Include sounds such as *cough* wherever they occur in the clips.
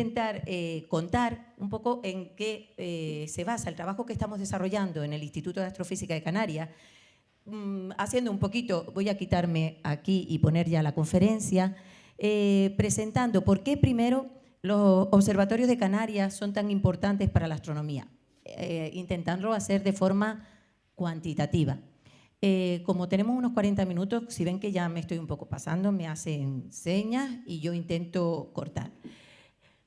intentar eh, contar un poco en qué eh, se basa el trabajo que estamos desarrollando en el Instituto de Astrofísica de Canarias, mm, haciendo un poquito, voy a quitarme aquí y poner ya la conferencia, eh, presentando por qué primero los observatorios de Canarias son tan importantes para la astronomía, intentando hacer de forma cuantitativa. Eh, como tenemos unos 40 minutos, si ven que ya me estoy un poco pasando, me hacen señas y yo intento cortar.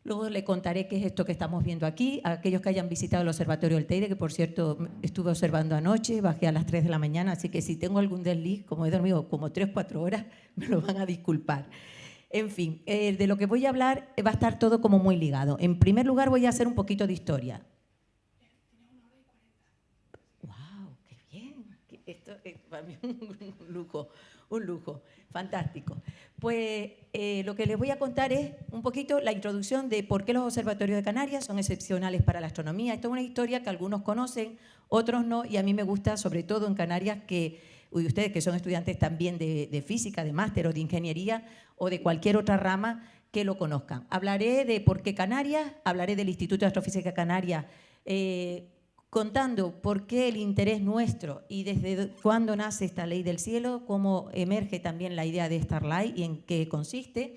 Luego le contaré qué es esto que estamos viendo aquí. A aquellos que hayan visitado el Observatorio del Teide, que por cierto estuve observando anoche, bajé a las 3 de la mañana, así que si tengo algún desliz, como he dormido como 3 o 4 horas, *laughs* me lo van a disculpar. En fin, eh, de lo que voy a hablar va a estar todo como muy ligado. En primer lugar voy a hacer un poquito de historia. esto es para mí *laughs* un lujo, un lujo, fantástico. Pues eh, lo que les voy a contar es un poquito la introducción de por qué los observatorios de Canarias son excepcionales para la astronomía. Esto es una historia que algunos conocen, otros no, y a mí me gusta sobre todo en Canarias que y ustedes que son estudiantes también de, física, de máster o de ingeniería o de cualquier otra rama, que lo conozcan. Hablaré de por qué Canarias, hablaré del Instituto de Astrofísica Canaria, eh, contando por qué el interés nuestro y desde cuándo nace esta ley del cielo, cómo emerge también la idea de Starlight y en qué consiste.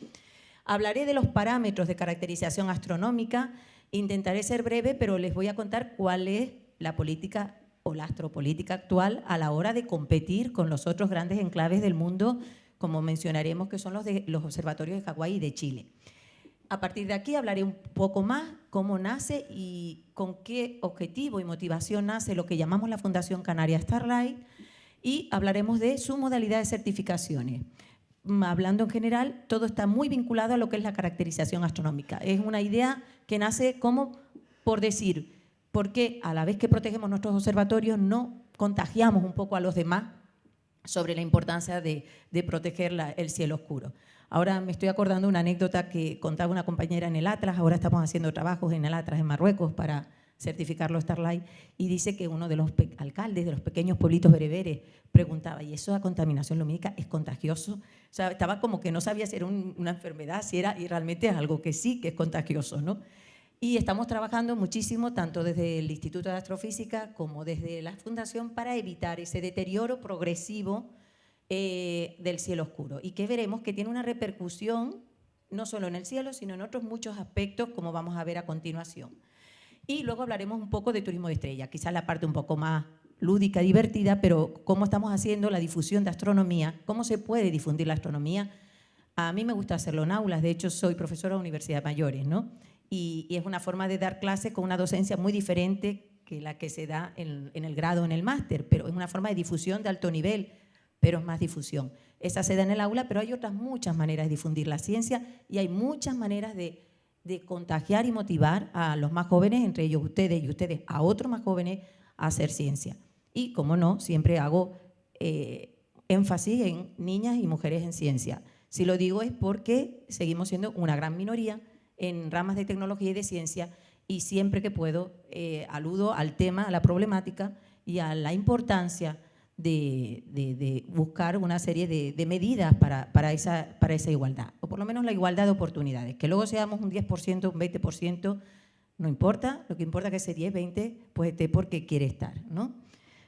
Hablaré de los parámetros de caracterización astronómica, intentaré ser breve, pero les voy a contar cuál es la política o la astropolítica actual a la hora de competir con los otros grandes enclaves del mundo, como mencionaremos que son los de los observatorios de Hawái y de Chile. A partir de aquí hablaré un poco más cómo nace y con qué objetivo y motivación nace lo que llamamos la Fundación Canaria Starlight y hablaremos de su modalidad de certificaciones. Mm, hablando en general, todo está muy vinculado a lo que es la caracterización astronómica. Es una idea que nace como por decir, ¿por qué a la vez que protegemos nuestros observatorios no contagiamos un poco a los demás sobre la importancia de, proteger el cielo oscuro? Ahora me estoy acordando una anécdota que contaba una compañera en el Atlas, ahora estamos haciendo trabajos en el Atlas en Marruecos para certificarlo Starlight, y dice que uno de los alcaldes de los pequeños pueblitos bereberes preguntaba, ¿y eso de contaminación lumínica es contagioso? O sea, estaba como que no sabía si era una enfermedad, si era, y realmente es algo que sí, que es contagioso, ¿no? Y estamos trabajando muchísimo, tanto desde el Instituto de Astrofísica como desde la Fundación, para evitar ese deterioro progresivo eh, del cielo oscuro y que veremos que tiene una repercusión no solo en el cielo, sino en otros muchos aspectos, como vamos a ver a continuación. Y luego hablaremos un poco de turismo de estrella, quizás la parte un poco más lúdica, divertida, pero cómo estamos haciendo la difusión de astronomía, cómo se puede difundir la astronomía. A mí me gusta hacerlo en aulas, de hecho soy profesora de universidad mayores, ¿no? Y, es una forma de dar clases con una docencia muy diferente que la que se da en, en el grado en el máster, pero es una forma de difusión de alto nivel, pero es más difusión. Esa se da en el aula, pero hay otras muchas maneras de difundir la ciencia y hay muchas maneras de, contagiar y motivar a los más jóvenes, entre ellos ustedes y ustedes a otros más jóvenes, a hacer ciencia. Y, como no, siempre hago eh, énfasis en niñas y mujeres en ciencia. Si lo digo es porque seguimos siendo una gran minoría en ramas de tecnología y de ciencia y siempre que puedo eh, aludo al tema, a la problemática y a la importancia de, buscar una serie de, medidas para, esa, para esa igualdad, o por lo menos la igualdad de oportunidades. Que luego seamos un 10%, un 20%, no importa, lo que importa es que ese 10, 20, pues esté porque quiere estar. ¿no?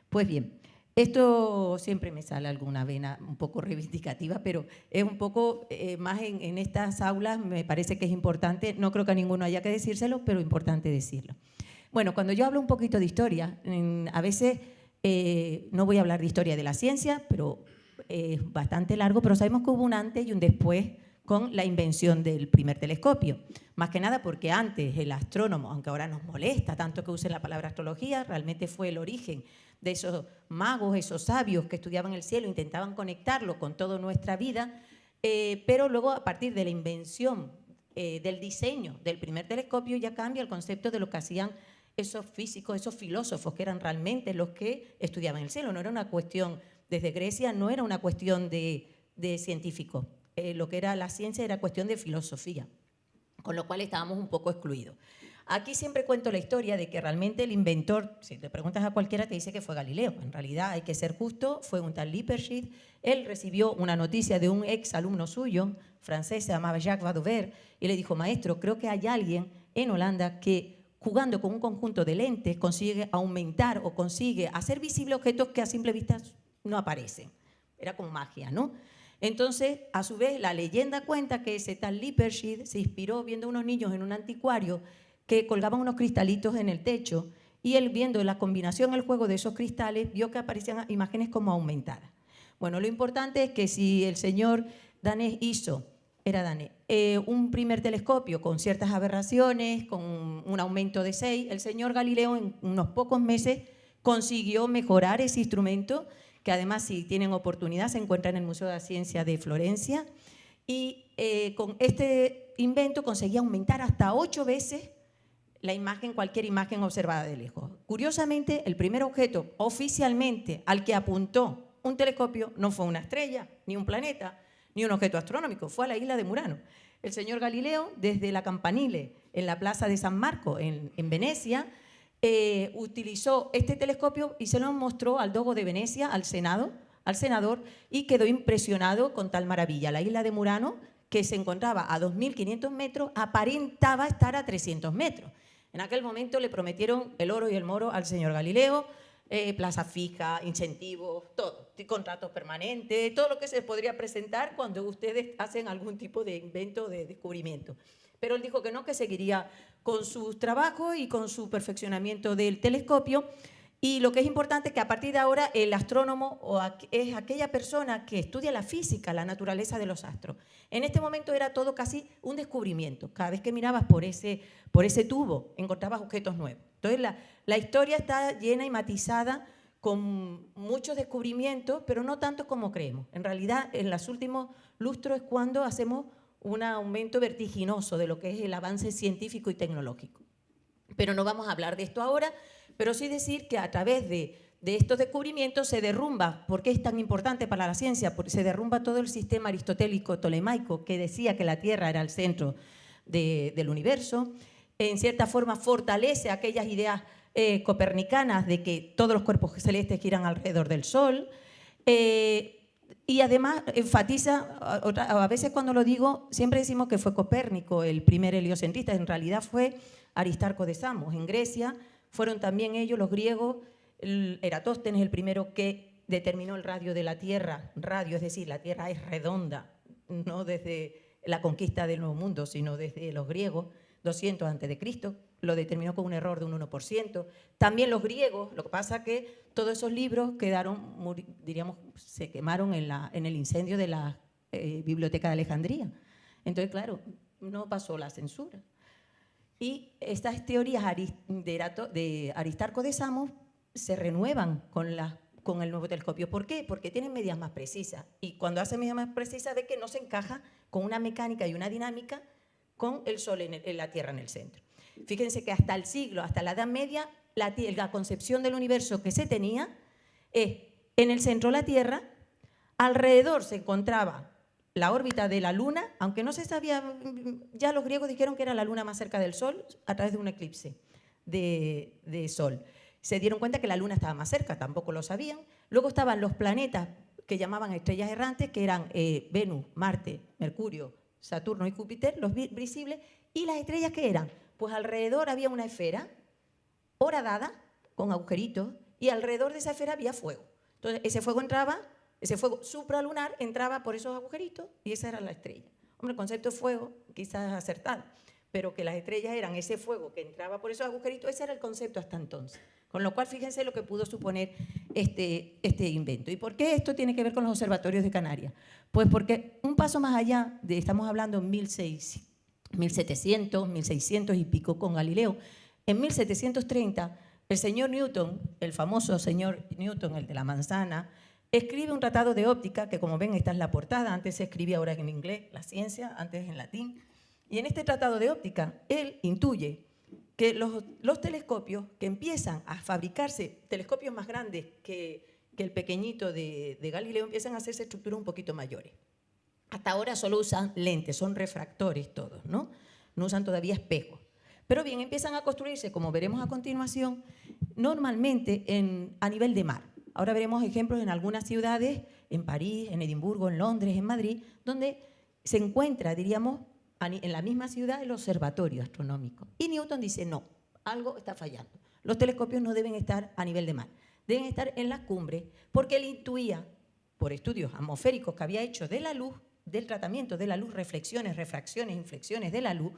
Pues bien, esto siempre me sale alguna vena un poco *laughs* reivindicativa, pero es un poco eh, más en, en, estas aulas, me parece que es importante, no creo que a ninguno haya que decírselo, pero importante decirlo. Bueno, cuando yo hablo un poquito de historia, a veces eh, no voy a hablar de historia de la ciencia, pero es bastante largo, pero sabemos que hubo un antes y un después con la invención del primer telescopio. Más que nada porque antes el astrónomo, aunque ahora nos molesta tanto que usen la palabra astrología, realmente fue el origen de esos magos, esos sabios que estudiaban el cielo, intentaban conectarlo con toda nuestra vida, eh, pero luego a partir de la invención eh, del diseño del primer telescopio ya cambia el concepto de lo que hacían esos físicos, esos filósofos que eran realmente los que estudiaban el cielo. No era una cuestión, desde Grecia no era una cuestión de, científicos. Eh, lo que era la ciencia era cuestión de filosofía, con lo cual estábamos un poco excluidos. Aquí siempre cuento la historia de que realmente el inventor, si te preguntas a cualquiera, te dice que fue Galileo. En realidad, hay que ser justo, fue un tal Lippershit. Él recibió una noticia de un ex alumno suyo, francés, se llamaba Jacques Vadover, y le dijo, maestro, creo que hay alguien en Holanda que jugando con un conjunto de lentes consigue aumentar o consigue hacer visibles objetos que a simple vista no aparecen. Era como magia, ¿no? Entonces, a su vez, la leyenda cuenta que ese tal Lippershid se inspiró viendo unos niños en un anticuario que colgaban unos cristalitos en el techo y él viendo la combinación, el juego de esos cristales, vio que aparecían imágenes como aumentadas. Bueno, lo importante es que si el señor danés hizo, era danés, eh, un primer telescopio con ciertas aberraciones, con un aumento de 6, el señor Galileo en unos pocos meses consiguió mejorar ese instrumento que además si tienen oportunidad se encuentra en el Museo de Ciencia de Florencia. Y eh, con este invento conseguía aumentar hasta ocho veces la imagen, cualquier imagen observada de lejos. Curiosamente, el primer objeto oficialmente al que apuntó un telescopio no fue una estrella, ni un planeta, ni un objeto astronómico, fue a la isla de Murano. El señor Galileo, desde la Campanile, en la plaza de San Marco, en, en Venecia, eh, utilizó este telescopio y se lo mostró al Dogo de Venecia, al Senado, al senador, y quedó impresionado con tal maravilla. La isla de Murano, que se encontraba a 2.500 metros, aparentaba estar a 300 metros. En aquel momento le prometieron el oro y el moro al señor Galileo, eh, plaza fija, incentivos, todo, contratos permanentes, todo lo que se podría presentar cuando ustedes hacen algún tipo de invento, de descubrimiento. Pero él dijo que no, que seguiría con su trabajo y con su perfeccionamiento del telescopio. Y lo que es importante es que a partir de ahora el astrónomo es aquella persona que estudia la física, la naturaleza de los astros. En este momento era todo casi un descubrimiento. Cada vez que mirabas por ese, por ese tubo encontrabas objetos nuevos. Entonces la, la historia está llena y matizada con muchos descubrimientos, pero no tanto como creemos. En realidad, en los últimos lustros es cuando hacemos un aumento vertiginoso de lo que es el avance científico y tecnológico. Pero no vamos a hablar de esto ahora, pero sí decir que a través de, estos descubrimientos se derrumba, ¿por qué es tan importante para la ciencia? Porque se derrumba todo el sistema aristotélico tolemaico que decía que la Tierra era el centro del universo, en cierta forma fortalece aquellas ideas eh, copernicanas de que todos los cuerpos celestes giran alrededor del Sol, eh, y además enfatiza, a veces cuando lo digo, siempre decimos que fue Copérnico el primer heliocentrista, en realidad fue Aristarco de Samos. En Grecia fueron también ellos, los griegos, Eratóstenes el primero que determinó el radio de la Tierra, radio, es decir, la Tierra es redonda, no desde la conquista del Nuevo Mundo, sino desde los griegos, 200 a.C., lo determinó con un error de un 1%. También los griegos, lo que pasa que todos esos libros quedaron, diríamos, se quemaron en, la, en el incendio de la eh, Biblioteca de Alejandría. Entonces, claro, no pasó la censura. Y estas teorías de Aristarco de Samos se renuevan con, la, con el nuevo telescopio. ¿Por qué? Porque tienen medidas más precisas. Y cuando hace medidas más precisas ve que no se encaja con una mecánica y una dinámica con el Sol en la Tierra en el centro. Fíjense que hasta el siglo, hasta la Edad Media, la, concepción del universo que se tenía es en el centro la Tierra, alrededor se encontraba la órbita de la Luna, aunque no se sabía, ya los griegos dijeron que era la Luna más cerca del Sol a través de un eclipse de, de Sol. Se dieron cuenta que la Luna estaba más cerca, tampoco lo sabían. Luego estaban los planetas que llamaban estrellas errantes, que eran eh, Venus, Marte, Mercurio, Saturno y Júpiter, los visibles, y las estrellas que eran pues alrededor había una esfera horadada con agujeritos y alrededor de esa esfera había fuego. Entonces ese fuego entraba, ese fuego supralunar entraba por esos agujeritos y esa era la estrella. Hombre, el concepto de fuego quizás acertado, pero que las estrellas eran ese fuego que entraba por esos agujeritos, ese era el concepto hasta entonces. Con lo cual, fíjense lo que pudo suponer este, este invento. ¿Y por qué esto tiene que ver con los observatorios de Canarias? Pues porque un paso más allá, de, estamos hablando en 1600, 1700, 1600 y pico con Galileo. En 1730, el señor Newton, el famoso señor Newton, el de la manzana, escribe un tratado de óptica, que como ven esta es la portada, antes se escribía ahora en inglés, la ciencia, antes en latín, y en este tratado de óptica él intuye que los, telescopios que empiezan a fabricarse, telescopios más grandes que, el pequeñito de, de Galileo, empiezan a hacerse estructuras un poquito mayores. Hasta ahora solo usan lentes, son refractores todos, ¿no? No usan todavía espejos. Pero bien, empiezan a construirse, como veremos a continuación, normalmente en, a nivel de mar. Ahora veremos ejemplos en algunas ciudades, en París, en Edimburgo, en Londres, en Madrid, donde se encuentra, diríamos, en la misma ciudad el observatorio astronómico. Y Newton dice, no, algo está fallando. Los telescopios no deben estar a nivel de mar, deben estar en las cumbres, porque él intuía, por estudios atmosféricos que había hecho de la luz, del tratamiento de la luz, reflexiones, refracciones, inflexiones de la luz,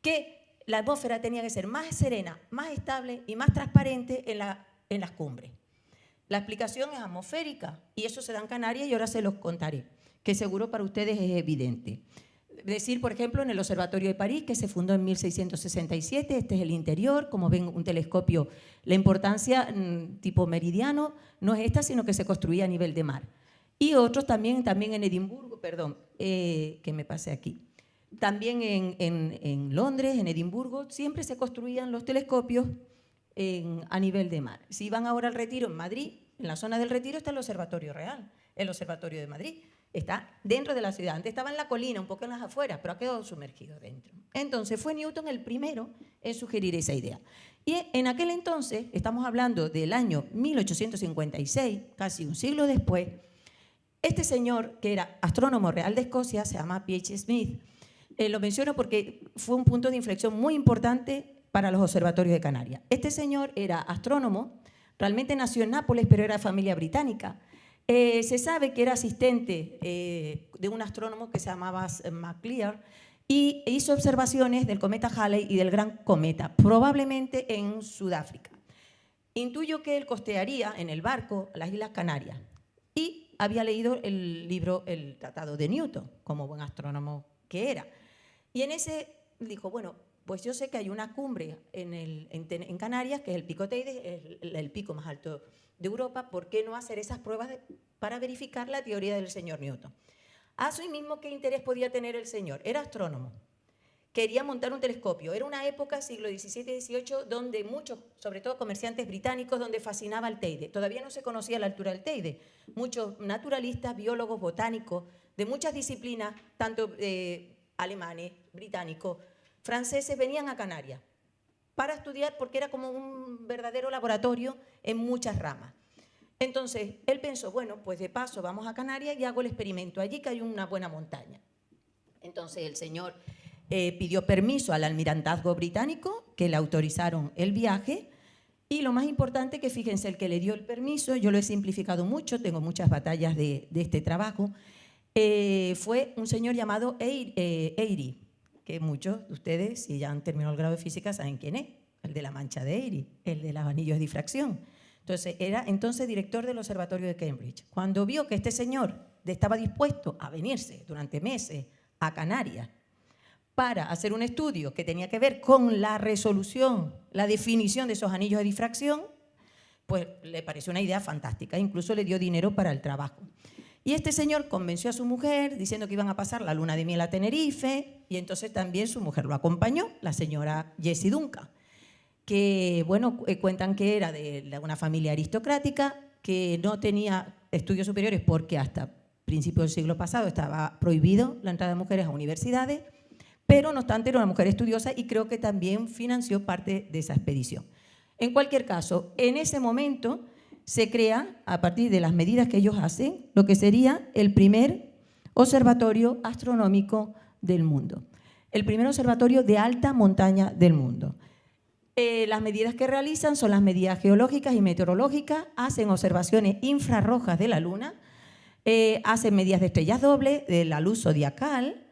que la atmósfera tenía que ser más serena, más estable y más transparente en, la, en las cumbres. La explicación es atmosférica y eso se da en Canarias y ahora se los contaré, que seguro para ustedes es evidente. Decir, por ejemplo, en el Observatorio de París, que se fundó en 1667, este es el interior, como ven, un telescopio, la importancia mm, tipo meridiano no es esta, sino que se construía a nivel de mar. Y otros también, también en Edimburgo, perdón, eh, que me pase aquí. También en, Londres, en Edimburgo, siempre se construían los telescopios a nivel de mar. Si van ahora al retiro en Madrid, en la zona del retiro está el Observatorio Real, el Observatorio de Madrid. Está dentro de la ciudad. Antes estaba en la colina, un poco en las afueras, pero ha quedado sumergido dentro. Entonces fue Newton el primero en sugerir esa idea. Y en aquel entonces, estamos hablando del año 1856, casi un siglo después, este señor, que era astrónomo real de Escocia, se llama P.H. Smith, eh, lo menciono porque fue un punto de inflexión muy importante para los observatorios de Canarias. Este señor era astrónomo, realmente nació en Nápoles, pero era de familia británica. Eh, se sabe que era asistente eh, de un astrónomo que se llamaba MacLear y hizo observaciones del cometa Halley y del gran cometa, probablemente en Sudáfrica. Intuyo que él costearía en el barco las Islas Canarias y había leído el libro El Tratado de Newton, como buen astrónomo que era. Y en ese dijo, bueno, pues yo sé que hay una cumbre en, Canarias, que es el Pico Teide, el, el, pico más alto de Europa, ¿por qué no hacer esas pruebas para verificar la teoría del señor Newton? A su mismo, ¿qué interés podía tener el señor? Era astrónomo. Quería montar un telescopio. Era una época, siglo XVII y XVIII, donde muchos, sobre todo comerciantes británicos, donde fascinaba el Teide. Todavía no se conocía la altura del Teide. Muchos naturalistas, biólogos, botánicos, de muchas disciplinas, tanto eh, alemanes, británicos, franceses, venían a Canarias para estudiar porque era como un verdadero laboratorio en muchas ramas. Entonces, él pensó, bueno, pues de paso vamos a Canarias y hago el experimento allí que hay una buena montaña. Entonces el señor eh, pidió permiso al almirantazgo británico, que le autorizaron el viaje, y lo más importante que fíjense, el que le dio el permiso, yo lo he simplificado mucho, tengo muchas batallas de, este trabajo, eh, fue un señor llamado eh, Eyre, que muchos de ustedes, si ya han terminado el grado de física, saben quién es, el de la mancha de Eyre, el de los anillos de difracción. Entonces, era entonces director del Observatorio de Cambridge. Cuando vio que este señor estaba dispuesto a venirse durante meses a Canarias para hacer un estudio que tenía que ver con la resolución, la definición de esos anillos de difracción, pues le pareció una idea fantástica, incluso le dio dinero para el trabajo. Y este señor convenció a su mujer diciendo que iban a pasar la luna de miel a Tenerife y entonces también su mujer lo acompañó, la señora Jessie Duncan, que bueno, eh, cuentan que era de una familia aristocrática, que no tenía estudios superiores porque hasta principios del siglo pasado estaba prohibido la entrada de mujeres a universidades, pero no obstante era una mujer estudiosa y creo que también financió parte de esa expedición. En cualquier caso, en ese momento se crea, a partir de las medidas que ellos hacen, lo que sería el primer observatorio astronómico del mundo. El primer observatorio de alta montaña del mundo. Eh, las medidas que realizan son las medidas geológicas y meteorológicas, hacen observaciones infrarrojas de la Luna, eh, hacen medidas de estrellas dobles, de la luz zodiacal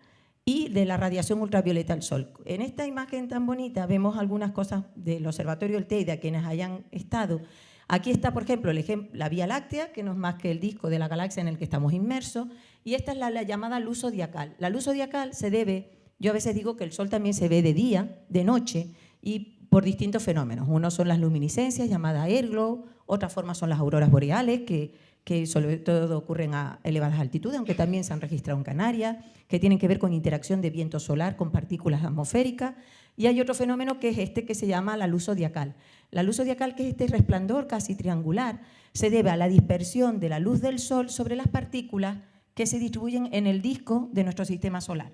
y de la radiación ultravioleta del Sol. En esta imagen tan bonita vemos algunas cosas del Observatorio del Teide, a quienes hayan estado, Aquí está, por ejemplo, la Vía Láctea, que no es más que el disco de la galaxia en el que estamos inmersos, y esta es la, llamada luz zodiacal. La luz zodiacal se debe, yo a veces digo que el Sol también se ve de día, de noche, y por distintos fenómenos. Uno son las luminiscencias, llamadas airglow, otra forma son las auroras boreales, que, que sobre todo ocurren a elevadas altitudes, aunque también se han registrado en Canarias, que tienen que ver con interacción de viento solar con partículas atmosféricas, y hay otro fenómeno que es este que se llama la luz zodiacal. La luz zodiacal, que es este resplandor casi triangular, se debe a la dispersión de la luz del Sol sobre las partículas que se distribuyen en el disco de nuestro sistema solar,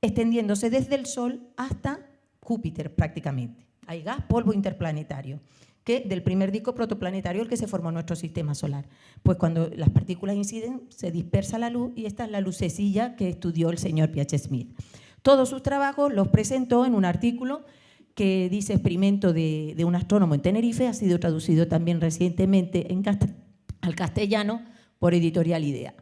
extendiéndose desde el Sol hasta Júpiter prácticamente. Hay gas, polvo interplanetario, que del primer disco protoplanetario el que se formó nuestro sistema solar. Pues cuando las partículas inciden, se dispersa la luz y esta es la lucecilla que estudió el señor P.H. Smith. Todos sus trabajos los presentó en un artículo que dice experimento de, un astrónomo en Tenerife, ha sido traducido también recientemente al castellano por Editorial Idea.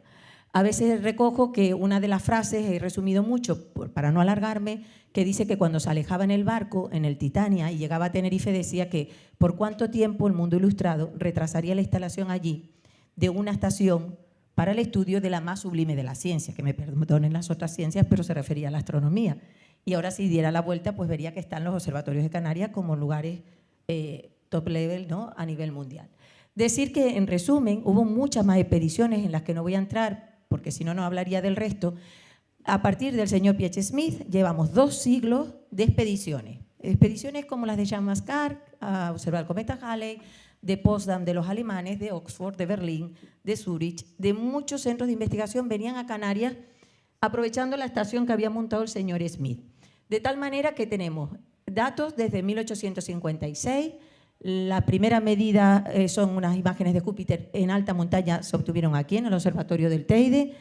A veces recojo que una de las frases, he resumido mucho para no alargarme, que dice que cuando se alejaba en el barco, en el Titania, y llegaba a Tenerife, decía que por cuánto tiempo el mundo ilustrado retrasaría la instalación allí de una estación para el estudio de la más sublime de la ciencia, que me perdonen las otras ciencias, pero se refería a la astronomía. Y ahora si diera la vuelta, pues vería que están los observatorios de Canarias como lugares eh, top level ¿no? a nivel mundial. Decir que, en resumen, hubo muchas más expediciones en las que no voy a entrar, porque si no, no hablaría del resto. A partir del señor P.H. Smith, llevamos dos siglos de expediciones. Expediciones como las de Jean Mascar, a observar el cometa Halley, de Potsdam, de los alemanes, de Oxford, de Berlín, de Zurich, de muchos centros de investigación venían a Canarias aprovechando la estación que había montado el señor Smith. De tal manera que tenemos datos desde 1856, la primera medida eh, son unas imágenes de Júpiter en alta montaña, se obtuvieron aquí en el Observatorio del Teide.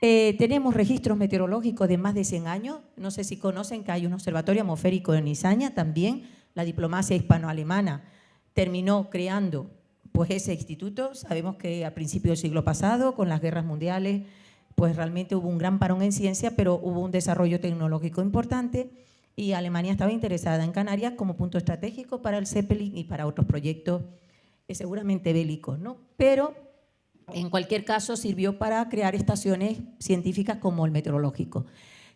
Eh, tenemos registros meteorológicos de más de 100 años. No sé si conocen que hay un observatorio atmosférico en Izaña también. La diplomacia hispano-alemana terminó creando pues, ese instituto. Sabemos que a principios del siglo pasado, con las guerras mundiales, pues realmente hubo un gran parón en ciencia, pero hubo un desarrollo tecnológico importante y Alemania estaba interesada en Canarias como punto estratégico para el Zeppelin y para otros proyectos eh, seguramente bélicos. ¿no? Pero en cualquier caso sirvió para crear estaciones científicas como el meteorológico.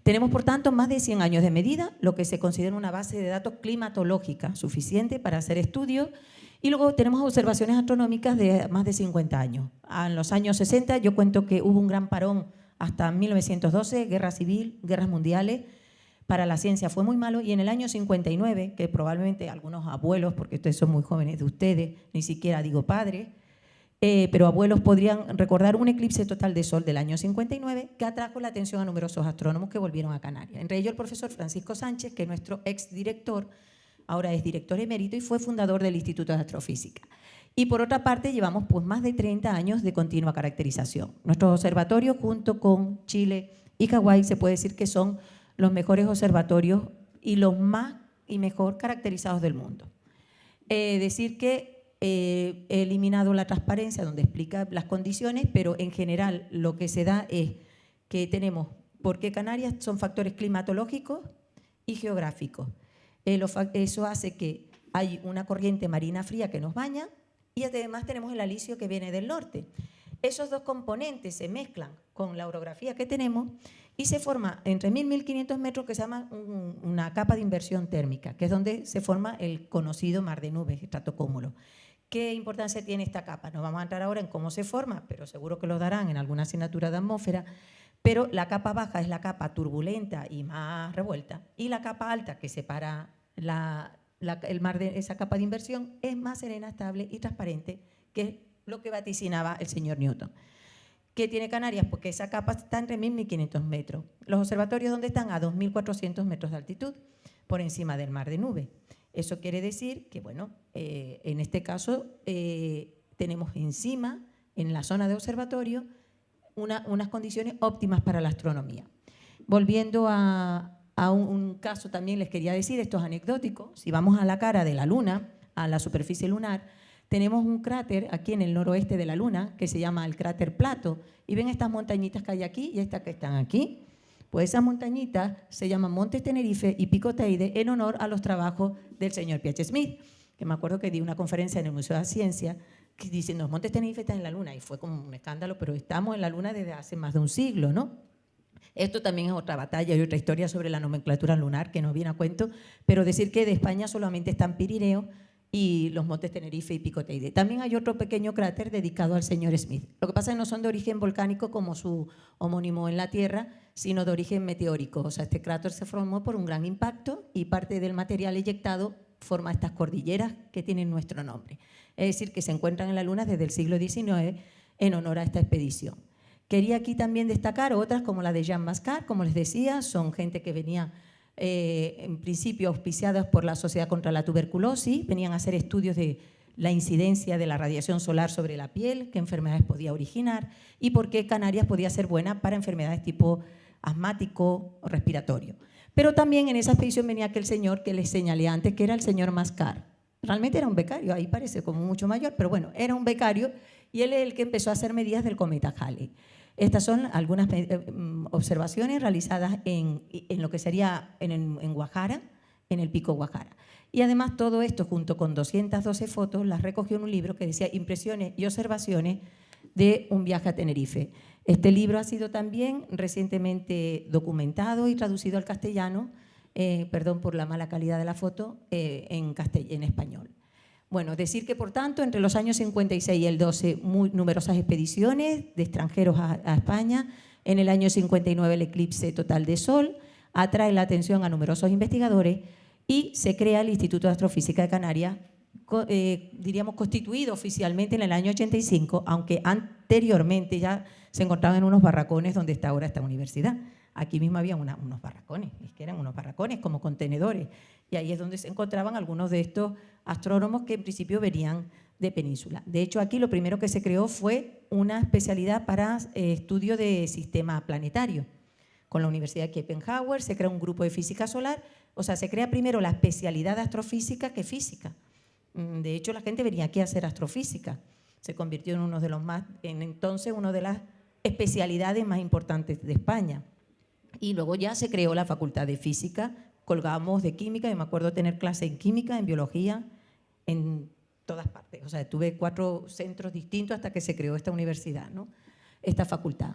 Tenemos, por tanto, más de 100 años de medida, lo que se considera una base de datos climatológica suficiente para hacer estudios. Y luego tenemos observaciones astronómicas de más de 50 años. En los años 60 yo cuento que hubo un gran parón hasta 1912, guerra civil, guerras mundiales, para la ciencia fue muy malo y en el año 59, que probablemente algunos abuelos, porque ustedes son muy jóvenes de ustedes, ni siquiera digo padres, eh, pero abuelos podrían recordar un eclipse total de sol del año 59 que atrajo la atención a numerosos astrónomos que volvieron a Canarias. Entre ellos el profesor Francisco Sánchez, que es nuestro exdirector, ahora es director emérito y fue fundador del Instituto de Astrofísica. Y por otra parte, llevamos pues, más de 30 años de continua caracterización. Nuestros observatorios, junto con Chile y Hawái, se puede decir que son los mejores observatorios y los más y mejor caracterizados del mundo. Eh, decir que eh, he eliminado la transparencia donde explica las condiciones, pero en general lo que se da es que tenemos, porque Canarias son factores climatológicos y geográficos. Eh, eso hace que hay una corriente marina fría que nos baña y además tenemos el alisio que viene del norte. Esos dos componentes se mezclan con la orografía que tenemos y se forma entre 1.000 y 1.500 metros que se llama una capa de inversión térmica, que es donde se forma el conocido mar de nubes, estratocúmulo. ¿Qué importancia tiene esta capa? No vamos a entrar ahora en cómo se forma, pero seguro que lo darán en alguna asignatura de atmósfera, pero la capa baja es la capa turbulenta y más revuelta, y la capa alta que separa el mar de esa capa de inversión es más serena, estable y transparente, que es lo que vaticinaba el señor Newton. ¿Qué tiene Canarias? Porque esa capa está entre 1.000 y 1.500 metros. Los observatorios, ¿dónde están? A 2.400 metros de altitud, por encima del mar de nube. Eso quiere decir que, bueno, eh, en este caso eh, tenemos encima, en la zona de observatorio, unas condiciones óptimas para la astronomía. Volviendo a, un, un, caso también les quería decir, esto es anecdótico, si vamos a la cara de la Luna, a la superficie lunar, tenemos un cráter aquí en el noroeste de la Luna que se llama el cráter Plato. Y ven estas montañitas que hay aquí y estas que están aquí. Pues esas montañitas se llaman Montes Tenerife y Pico Teide en honor a los trabajos del señor P.H. Smith, que me acuerdo que di una conferencia en el Museo de la Ciencia diciendo Montes Tenerife están en la Luna y fue como un escándalo, pero estamos en la Luna desde hace más de un siglo, ¿no? Esto también es otra batalla y otra historia sobre la nomenclatura lunar que no viene a cuento, pero decir que de España solamente están Pirineo, y los montes Tenerife y Pico Teide. También hay otro pequeño cráter dedicado al señor Smith. Lo que pasa es que no son de origen volcánico como su homónimo en la Tierra, sino de origen meteórico. O sea, este cráter se formó por un gran impacto y parte del material eyectado forma estas cordilleras que tienen nuestro nombre. Es decir, que se encuentran en la Luna desde el siglo XIX en honor a esta expedición. Quería aquí también destacar otras como la de Jean Mascar, como les decía, son gente que venía eh, en principio auspiciadas por la Sociedad contra la Tuberculosis, venían a hacer estudios de la incidencia de la radiación solar sobre la piel, qué enfermedades podía originar y por qué Canarias podía ser buena para enfermedades tipo asmático o respiratorio. Pero también en esa expedición venía aquel señor que les señalé antes, que era el señor Mascar. Realmente era un becario, ahí parece como mucho mayor, pero bueno, era un becario y él es el que empezó a hacer medidas del cometa Halley. Estas son algunas eh, mm, observaciones realizadas en, lo que sería en, en Guajara, en el pico Guajara. Y además todo esto, junto con 212 fotos, las recogió en un libro que decía Impresiones y observaciones de un viaje a Tenerife. Este libro ha sido también recientemente documentado y traducido al castellano, eh, perdón por la mala calidad de la foto, eh, en, en español. Bueno, decir que por tanto entre los años 56 y el 12 muy numerosas expediciones de extranjeros a, España, en el año 59 el eclipse total de Sol. Atrae la atención a numerosos investigadores y se crea el Instituto de Astrofísica de Canarias, eh, diríamos constituido oficialmente en el año 85, aunque anteriormente ya se encontraban en unos barracones donde está ahora esta universidad. Aquí mismo había unos barracones, es que eran unos barracones como contenedores, y ahí es donde se encontraban algunos de estos astrónomos que en principio venían de península. De hecho, aquí lo primero que se creó fue una especialidad para eh, estudio de sistema planetario. Con la Universidad de Kiepenhauer se crea un grupo de física solar o sea, se crea primero la especialidad de astrofísica que física. Mm, de hecho, la gente venía aquí a hacer astrofísica. Se convirtió en uno de los más, en entonces, una de las especialidades más importantes de España. Y luego ya se creó la Facultad de Física, colgamos de Química, y me acuerdo tener clase en Química, en Biología, en todas partes. O sea, tuve cuatro centros distintos hasta que se creó esta universidad, ¿no? esta facultad.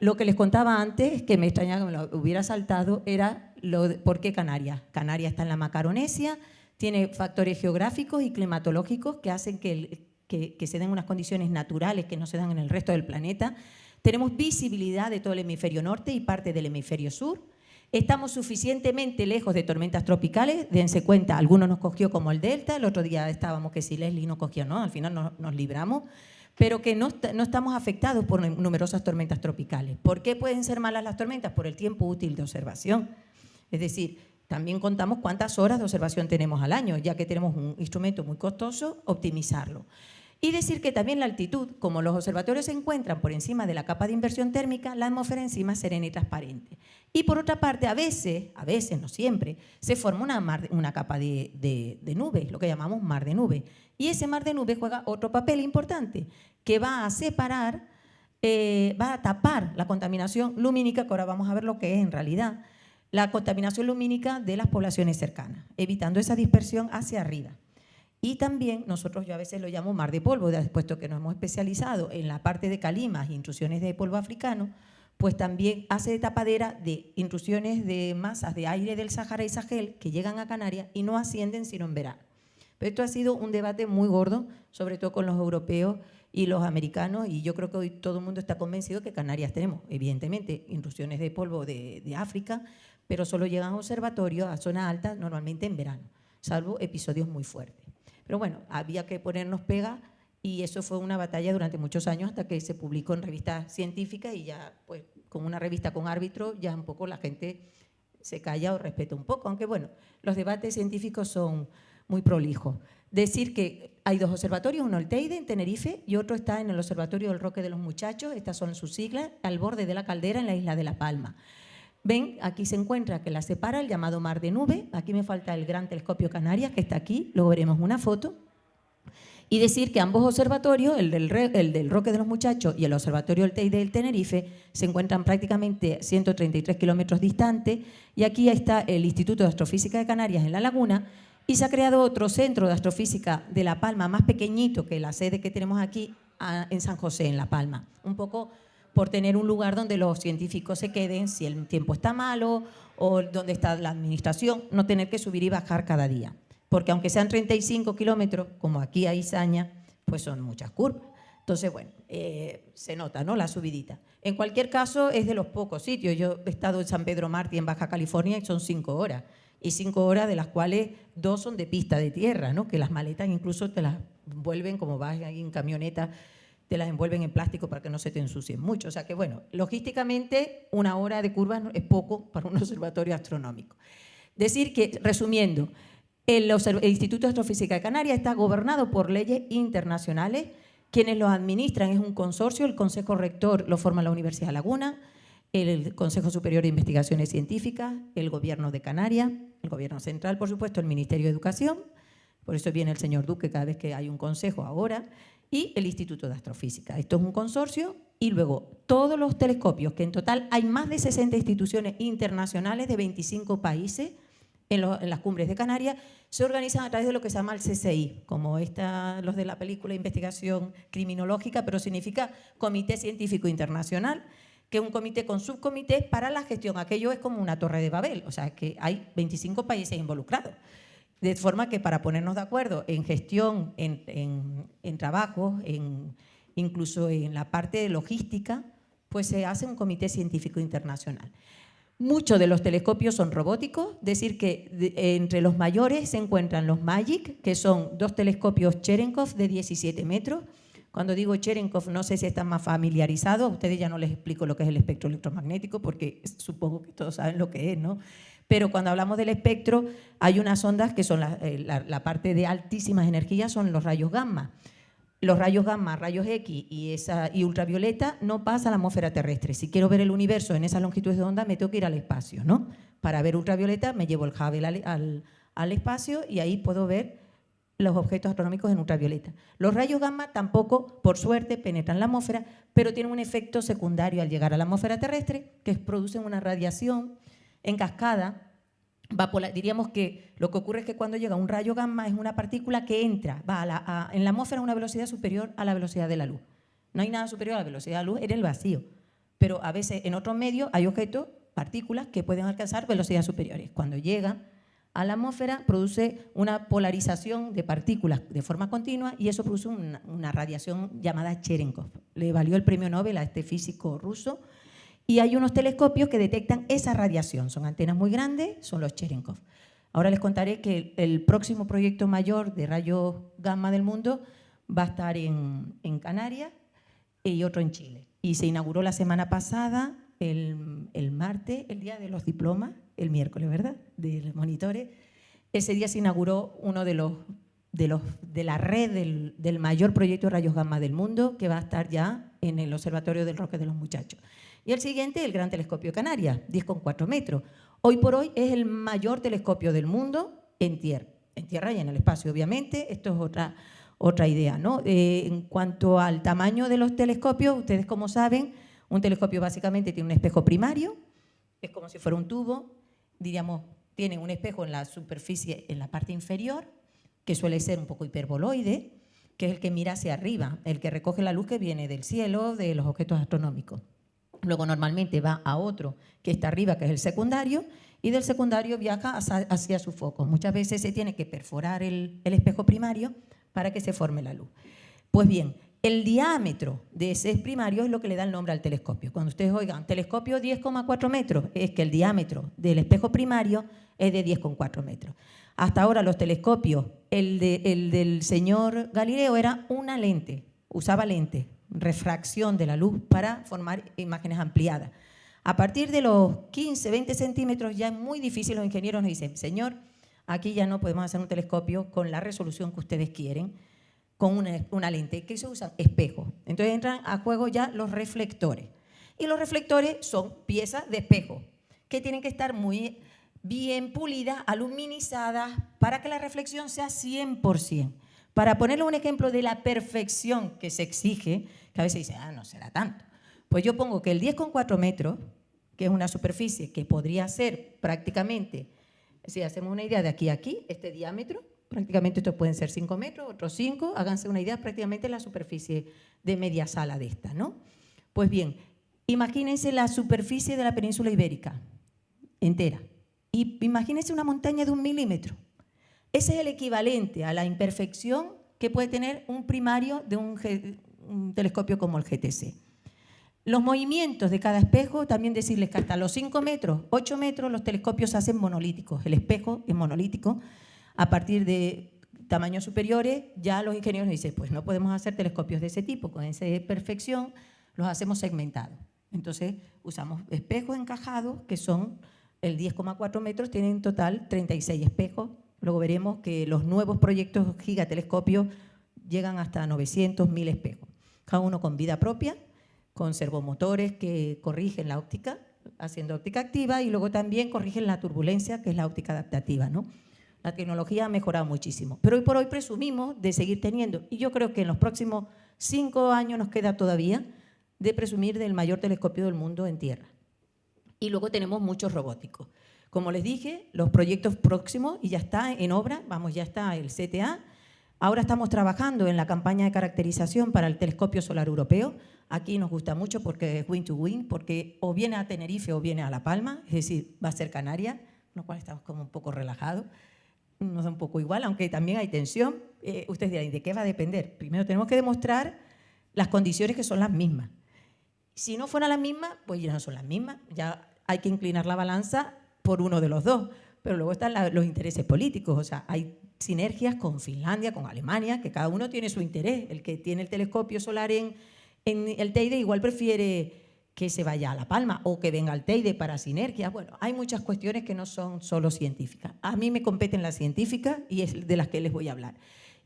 Lo que les contaba antes, que me extrañaba que me lo hubiera saltado, era lo por qué Canarias. Canarias está en la Macaronesia, tiene factores geográficos y climatológicos que hacen que, que, se den unas condiciones naturales que no se dan en el resto del planeta. Tenemos visibilidad de todo el hemisferio norte y parte del hemisferio sur. Estamos suficientemente lejos de tormentas tropicales, dense cuenta, algunos nos cogió como el Delta, el otro día estábamos que si Leslie no cogió, no, al final nos libramos pero que no, estamos afectados por numerosas tormentas tropicales. ¿Por qué pueden ser malas las tormentas? Por el tiempo útil de observación. Es decir, también contamos cuántas horas de observación tenemos al año, ya que tenemos un instrumento muy costoso, optimizarlo. Y decir que también la altitud, como los observatorios se encuentran por encima de la capa de inversión térmica, la atmósfera encima es serena y transparente. Y por otra parte, a veces, a veces, no siempre, se forma una, una capa de, de, nubes, lo que llamamos mar de nube. Y ese mar de nubes juega otro papel importante, que va a separar, eh, va a tapar la contaminación lumínica, que ahora vamos a ver lo que es en realidad, la contaminación lumínica de las poblaciones cercanas, evitando esa dispersión hacia arriba. Y también nosotros yo a veces lo llamo mar de polvo, puesto que nos hemos especializado en la parte de calimas e intrusiones de polvo africano, pues también hace de tapadera de intrusiones de masas de aire del Sahara y Sahel que llegan a Canarias y no ascienden sino en verano. Pero esto ha sido un debate muy gordo, sobre todo con los europeos y los americanos, y yo creo que hoy todo el mundo está convencido que Canarias tenemos, evidentemente, intrusiones de polvo de, África, pero solo llegan a observatorios a zona alta normalmente en verano, salvo episodios muy fuertes. Pero bueno, había que ponernos pega y eso fue una batalla durante muchos años hasta que se publicó en revistas científicas y ya, pues, con una revista con árbitro, ya un poco la gente se calla o respeta un poco, aunque bueno, los debates científicos son muy prolijo. Decir que hay dos observatorios, uno el Teide en Tenerife y otro está en el Observatorio del Roque de los Muchachos, estas son sus siglas, al borde de la caldera en la isla de La Palma. Ven, aquí se encuentra que la separa el llamado Mar de Nube, aquí me falta el Gran Telescopio Canarias que está aquí, luego veremos una foto, y decir que ambos observatorios, el del, el del, Roque de los Muchachos y el Observatorio del Teide del Tenerife, se encuentran prácticamente 133 kilómetros distantes. Y aquí está el Instituto de Astrofísica de Canarias en La Laguna. Y se ha creado otro centro de astrofísica de La Palma, más pequeñito que la sede que tenemos aquí en San José, en La Palma. Un poco por tener un lugar donde los científicos se queden si el tiempo está malo o donde está la administración, no tener que subir y bajar cada día. Porque aunque sean 35 kilómetros, como aquí hay Saña, pues son muchas curvas. Entonces, bueno, eh, se nota ¿no? la subidita. En cualquier caso, es de los pocos sitios. Yo he estado en San Pedro Martí, en Baja California, y son cinco horas y cinco horas de las cuales dos son de pista de tierra, ¿no? que las maletas incluso te las envuelven, como vas en camioneta, te las envuelven en plástico para que no se te ensucien mucho. O sea que, bueno, logísticamente una hora de curva es poco para un *laughs* observatorio astronómico. Decir que, resumiendo, el, Instituto de Astrofísica de Canarias está gobernado por leyes internacionales, quienes lo administran es un consorcio, el Consejo Rector lo forma la Universidad Laguna, el Consejo Superior de Investigaciones Científicas, el Gobierno de Canarias, el Gobierno Central, por supuesto, el Ministerio de Educación, por eso viene el señor Duque cada vez que hay un consejo ahora, y el Instituto de Astrofísica. Esto es un consorcio y luego todos los telescopios, que en total hay más de 60 instituciones internacionales de 25 países en, las cumbres de Canarias, se organizan a través de lo que se llama el CCI, como esta, los de la película Investigación Criminológica, pero significa Comité Científico Internacional, que es un comité con subcomités para la gestión. Aquello es como una torre de Babel, o sea, que hay 25 países involucrados. De forma que para ponernos de acuerdo en gestión, en, en, incluso en la parte de logística, pues se hace un comité científico internacional. Muchos de los telescopios son robóticos, decir que entre los mayores se encuentran los MAGIC, que son dos telescopios Cherenkov de 17 metros. Cuando digo Cherenkov, no sé si están más familiarizados, a ustedes ya no les explico lo que es el espectro electromagnético, porque supongo que todos saben lo que es, ¿no? Pero cuando hablamos del espectro hay unas ondas que son eh, la, parte de altísimas energías, son los rayos gamma. Los rayos gamma, rayos X y, esa, y ultravioleta no pasan a la atmósfera terrestre. Si quiero ver el universo en esas longitudes de onda, me tengo que ir al espacio. ¿no? Para ver ultravioleta me llevo el Hubble al, al espacio y ahí puedo ver los objetos astronómicos en ultravioleta. Los rayos gamma tampoco, por suerte, penetran la atmósfera, pero tienen un efecto secundario al llegar a la atmósfera terrestre, que producen una radiación en cascada, diríamos que lo que ocurre es que cuando llega un rayo gamma es una partícula que entra, va en la atmósfera a una velocidad superior a la velocidad de la luz. No hay nada superior a la velocidad de la luz en el vacío, pero a veces en otros medios hay objetos, partículas, que pueden alcanzar velocidades superiores. Cuando llega a la atmósfera produce una polarización de partículas de forma continua y eso produce una radiación llamada Cherenkov. Le valió el premio Nobel a este físico ruso y hay unos telescopios que detectan esa radiación. Son antenas muy grandes, son los Cherenkov. Ahora les contaré que el próximo proyecto mayor de rayos gamma del mundo va a estar en, Canarias y otro en Chile. Y se inauguró la semana pasada, el, el, martes, el día de los diplomas, el miércoles, ¿verdad?, de los monitores. Ese día se inauguró uno de los de, los, de la red del, del mayor proyecto de rayos gamma del mundo, que va a estar ya en el Observatorio del Roque de los Muchachos. Y el siguiente, el Gran Telescopio Canarias, 10,4 metros. Hoy por hoy es el mayor telescopio del mundo en tierra, en tierra y en el espacio, obviamente. Esto es otra, otra idea. ¿no? Eh, en cuanto al tamaño de los telescopios, ustedes como saben, un telescopio básicamente tiene un espejo primario, es como si fuera un tubo, diríamos, tiene un espejo en la superficie, en la parte inferior, que suele ser un poco hiperboloide, que es el que mira hacia arriba, el que recoge la luz que viene del cielo, de los objetos astronómicos. Luego normalmente va a otro que está arriba, que es el secundario, y del secundario viaja hacia, su foco. Muchas veces se tiene que perforar el, espejo primario para que se forme la luz. Pues bien, el diámetro de ese primario es lo que le da el nombre al telescopio. Cuando ustedes oigan telescopio 10,4 metros, es que el diámetro del espejo primario es de 10,4 metros. Hasta ahora los telescopios, el, el del señor Galileo era una lente, usaba lente, refracción de la luz para formar imágenes ampliadas. A partir de los 15, 20 centímetros ya es muy difícil, los ingenieros nos dicen, señor, aquí ya no podemos hacer un telescopio con la resolución que ustedes quieren, con una, lente. ¿Qué se usan? Espejos. Entonces entran a juego ya los reflectores. Y los reflectores son piezas de espejo que tienen que estar muy bien pulidas, aluminizadas, para que la reflexión sea 100%. Para ponerle un ejemplo de la perfección que se exige, que a veces dice, ah, no será tanto. Pues yo pongo que el 10,4 metros, que es una superficie que podría ser prácticamente, si hacemos una idea de aquí a aquí, este diámetro, prácticamente estos pueden ser 5 metros, otros 5, háganse una idea prácticamente la superficie de media sala de esta, ¿no? Pues bien, imagínense la superficie de la península ibérica entera. Y imagínense una montaña de un milímetro. Ese es el equivalente a la imperfección que puede tener un primario de un, telescopio como el GTC. Los movimientos de cada espejo, también decirles que hasta los 5 metros, 8 metros, los telescopios se hacen monolíticos. El espejo es monolítico. A partir de tamaños superiores, ya los ingenieros dicen, pues no podemos hacer telescopios de ese tipo, con esa perfección, los hacemos segmentados. Entonces, usamos espejos encajados, que son el 10,4 metros tiene en total 36 espejos. Luego veremos que los nuevos proyectos gigatelescopios llegan hasta 900, 1000 espejos. Cada uno con vida propia, con servomotores que corrigen la óptica, haciendo óptica activa, y luego también corrigen la turbulencia, que es la óptica adaptativa. ¿no? La tecnología ha mejorado muchísimo. Pero hoy por hoy presumimos de seguir teniendo, y yo creo que en los próximos cinco años nos queda todavía, de presumir del mayor telescopio del mundo en tierra. Y luego tenemos muchos robóticos. Como les dije, los proyectos próximos, y ya está en obra, vamos, ya está el CTA. Ahora estamos trabajando en la campaña de caracterización para el telescopio solar europeo. Aquí nos gusta mucho porque es win to win, porque o viene a Tenerife o viene a La Palma, es decir, va a ser Canaria, lo cual estamos como un poco relajados. Nos da un poco igual, aunque también hay tensión. Eh, ustedes dirán, ¿de qué va a depender? Primero tenemos que demostrar las condiciones que son las mismas. Si no fueran las mismas, pues ya no son las mismas. Ya hay que inclinar la balanza por uno de los dos. Pero luego están los intereses políticos. O sea, hay sinergias con Finlandia, con Alemania, que cada uno tiene su interés. El que tiene el telescopio solar en, en el Teide igual prefiere que se vaya a La Palma o que venga al Teide para sinergias. Bueno, hay muchas cuestiones que no son solo científicas. A mí me competen las científicas y es de las que les voy a hablar.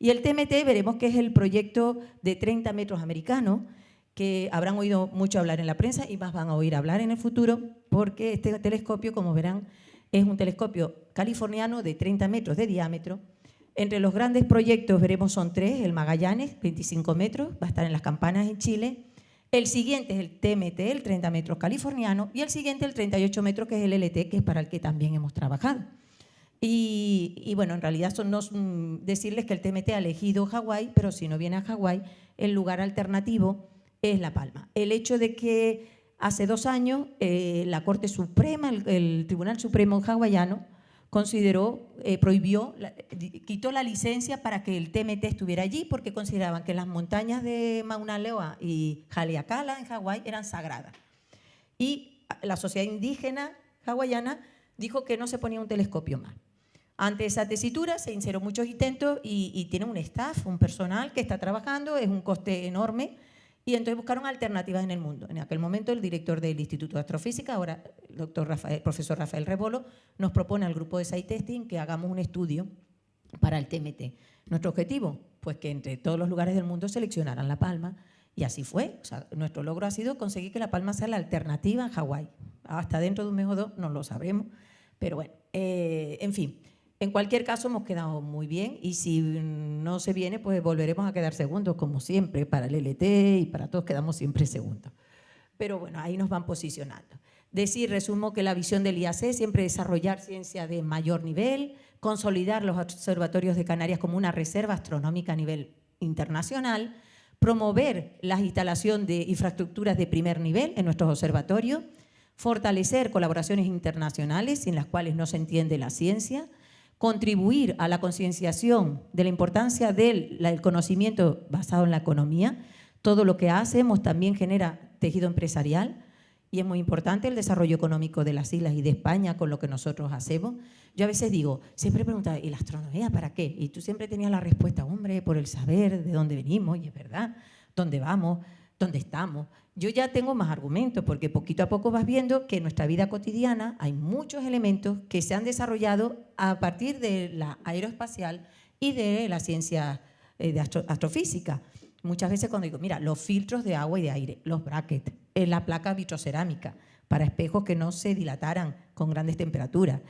Y el TMT veremos que es el proyecto de 30 metros americano, que habrán oído mucho hablar en la prensa y más van a oír hablar en el futuro, porque este telescopio, como verán, es un telescopio californiano de 30 metros de diámetro. Entre los grandes proyectos veremos son tres, el Magallanes, 25 metros, va a estar en las campanas en Chile. El siguiente es el TMT, el 30 metros californiano, y el siguiente el 38 metros, que es el LT, que es para el que también hemos trabajado. Y, bueno, en realidad son no, decirles que el TMT ha elegido Hawái, pero si no viene a Hawái, el lugar alternativo es La Palma. El hecho de que hace dos años eh, la Corte Suprema, el, Tribunal Supremo hawaiano, consideró, eh, prohibió, quitó la licencia para que el TMT estuviera allí porque consideraban que las montañas de Mauna Loa y Haleakala en Hawái eran sagradas. Y la sociedad indígena hawaiana dijo que no se ponía un telescopio más. Ante esa tesitura se hicieron muchos intentos y, y tiene un staff, un personal que está trabajando, es un coste enorme, y entonces buscaron alternativas en el mundo. En aquel momento el director del Instituto de Astrofísica, ahora el doctor profesor Rafael Rebolo, nos propone al grupo de site testing que hagamos un estudio para el TMT. Nuestro objetivo, pues que entre todos los lugares del mundo seleccionaran La Palma, y así fue. nuestro logro ha sido conseguir que La Palma sea la alternativa en Hawái. Hasta dentro de un mes o dos no lo sabremos, pero bueno, eh, en fin. En cualquier caso, hemos quedado muy bien y si no se viene, pues volveremos a quedar segundos, como siempre, para el LT y para todos quedamos siempre segundos. Pero bueno, ahí nos van posicionando. Decir, resumo que la visión del IAC es siempre desarrollar ciencia de mayor nivel, consolidar los observatorios de Canarias como una reserva astronómica a nivel internacional, promover la instalación de infraestructuras de primer nivel en nuestros observatorios, fortalecer colaboraciones internacionales sin las cuales no se entiende la ciencia, contribuir a la concienciación de la importancia del conocimiento basado en la economía. Todo lo que hacemos también genera tejido empresarial y es muy importante el desarrollo económico de las islas y de España con lo que nosotros hacemos. Yo a veces digo, siempre preguntaba, ¿y la astronomía para qué? Y tú siempre tenías la respuesta, hombre, por el saber de dónde venimos, y es verdad, dónde vamos, dónde estamos yo ya tengo más argumentos, porque poquito a poco vas viendo que en nuestra vida cotidiana hay muchos elementos que se han desarrollado a partir de la aeroespacial y de la ciencia eh, de astrofísica. Muchas veces cuando digo, mira, los filtros de agua y de aire, los brackets, eh, la placa vitrocerámica para espejos que no se dilataran con grandes temperaturas,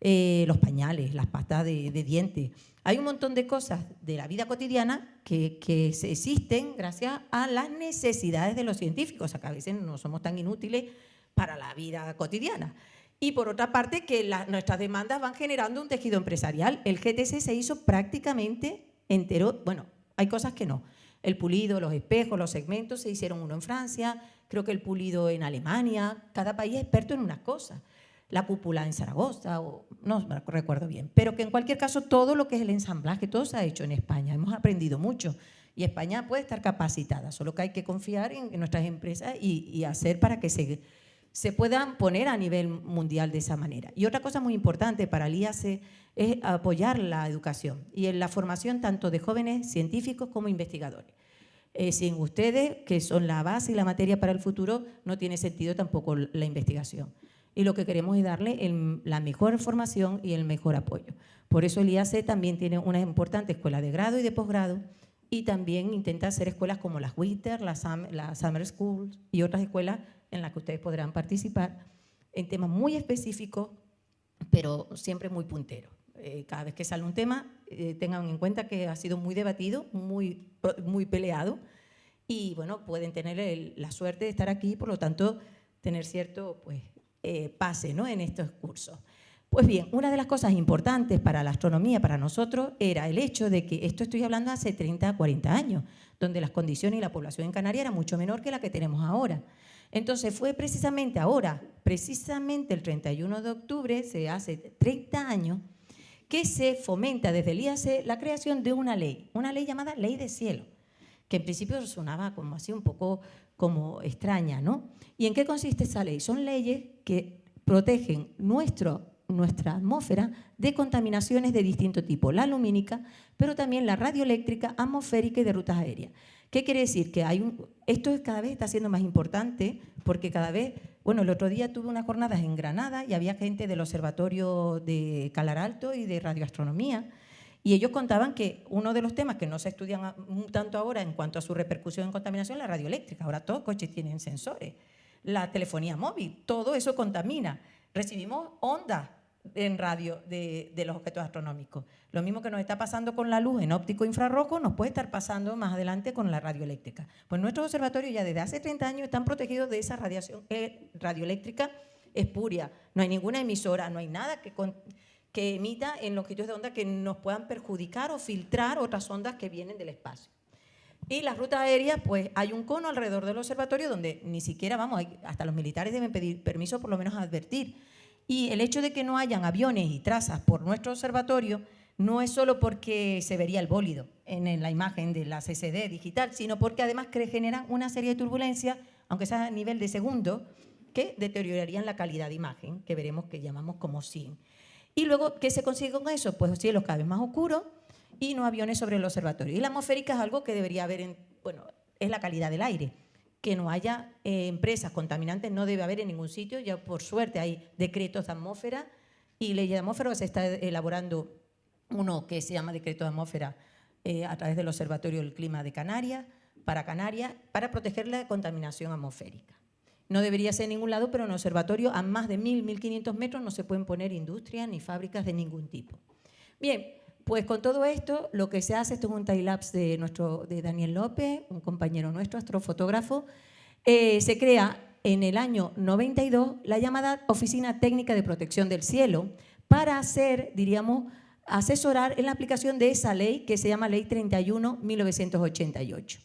eh, los pañales, las pastas de, dientes. Hay un montón de cosas de la vida cotidiana que, que existen gracias a las necesidades de los científicos, o sea, que a veces no somos tan inútiles para la vida cotidiana. Y por otra parte, que nuestras demandas van generando un tejido empresarial. El GTC se hizo prácticamente entero, bueno, hay cosas que no. El pulido, los espejos, los segmentos, se hicieron uno en Francia, creo que el pulido en Alemania, cada país es experto en una cosa la cúpula en Zaragoza, o no recuerdo bien. Pero que en cualquier caso todo lo que es el ensamblaje, todo se ha hecho en España. Hemos aprendido mucho y España puede estar capacitada, solo que hay que confiar en, nuestras empresas y, hacer para que se, se puedan poner a nivel mundial de esa manera. Y otra cosa muy importante para el IAC es apoyar la educación y la formación tanto de jóvenes científicos como investigadores. Eh, sin ustedes, que son la base y la materia para el futuro, no tiene sentido tampoco la investigación. Y lo que queremos es darle la mejor formación y el mejor apoyo. Por eso el IAC también tiene una importante escuela de grado y de posgrado y también intenta hacer escuelas como las Winter, las Summer Schools y otras escuelas en las que ustedes podrán participar en temas muy específicos, pero siempre muy punteros. Eh, cada vez que sale un tema, eh, tengan en cuenta que ha sido muy debatido, muy, muy peleado, y bueno, pueden tener la suerte de estar aquí, por lo tanto, tener cierto pues, eh, pase ¿no? en estos cursos. Pues bien, una de las cosas importantes para la astronomía, para nosotros, era el hecho de que, esto estoy hablando hace 30, 40 años, donde las condiciones y la población en Canarias era mucho menor que la que tenemos ahora. Entonces fue precisamente ahora, precisamente el 31 de octubre, se hace 30 años, que se fomenta desde el IAC la creación de una ley, una ley llamada Ley de Cielo, que en principio sonaba como así un poco como extraña, ¿no? ¿Y en qué consiste esa ley? Son leyes que protegen nuestro, nuestra atmósfera de contaminaciones de distinto tipo, la lumínica, pero también la radioeléctrica, atmosférica y de rutas aéreas. ¿Qué quiere decir? Que hay un, esto cada vez está siendo más importante porque cada vez, bueno, el otro día tuve unas jornadas en Granada y había gente del Observatorio de Calar Alto y de Radioastronomía y ellos contaban que uno de los temas que no se estudian tanto ahora en cuanto a su repercusión en contaminación es la radioeléctrica. Ahora todos los coches tienen sensores. La telefonía móvil, todo eso contamina. Recibimos ondas en radio de, los objetos astronómicos. Lo mismo que nos está pasando con la luz en óptico infrarrojo, nos puede estar pasando más adelante con la radioeléctrica. Pues nuestros observatorios ya desde hace 30 años están protegidos de esa radiación eh, radioeléctrica espuria. No hay ninguna emisora, no hay nada que, que emita en longitudes de onda que nos puedan perjudicar o filtrar otras ondas que vienen del espacio. Y las rutas aéreas, pues hay un cono alrededor del observatorio donde ni siquiera, vamos, hasta los militares deben pedir permiso por lo menos a advertir y el hecho de que no hayan aviones y trazas por nuestro observatorio no es solo porque se vería el bólido en la imagen de la CCD digital, sino porque además generan una serie de turbulencias, aunque sea a nivel de segundo, que deteriorarían la calidad de imagen, que veremos que llamamos como SIN. Y luego, ¿qué se consigue con eso? Pues cielos cada vez más oscuros y no aviones sobre el observatorio. Y la atmosférica es algo que debería haber, en, bueno, es la calidad del aire que no haya eh, empresas contaminantes, no debe haber en ningún sitio, ya por suerte hay decretos de atmósfera y ley de atmósfera, se está elaborando uno que se llama decreto de atmósfera eh, a través del Observatorio del Clima de Canarias, para Canarias, para proteger la contaminación atmosférica. No debería ser en ningún lado, pero en observatorio a más de 1.000, 1.500 metros no se pueden poner industrias ni fábricas de ningún tipo. Bien, pues con todo esto, lo que se hace, esto es un time-lapse de, nuestro, de Daniel López, un compañero nuestro, astrofotógrafo, eh, se crea en el año 92 la llamada Oficina Técnica de Protección del Cielo para hacer, diríamos, asesorar en la aplicación de esa ley que se llama Ley 31-1988.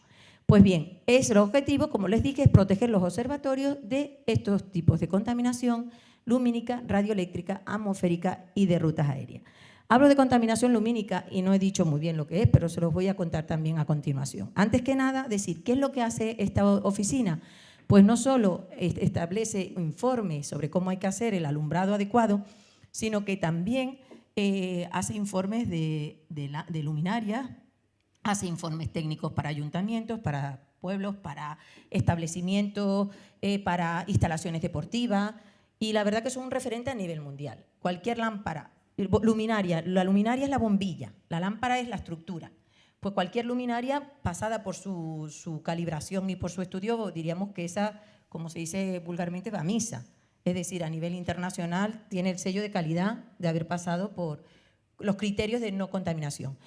Pues bien, es el objetivo, como les dije, es proteger los observatorios de estos tipos de contaminación lumínica, radioeléctrica, atmosférica y de rutas aéreas. Hablo de contaminación lumínica y no he dicho muy bien lo que es, pero se los voy a contar también a continuación. Antes que nada, decir, ¿qué es lo que hace esta oficina? Pues no solo establece informes sobre cómo hay que hacer el alumbrado adecuado, sino que también eh, hace informes de, luminarias, hace informes técnicos para ayuntamientos, para pueblos, para establecimientos, eh, para instalaciones deportivas, y la verdad que es un referente a nivel mundial. Cualquier lámpara Luminaria. La luminaria es la bombilla, la lámpara es la estructura. Pues cualquier luminaria pasada por su, calibración y por su estudio, diríamos que esa, como se dice vulgarmente, va a misa. Es decir, a nivel internacional tiene el sello de calidad de haber pasado por los criterios de no contaminación.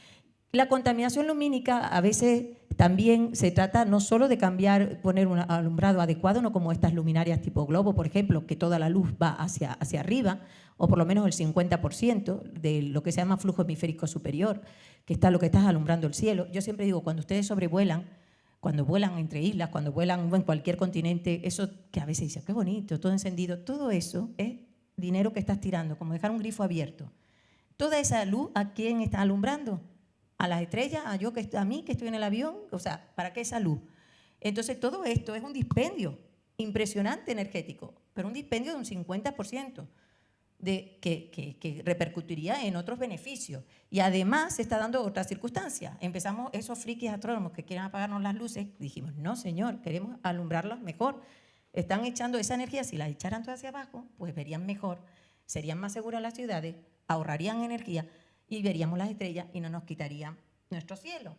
La contaminación lumínica a veces también se trata no solo de cambiar, poner un alumbrado adecuado, no como estas luminarias tipo globo, por ejemplo, que toda la luz va hacia, hacia arriba, o por lo menos el 50% de lo que se llama flujo hemisférico superior, que está lo que está alumbrando el cielo. Yo siempre digo, cuando ustedes sobrevuelan, cuando vuelan entre islas, cuando vuelan en cualquier continente, eso que a veces dice, qué bonito, todo encendido, todo eso es dinero que estás tirando, como dejar un grifo abierto. Toda esa luz, ¿a quién está alumbrando? A las estrellas, a, yo que, a mí que estoy en el avión, o sea, ¿para qué salud? Entonces todo esto es un dispendio impresionante energético, pero un dispendio de un 50% de, que, que, repercutiría en otros beneficios. Y además se está dando otra circunstancia. Empezamos esos frikis astrónomos que quieren apagarnos las luces, dijimos, no señor, queremos alumbrarlas mejor. están echando esa energía, si la echaran toda hacia abajo, pues verían mejor, serían más seguras las ciudades, ahorrarían energía y veríamos las estrellas y no nos quitarían nuestro cielo.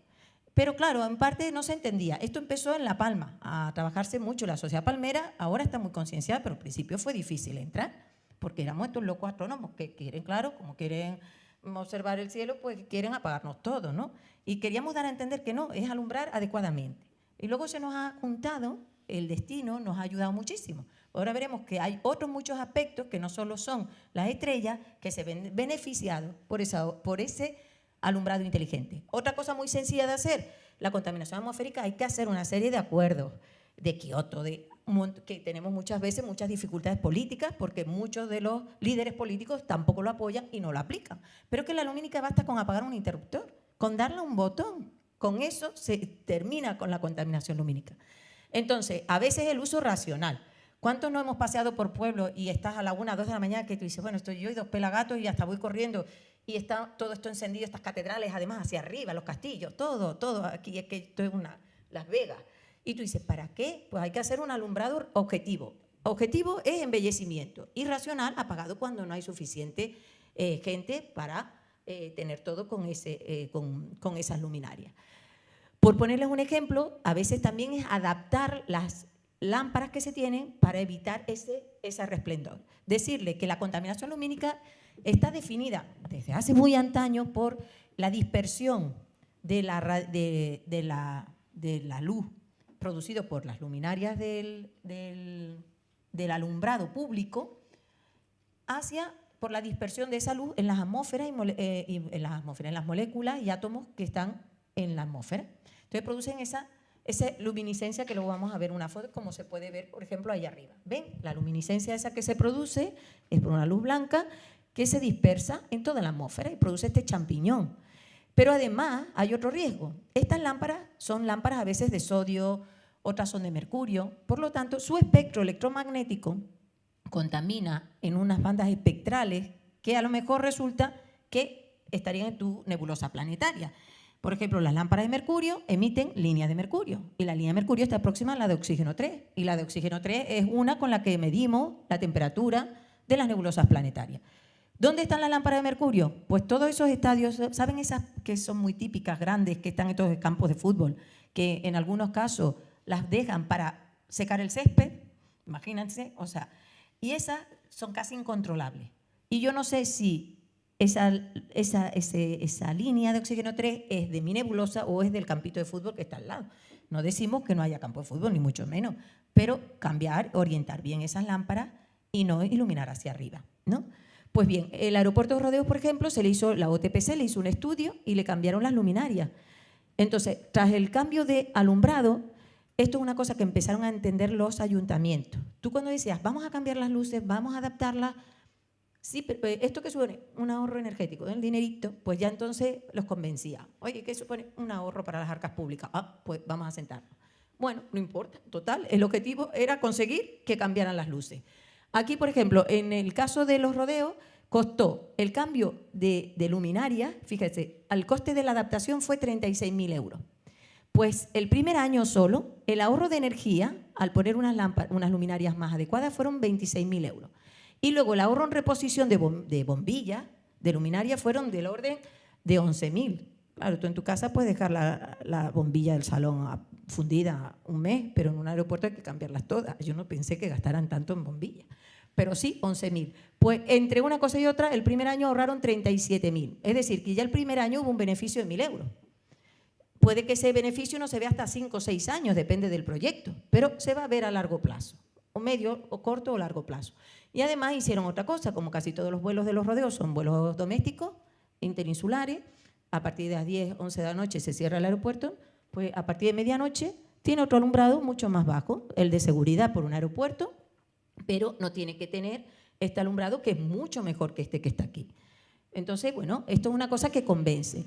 Pero claro, en parte no se entendía. Esto empezó en La Palma, a trabajarse mucho. La sociedad palmera ahora está muy concienciada, pero al principio fue difícil entrar, porque éramos estos locos astrónomos que quieren, claro, como quieren observar el cielo, pues quieren apagarnos todo, ¿no? Y queríamos dar a entender que no, es alumbrar adecuadamente. Y luego se nos ha juntado, el destino nos ha ayudado muchísimo. Ahora veremos que hay otros muchos aspectos que no solo son las estrellas, que se ven beneficiados por, ese alumbrado inteligente. Otra cosa muy sencilla de hacer, la contaminación atmosférica, hay que hacer una serie de acuerdos de Kioto, de que tenemos muchas veces muchas dificultades políticas porque muchos de los líderes políticos tampoco lo apoyan y no lo aplican. Pero que la lumínica basta con apagar un interruptor, con darle un botón. Con eso se termina con la contaminación lumínica. Entonces, a veces el uso racional. ¿Cuántos no hemos paseado por pueblos y estás a la una, dos de la mañana que tú dices, bueno, estoy yo y dos pelagatos y hasta voy corriendo y está todo esto encendido, estas catedrales, además hacia arriba, los castillos, todo, todo, aquí es que esto es una, Las Vegas. Y tú dices, ¿para qué? Pues hay que hacer un alumbrado objetivo. Objetivo es embellecimiento y racional apagado cuando no hay suficiente eh, gente para eh, tener todo con, ese, eh, con, con esas luminarias. Por ponerles un ejemplo, a veces también es adaptar las lámparas que se tienen para evitar ese, ese resplendor. Decirle que la contaminación lumínica está definida desde hace muy antaño por la dispersión de la, de, la, de la luz producido por las luminarias del, del, alumbrado público hacia por la dispersión de esa luz en las atmósferas y, eh, en las atmósferas, en las moléculas y átomos que están en la atmósfera. Entonces producen esa esa luminiscencia que luego vamos a ver una foto, como se puede ver, por ejemplo, ahí arriba. ¿Ven? La luminiscencia esa que se produce es por una luz blanca que se dispersa en toda la atmósfera y produce este champiñón. Pero además hay otro riesgo. Estas lámparas son lámparas a veces de sodio, otras son de mercurio, por lo tanto su espectro electromagnético contamina en unas bandas espectrales que a lo mejor resulta que estarían en tu nebulosa planetaria. Por ejemplo, las lámparas de mercurio emiten líneas de mercurio y la línea de mercurio está próxima a la de oxígeno 3 y la de oxígeno 3 es una con la que medimos la temperatura de las nebulosas planetarias. ¿Dónde están las lámparas de mercurio? Pues todos esos estadios, ¿saben esas que son muy típicas, grandes, que están en todos los campos de fútbol, que en algunos casos las dejan para secar el césped? Imagínense, o sea, y esas son casi incontrolables. Y yo no sé si esa, esa, esa, línea de oxígeno 3 es de mi nebulosa o es del campito de fútbol que está al lado. No decimos que no haya campo de fútbol, ni mucho menos, pero cambiar, orientar bien esas lámparas y no iluminar hacia arriba. ¿no? Pues bien, el aeropuerto de Rodeos, por ejemplo, se le hizo, la OTPC le hizo un estudio y le cambiaron las luminarias. Entonces, tras el cambio de alumbrado, esto es una cosa que empezaron a entender los ayuntamientos. Tú cuando decías, vamos a cambiar las luces, vamos a adaptarlas Sí, pero esto que supone un ahorro energético, el dinerito, pues ya entonces los convencía. Oye, ¿qué supone un ahorro para las arcas públicas? Ah, pues vamos a sentarnos. Bueno, no importa, total, el objetivo era conseguir que cambiaran las luces. Aquí, por ejemplo, en el caso de los rodeos, costó el cambio de, luminaria, fíjese, al coste de la adaptación fue 36.000 euros. Pues el primer año solo, el ahorro de energía, al poner unas, unas luminarias más adecuadas, fueron 26.000 euros. Y luego el ahorro en reposición de, bombillas, de luminaria, fueron del orden de 11.000. Claro, tú en tu casa puedes dejar la, bombilla del salón fundida un mes, pero en un aeropuerto hay que cambiarlas todas. Yo no pensé que gastaran tanto en bombillas. Pero sí, 11.000. Pues entre una cosa y otra, el primer año ahorraron 37.000. Es decir, que ya el primer año hubo un beneficio de 1.000 euros. Puede que ese beneficio no se vea hasta 5 o 6 años, depende del proyecto, pero se va a ver a largo plazo, o medio, o corto o largo plazo. Y además hicieron otra cosa, como casi todos los vuelos de los rodeos son vuelos domésticos, interinsulares, a partir de las 10, 11 de la noche se cierra el aeropuerto, pues a partir de medianoche tiene otro alumbrado mucho más bajo, el de seguridad por un aeropuerto, pero no tiene que tener este alumbrado que es mucho mejor que este que está aquí. Entonces, bueno, esto es una cosa que convence.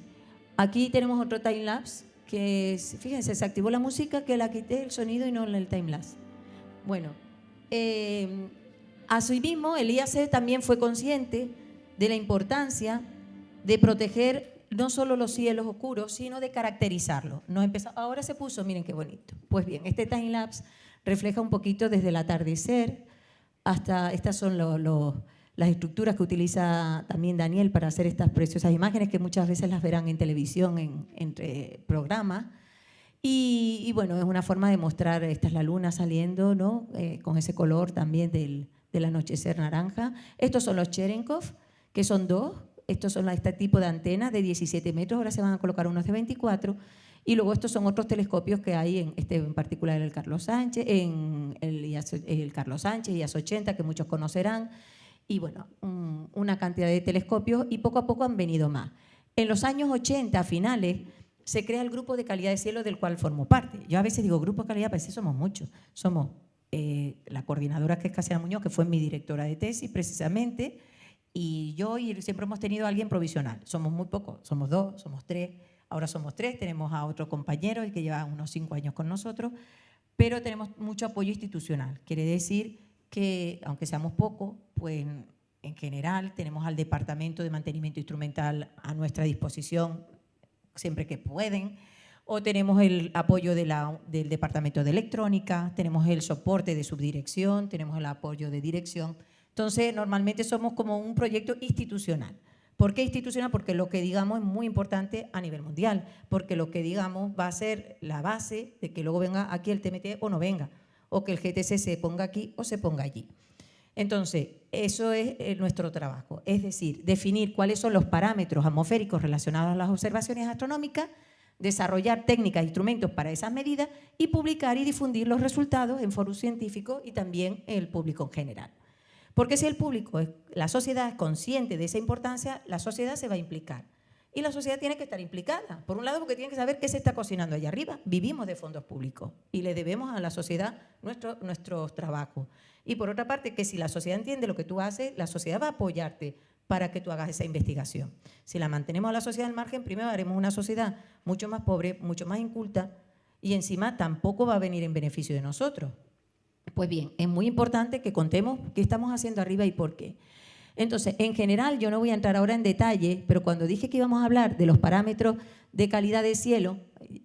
Aquí tenemos otro time-lapse que, fíjense, se activó la música que la quité el sonido y no el time-lapse. Bueno, eh, Asimismo, el IAC también fue consciente de la importancia de proteger no solo los cielos oscuros, sino de caracterizarlos. ahora se puso, miren qué bonito. Pues bien, este time lapse refleja un poquito desde el atardecer hasta, estas son las estructuras que utiliza también Daniel para hacer estas preciosas imágenes que muchas veces las verán en televisión, en, entre programas. Y, bueno, es una forma de mostrar, esta es la luna saliendo, ¿no? Eh, con ese color también del, del, anochecer naranja. Estos son los Cherenkov, que son dos. Estos son este tipo de antenas de 17 metros, ahora se van a colocar unos de 24. Y luego estos son otros telescopios que hay, en, este en particular el Carlos Sánchez, en el, Carlos Sánchez, IAS 80, que muchos conocerán. Y bueno, una cantidad de telescopios y poco a poco han venido más. En los años 80, finales, se crea el grupo de calidad de cielo del cual formo parte. Yo a veces digo grupo de calidad, pero sí somos muchos. Somos eh, la coordinadora que es Casiana Muñoz, que fue mi directora de tesis precisamente, y yo y siempre hemos tenido a alguien provisional. Somos muy pocos, somos dos, somos tres, ahora somos tres, tenemos a otro compañero que lleva unos cinco años con nosotros, pero tenemos mucho apoyo institucional. Quiere decir que, aunque seamos pocos, pues en general tenemos al Departamento de Mantenimiento Instrumental a nuestra disposición siempre que pueden, o tenemos el apoyo del Departamento de Electrónica, tenemos el soporte de subdirección, tenemos el apoyo de dirección. Entonces, normalmente somos como un proyecto institucional. ¿Por qué institucional? Porque lo que digamos es muy importante a nivel mundial, porque lo que digamos va a ser la base de que luego venga aquí el TMT o no venga, o que el GTC se ponga aquí o se ponga allí. Entonces, eso es eh, nuestro trabajo, es decir, definir cuáles son los parámetros atmosféricos relacionados a las observaciones astronómicas, desarrollar técnicas e instrumentos para esas medidas y publicar y difundir los resultados en foros científicos y también en el público en general. Porque si el público, la sociedad es consciente de esa importancia, la sociedad se va a implicar. Y la sociedad tiene que estar implicada. Por un lado, porque tiene que saber qué se está cocinando allá arriba. Vivimos de fondos públicos y le debemos a la sociedad nuestro, nuestros trabajos. Y por otra parte, que si la sociedad entiende lo que tú haces, la sociedad va a apoyarte para que tú hagas esa investigación. Si la mantenemos a la sociedad al margen, primero haremos una sociedad mucho más pobre, mucho más inculta y encima tampoco va a venir en beneficio de nosotros. Pues bien, es muy importante que contemos qué estamos haciendo arriba y por qué. Entonces, en general, yo no voy a entrar ahora en detalle, pero cuando dije que íbamos a hablar de los parámetros de calidad de cielo,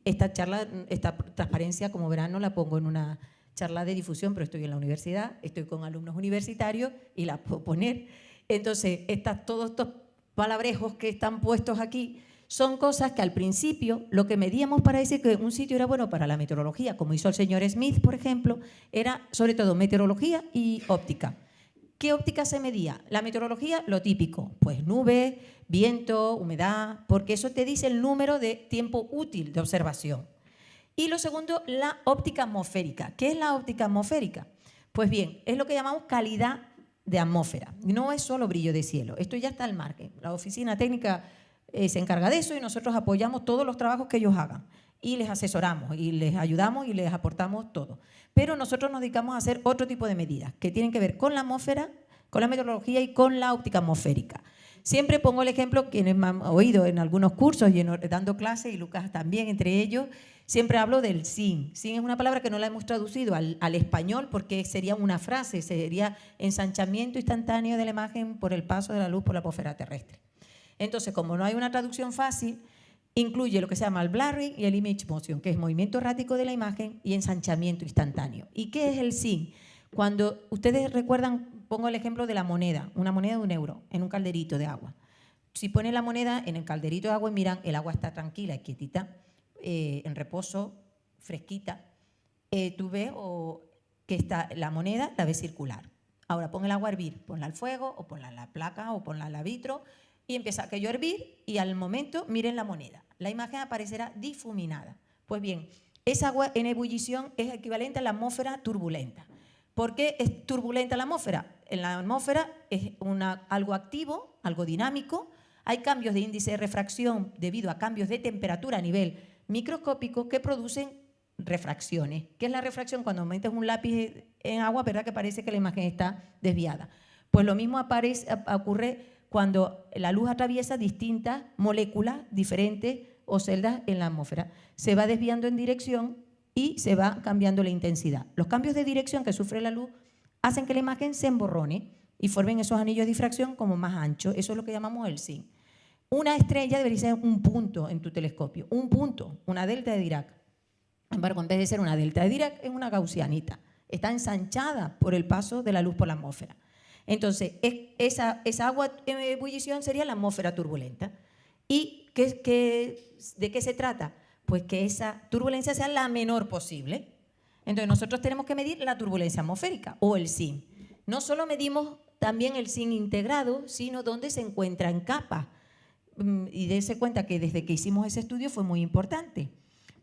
esta charla, esta transparencia, como verán, no la pongo en una charla de difusión, pero estoy en la universidad, estoy con alumnos universitarios y la puedo poner. Entonces, estas, todos estos palabrejos que están puestos aquí son cosas que al principio lo que medíamos para decir que un sitio era bueno para la meteorología, como hizo el señor Smith, por ejemplo, era sobre todo meteorología y óptica. ¿Qué óptica se medía? La meteorología, lo típico, pues nube, viento, humedad, porque eso te dice el número de tiempo útil de observación. Y lo segundo, la óptica atmosférica. ¿Qué es la óptica atmosférica? Pues bien, es lo que llamamos calidad de atmósfera. No es solo brillo de cielo. Esto ya está al margen. La oficina técnica eh, se encarga de eso y nosotros apoyamos todos los trabajos que ellos hagan. Y les asesoramos, y les ayudamos y les aportamos todo. Pero nosotros nos dedicamos a hacer otro tipo de medidas que tienen que ver con la atmósfera, con la meteorología y con la óptica atmosférica. Siempre pongo el ejemplo, quienes me han oído en algunos cursos y dando clases, y Lucas también entre ellos, Siempre hablo del sin. Sin es una palabra que no la hemos traducido al, español porque sería una frase, sería ensanchamiento instantáneo de la imagen por el paso de la luz por la atmósfera terrestre. Entonces, como no hay una traducción fácil, incluye lo que se llama el blurring y el image motion, que es movimiento errático de la imagen y ensanchamiento instantáneo. ¿Y qué es el sin? Cuando ustedes recuerdan, pongo el ejemplo de la moneda, una moneda de un euro en un calderito de agua. Si ponen la moneda en el calderito de agua y miran, el agua está tranquila y quietita eh, en reposo, fresquita, eh, tú ves que está la moneda, la ves circular. Ahora pon el agua a hervir, ponla al fuego o ponla en la placa o ponla al vitro y empieza aquello a hervir y al momento miren la moneda. La imagen aparecerá difuminada. Pues bien, esa agua en ebullición es equivalente a la atmósfera turbulenta. ¿Por qué es turbulenta la atmósfera? En la atmósfera es algo activo, algo dinámico, hay cambios de índice de refracción debido a cambios de temperatura a nivel microscópicos que producen refracciones. ¿Qué es la refracción? Cuando metes un lápiz en agua, ¿verdad que parece que la imagen está desviada? Pues lo mismo aparece, ocurre cuando la luz atraviesa distintas moléculas diferentes o celdas en la atmósfera. Se va desviando en dirección y se va cambiando la intensidad. Los cambios de dirección que sufre la luz hacen que la imagen se emborrone y formen esos anillos de difracción como más anchos. Eso es lo que llamamos el zinc. Una estrella debería ser un punto en tu telescopio, un punto, una delta de Dirac. Sin embargo, en vez de ser una delta de Dirac, es una gaussianita. está ensanchada por el paso de la luz por la atmósfera. Entonces, esa, esa agua en ebullición sería la atmósfera turbulenta. ¿Y qué, de qué se trata? Pues que esa turbulencia sea la menor posible. Entonces, nosotros tenemos que medir la turbulencia atmosférica o el SIN. No solo medimos también el SIN integrado, sino dónde se encuentra en capa. Mm, y dése cuenta que desde que hicimos ese estudio fue muy importante,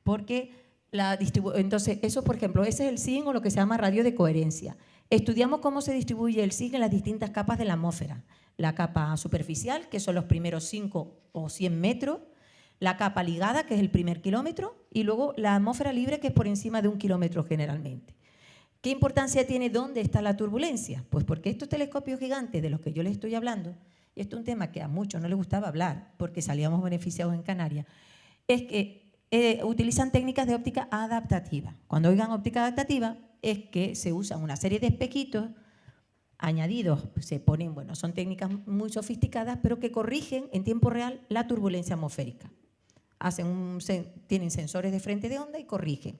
porque la entonces eso, por ejemplo, ese es el SIN o lo que se llama radio de coherencia. Estudiamos cómo se distribuye el SIG en las distintas capas de la atmósfera. La capa superficial, que son los primeros 5 o 100 metros, la capa ligada, que es el primer kilómetro, y luego la atmósfera libre, que es por encima de un kilómetro generalmente. ¿Qué importancia tiene dónde está la turbulencia? Pues porque estos telescopios gigantes de los que yo les estoy hablando, y esto es un tema que a muchos no les gustaba hablar porque salíamos beneficiados en Canarias, es que eh, utilizan técnicas de óptica adaptativa. Cuando oigan óptica adaptativa, es que se usan una serie de espejitos añadidos, se ponen, bueno, son técnicas muy sofisticadas, pero que corrigen en tiempo real la turbulencia atmosférica. Tienen sensores de frente de onda y corrigen.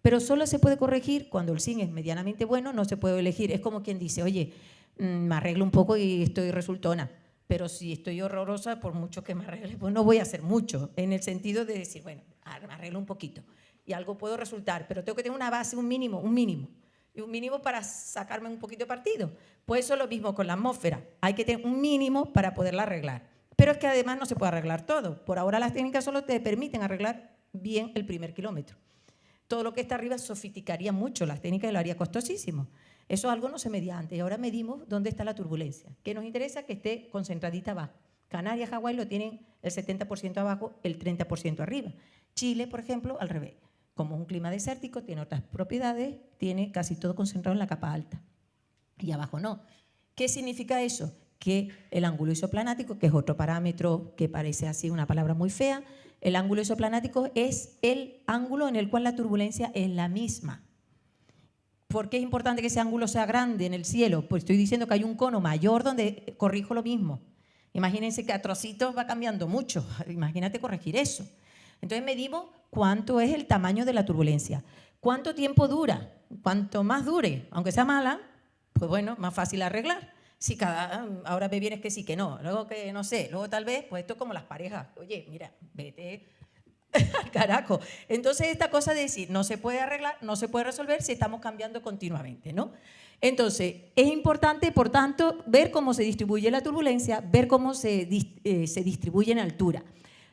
Pero solo se puede corregir cuando el SIN es medianamente bueno, no se puede elegir. Es como quien dice, oye, me arreglo un poco y estoy resultona. Pero si estoy horrorosa, por mucho que me arregle, pues no voy a hacer mucho, en el sentido de decir, bueno, me arreglo un poquito y algo puedo resultar, pero tengo que tener una base, un mínimo, un mínimo. Y un mínimo para sacarme un poquito de partido. Pues eso es lo mismo con la atmósfera. Hay que tener un mínimo para poderla arreglar. Pero es que además no se puede arreglar todo. Por ahora las técnicas solo te permiten arreglar bien el primer kilómetro. Todo lo que está arriba sofisticaría mucho las técnicas y lo haría costosísimo. Eso algo no se medía antes y ahora medimos dónde está la turbulencia. Que nos interesa que esté concentradita abajo. Canarias, Hawái lo tienen el 70% abajo, el 30% arriba. Chile, por ejemplo, al revés como es un clima desértico, tiene otras propiedades, tiene casi todo concentrado en la capa alta. Y abajo no. ¿Qué significa eso? Que el ángulo isoplanático, que es otro parámetro que parece así una palabra muy fea, el ángulo isoplanático es el ángulo en el cual la turbulencia es la misma. ¿Por qué es importante que ese ángulo sea grande en el cielo? Pues estoy diciendo que hay un cono mayor donde corrijo lo mismo. Imagínense que a trocitos va cambiando mucho. *laughs* Imagínate corregir eso. Entonces medimos cuánto es el tamaño de la turbulencia. ¿Cuánto tiempo dura? Cuanto más dure, aunque sea mala, pues bueno, más fácil arreglar. Si cada, ahora me vienes que sí, que no, luego que no sé, luego tal vez, pues esto es como las parejas. Oye, mira, vete *laughs* carajo. Entonces esta cosa de decir, no se puede arreglar, no se puede resolver si estamos cambiando continuamente, ¿no? Entonces, es importante, por tanto, ver cómo se distribuye la turbulencia, ver cómo se, eh, se distribuye en altura.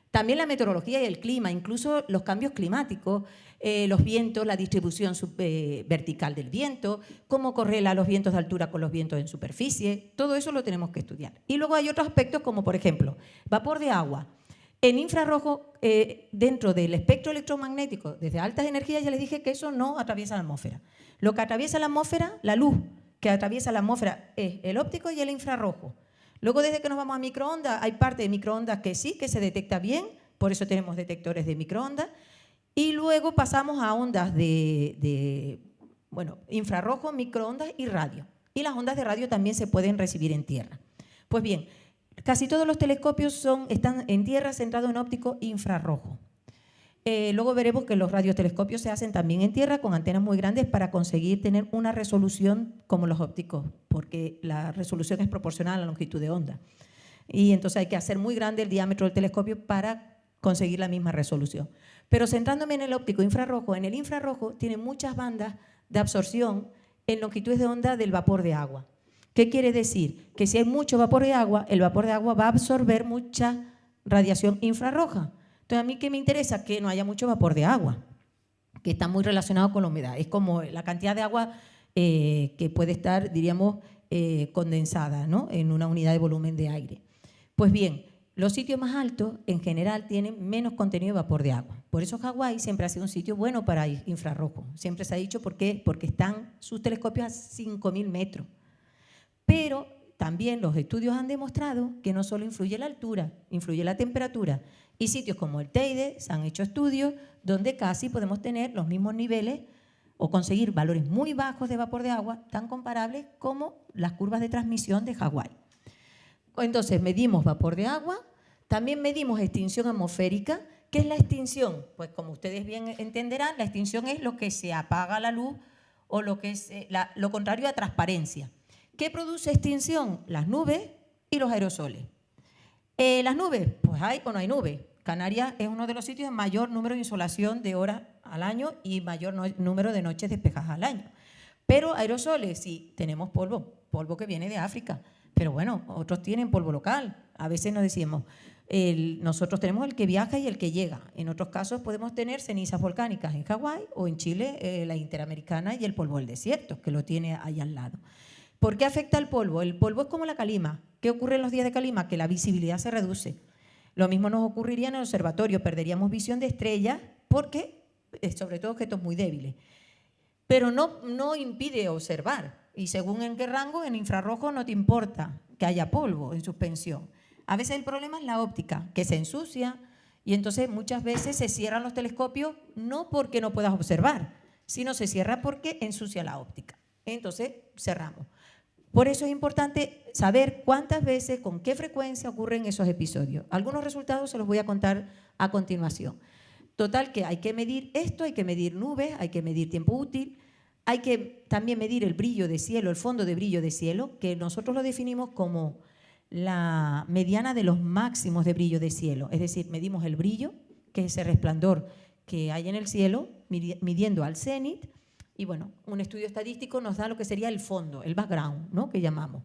También la meteorología y el clima, incluso los cambios climáticos, eh, los vientos, la distribución eh, vertical del viento, cómo correla los vientos de altura con los vientos en superficie, todo eso lo tenemos que estudiar. Y luego hay otros aspectos como, por ejemplo, vapor de agua. En infrarrojo, eh, dentro del espectro electromagnético, desde altas energías, ya les dije que eso no atraviesa la atmósfera. Lo que atraviesa la atmósfera, la luz que atraviesa la atmósfera es el óptico y el infrarrojo. Luego, desde que nos vamos a microondas, hay parte de microondas que sí, que se detecta bien, por eso tenemos detectores de microondas. Y luego pasamos a ondas de, bueno, infrarrojo, microondas y radio. Y las ondas de radio también se pueden recibir en tierra. Pues bien, casi todos los telescopios están en tierra centrados en óptico infrarrojo. Eh, luego veremos que los radiotelescopios se hacen también en tierra con antenas muy grandes para conseguir tener una resolución como los ópticos, porque la resolución es proporcional a la longitud de onda. Y entonces hay que hacer muy grande el diámetro del telescopio para conseguir la misma resolución. Pero centrándome en el óptico infrarrojo, en el infrarrojo tiene muchas bandas de absorción en longitudes de onda del vapor de agua. ¿Qué quiere decir? Que si hay mucho vapor de agua, el vapor de agua va a absorber mucha radiación infrarroja. Entonces, a mí que me interesa que no haya mucho vapor de agua, que está muy relacionado con la humedad. Es como la cantidad de agua eh, que puede estar, diríamos, eh, condensada ¿no? en una unidad de volumen de aire. Pues bien, los sitios más altos en general tienen menos contenido de vapor de agua. Por eso Hawái siempre ha sido un sitio bueno para infrarrojo. Siempre se ha dicho por qué, porque están sus telescopios a 5.000 metros. Pero también los estudios han demostrado que no solo influye la altura, influye la temperatura. Y sitios como el Teide se han hecho estudios donde casi podemos tener los mismos niveles o conseguir valores muy bajos de vapor de agua, tan comparables como las curvas de transmisión de Hawái. Entonces, medimos vapor de agua, también medimos extinción atmosférica. ¿Qué es la extinción? Pues como ustedes bien entenderán, la extinción es lo que se apaga la luz o lo que es eh, lo contrario a transparencia. ¿Qué produce extinción? Las nubes y los aerosoles. Eh, las nubes, pues hay o no hay nubes. Canarias es uno de los sitios de mayor número de insolación de horas al año y mayor número de noches despejadas al año. Pero aerosoles, sí, tenemos polvo, polvo que viene de África. Pero bueno, otros tienen polvo local. A veces nos decimos, nosotros tenemos el que viaja y el que llega. En otros casos podemos tener cenizas volcánicas en Hawái o en Chile, eh, la interamericana y el polvo del desierto, que lo tiene ahí al lado. ¿Por qué afecta el polvo? El polvo es como la calima. ¿Qué ocurre en los días de calima? Que la visibilidad se reduce. Lo mismo nos ocurriría en el observatorio, perderíamos visión de estrellas porque, eh, sobre todo, objetos muy débiles. Pero no, no impide observar. Y según en qué rango, en infrarrojo no te importa que haya polvo en suspensión. A veces el problema es la óptica, que se ensucia y entonces muchas veces se cierran los telescopios no porque no puedas observar, sino se cierra porque ensucia la óptica. Entonces cerramos. Por eso es importante saber cuántas veces, con qué frecuencia ocurren esos episodios. Algunos resultados se los voy a contar a continuación. Total que hay que medir esto, hay que medir nubes, hay que medir tiempo útil, hay que también medir el brillo de cielo, el fondo de brillo de cielo, que nosotros lo definimos como la mediana de los máximos de brillo de cielo. Es decir, medimos el brillo, que es ese resplandor que hay en el cielo, midiendo al cenit. Y bueno, un estudio estadístico nos da lo que sería el fondo, el background, ¿no? que llamamos.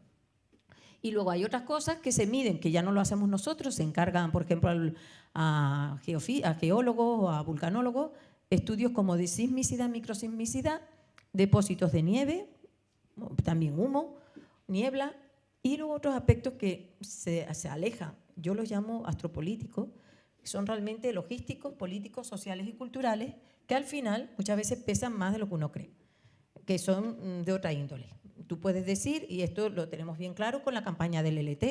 Y luego hay otras cosas que se miden, que ya no lo hacemos nosotros, se encargan, por ejemplo, a, a geólogos o a vulcanólogos, estudios como de sismicidad, microsismicidad, depósitos de nieve, también humo, niebla, y luego otros aspectos que se, se alejan, yo los llamo astropolíticos, son realmente logísticos, políticos, sociales y culturales, que al final muchas veces pesan más de lo que uno cree, que son mm, de otra índole. Tú puedes decir, y esto lo tenemos bien claro con la campaña del LT,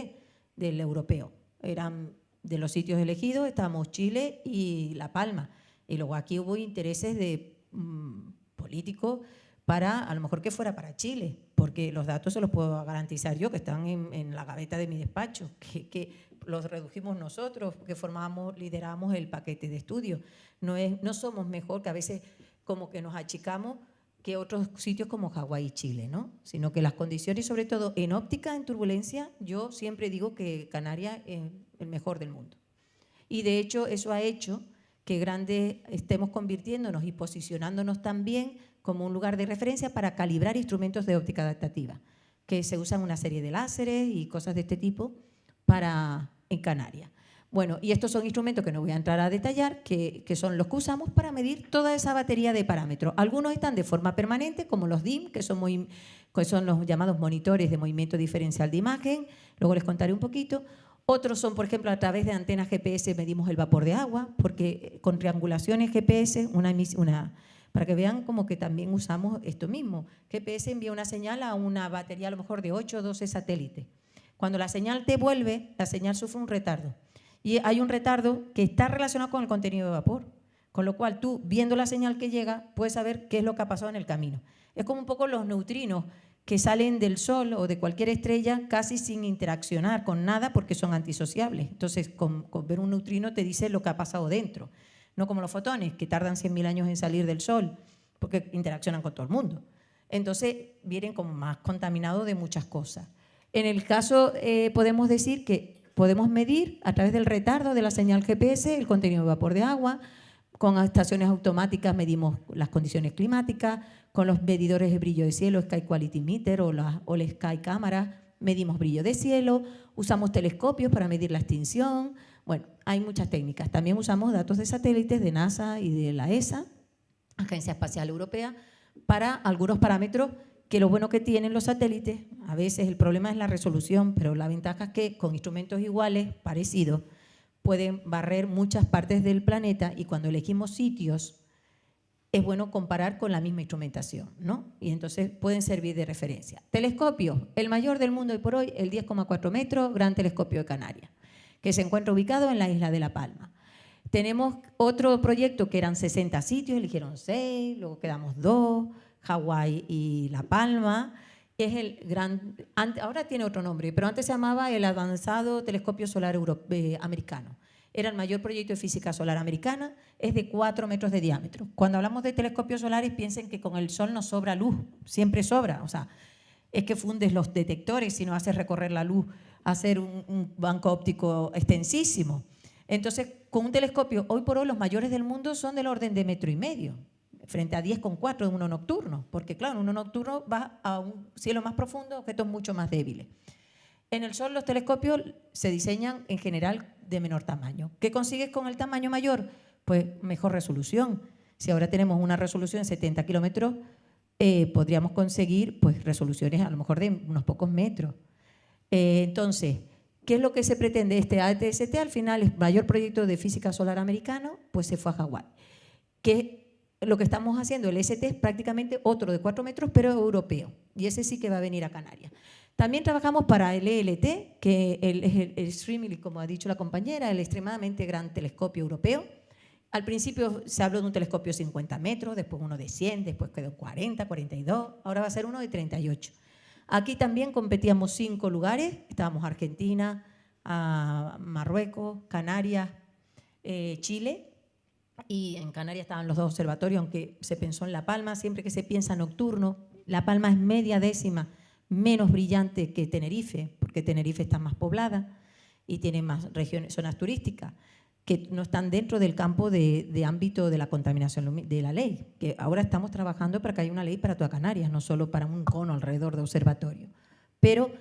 del europeo, eran de los sitios elegidos, estábamos Chile y La Palma, y luego aquí hubo intereses de mm, políticos para, a lo mejor que fuera para Chile, porque los datos se los puedo garantizar yo, que están en, la gaveta de mi despacho, que, los redujimos nosotros, que formamos, lideramos el paquete de estudio. No, es, no somos mejor, que a veces como que nos achicamos que otros sitios como Hawái y Chile, ¿no? sino que las condiciones, sobre todo en óptica, en turbulencia, yo siempre digo que Canarias es el mejor del mundo. Y de hecho eso ha hecho que grandes estemos convirtiéndonos y posicionándonos también como un lugar de referencia para calibrar instrumentos de óptica adaptativa, que se usan una serie de láseres y cosas de este tipo para, en Canarias. Bueno, y estos son instrumentos que no voy a entrar a detallar, que, son los que usamos para medir toda esa batería de parámetros. Algunos están de forma permanente, como los DIM, que son, muy, que son los llamados monitores de movimiento diferencial de imagen, luego les contaré un poquito. Otros son, por ejemplo, a través de antenas GPS medimos el vapor de agua, porque con triangulaciones GPS, una, una para que vean como que también usamos esto mismo. GPS envía una señal a una batería a lo mejor de 8 o 12 satélites. Cuando la señal te vuelve, la señal sufre un retardo. Y hay un retardo que está relacionado con el contenido de vapor. Con lo cual tú, viendo la señal que llega, puedes saber qué es lo que ha pasado en el camino. Es como un poco los neutrinos que salen del Sol o de cualquier estrella casi sin interaccionar con nada porque son antisociables. Entonces, con, con ver un neutrino te dice lo que ha pasado dentro no como los fotones, que tardan 100.000 años en salir del Sol, porque interaccionan con todo el mundo. Entonces, vienen como más contaminados de muchas cosas. En el caso, eh, podemos decir que podemos medir a través del retardo de la señal GPS el contenido de vapor de agua, con estaciones automáticas medimos las condiciones climáticas, con los medidores de brillo de cielo, Sky Quality Meter o la, o la Sky Cámara, medimos brillo de cielo, usamos telescopios para medir la extinción, bueno, hay muchas técnicas. También usamos datos de satélites de NASA y de la ESA, Agencia Espacial Europea, para algunos parámetros que lo bueno que tienen los satélites, a veces el problema es la resolución, pero la ventaja es que con instrumentos iguales, parecidos, pueden barrer muchas partes del planeta y cuando elegimos sitios es bueno comparar con la misma instrumentación, ¿no? Y entonces pueden servir de referencia. Telescopio, el mayor del mundo hoy por hoy, el 10,4 metros, Gran Telescopio de Canarias que se encuentra ubicado en la isla de La Palma. Tenemos otro proyecto que eran 60 sitios, eligieron 6, luego quedamos 2, Hawái y La Palma. Es el gran, ahora tiene otro nombre, pero antes se llamaba el Avanzado Telescopio Solar Europeo, Americano. Era el mayor proyecto de física solar americana, es de 4 metros de diámetro. Cuando hablamos de telescopios solares, piensen que con el sol no sobra luz, siempre sobra. O sea, es que fundes los detectores si no haces recorrer la luz, hacer un, banco óptico extensísimo. Entonces, con un telescopio, hoy por hoy los mayores del mundo son del orden de metro y medio, frente a 10,4 de uno nocturno, porque claro, uno nocturno va a un cielo más profundo, objetos mucho más débiles. En el Sol los telescopios se diseñan en general de menor tamaño. ¿Qué consigues con el tamaño mayor? Pues mejor resolución. Si ahora tenemos una resolución de 70 kilómetros, eh, podríamos conseguir pues, resoluciones a lo mejor de unos pocos metros. Eh, entonces, ¿qué es lo que se pretende? Este ATST al final es mayor proyecto de física solar americano, pues se fue a Hawái. Que lo que estamos haciendo, el ST es prácticamente otro de 4 metros, pero europeo. Y ese sí que va a venir a Canarias. También trabajamos para el ELT, que es el, el, como ha dicho la compañera, el extremadamente gran telescopio europeo. Al principio se habló de un telescopio de 50 metros, después uno de 100, después quedó 40, 42, ahora va a ser uno de 38. Aquí también competíamos cinco lugares, estábamos Argentina, Marruecos, Canarias, eh, Chile, y en Canarias estaban los dos observatorios, aunque se pensó en La Palma, siempre que se piensa nocturno, La Palma es media décima menos brillante que Tenerife, porque Tenerife está más poblada y tiene más regiones, zonas turísticas que no están dentro del campo de, ámbito de la contaminación de la ley, que ahora estamos trabajando para que haya una ley para toda Canarias, no solo para un cono alrededor de observatorio. Pero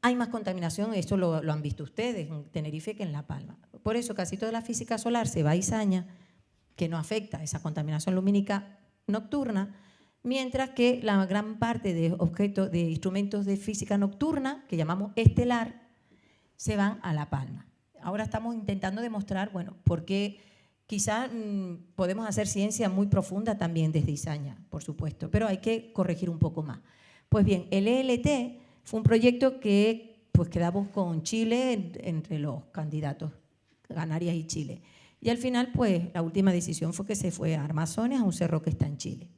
hay más contaminación, esto lo, han visto ustedes en Tenerife que en La Palma. Por eso casi toda la física solar se va a Izaña, que no afecta esa contaminación lumínica nocturna, mientras que la gran parte de objetos, de instrumentos de física nocturna, que llamamos estelar, se van a La Palma ahora estamos intentando demostrar, bueno, por qué quizás mm, podemos hacer ciencia muy profunda también desde Izaña, por supuesto, pero hay que corregir un poco más. Pues bien, el ELT fue un proyecto que pues quedamos con Chile entre los candidatos, Canarias y Chile. Y al final, pues, la última decisión fue que se fue a Armazones, a un cerro que está en Chile.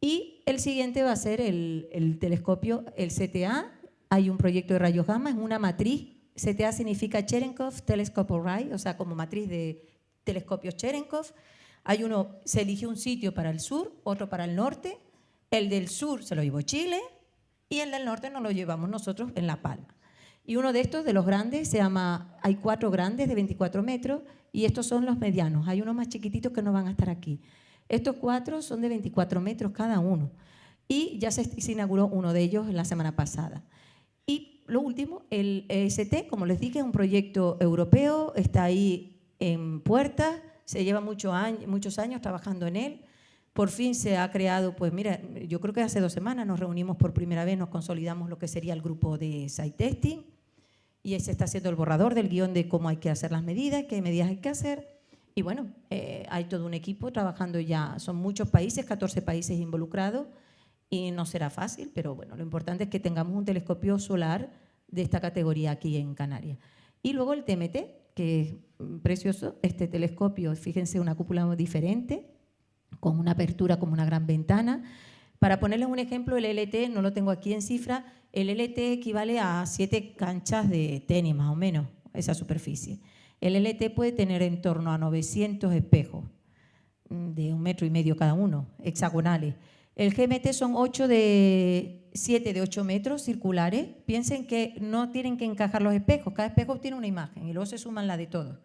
Y el siguiente va a ser el, el telescopio, el CTA. Hay un proyecto de rayos gamma, es una matriz CTA significa Cherenkov Telescope Array, o sea, como matriz de telescopios Cherenkov. Hay uno, se eligió un sitio para el sur, otro para el norte. El del sur se lo llevó Chile y el del norte nos lo llevamos nosotros en La Palma. Y uno de estos, de los grandes, se llama, hay cuatro grandes de 24 metros y estos son los medianos. Hay unos más chiquititos que no van a estar aquí. Estos cuatro son de 24 metros cada uno. Y ya se, inauguró uno de ellos la semana pasada. Y lo último, el EST, como les dije, es un proyecto europeo, está ahí en puerta, se lleva muchos años trabajando en él. Por fin se ha creado, pues mira, yo creo que hace dos semanas nos reunimos por primera vez, nos consolidamos lo que sería el grupo de site testing y se está haciendo el borrador del guion de cómo hay que hacer las medidas, qué medidas hay que hacer. Y bueno, eh, hay todo un equipo trabajando ya, son muchos países, 14 países involucrados, y no será fácil, pero bueno, lo importante es que tengamos un telescopio solar de esta categoría aquí en Canarias. Y luego el TMT, que es precioso, este telescopio, fíjense, una cúpula diferente, con una apertura como una gran ventana. Para ponerles un ejemplo, el LT, no lo tengo aquí en cifra, el LT equivale a siete canchas de tenis, más o menos, esa superficie. El LT puede tener en torno a 900 espejos, de un metro y medio cada uno, hexagonales. El GMT son 8 de 7 de 8 metros circulares. Piensen que no tienen que encajar los espejos, cada espejo tiene una imagen y luego se suman la de todos.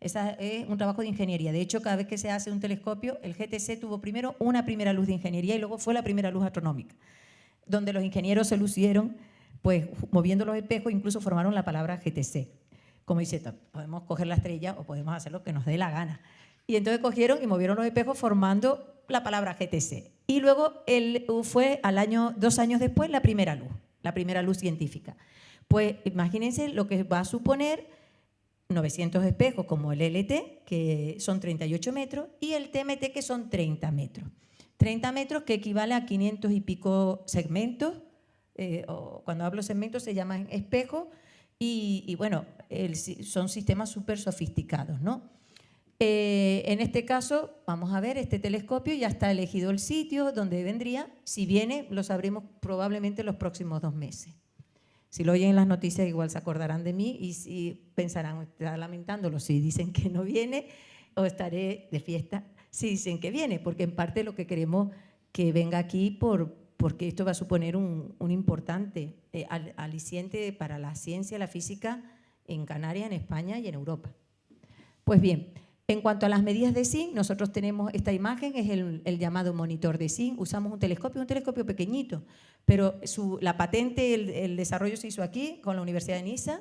Ese es un trabajo de ingeniería. De hecho, cada vez que se hace un telescopio, el GTC tuvo primero una primera luz de ingeniería y luego fue la primera luz astronómica, donde los ingenieros se lucieron pues moviendo los espejos, incluso formaron la palabra GTC. Como dice, podemos coger la estrella o podemos hacer lo que nos dé la gana. Y entonces cogieron y movieron los espejos formando la palabra GTC. Y luego él fue al año, dos años después la primera luz, la primera luz científica. Pues imagínense lo que va a suponer 900 espejos como el LT, que son 38 metros, y el TMT, que son 30 metros. 30 metros que equivale a 500 y pico segmentos, eh, o cuando hablo segmentos se llaman espejos, y, bueno, son sistemas súper sofisticados, ¿no? Eh, en este caso, vamos a ver, este telescopio ya está elegido el sitio donde vendría. Si viene, lo sabremos probablemente en los próximos dos meses. Si lo oyen en las noticias igual se acordarán de mí y si pensarán, está lamentándolo si dicen que no viene o estaré de fiesta si dicen que viene, porque en parte lo que queremos que venga aquí por, porque esto va a suponer un, importante eh, aliciente para la ciencia, la física en Canarias, en España y en Europa. Pues bien, en cuanto a las medidas de zinc, nosotros tenemos esta imagen, es el, llamado monitor de zinc. Usamos un telescopio, un telescopio pequeñito, pero la patente, el, desarrollo se hizo aquí con la Universidad de Niza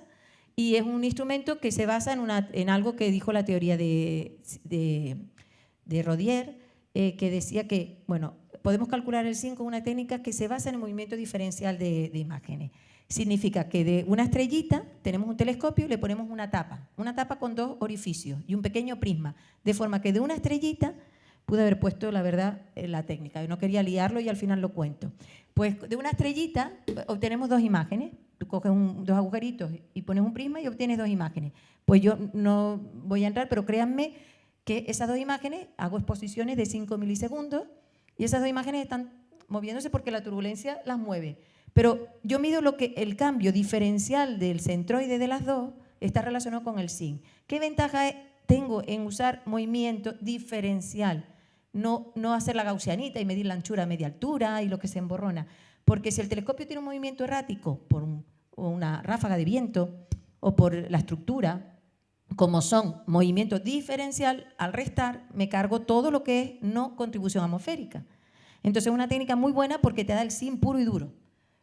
y es un instrumento que se basa en, algo que dijo la teoría de, de, Rodier, eh, que decía que, bueno, podemos calcular el zinc con una técnica que se basa en el movimiento diferencial de imágenes. Significa que de una estrellita tenemos un telescopio y le ponemos una tapa, una tapa con dos orificios y un pequeño prisma, de forma que de una estrellita pude haber puesto, la verdad, eh, la técnica. Yo no quería liarlo y al final lo cuento. Pues de una estrellita obtenemos dos imágenes. Tú coges dos agujeritos y pones un prisma y obtienes dos imágenes. Pues yo no voy a entrar, pero créanme que esas dos imágenes, hago exposiciones de 5 milisegundos y esas dos imágenes están moviéndose porque la turbulencia las mueve. Pero yo mido lo que el cambio diferencial del centroide de las dos está relacionado con el zinc. ¿Qué ventaja tengo en usar movimiento diferencial? No, hacer la gaussianita y medir la anchura a media altura y lo que se emborrona. Porque si el telescopio tiene un movimiento errático por una ráfaga de viento o por la estructura, como son movimiento diferencial, al restar me cargo todo lo que es no contribución atmosférica. Entonces es una técnica muy buena porque te da el zinc puro y duro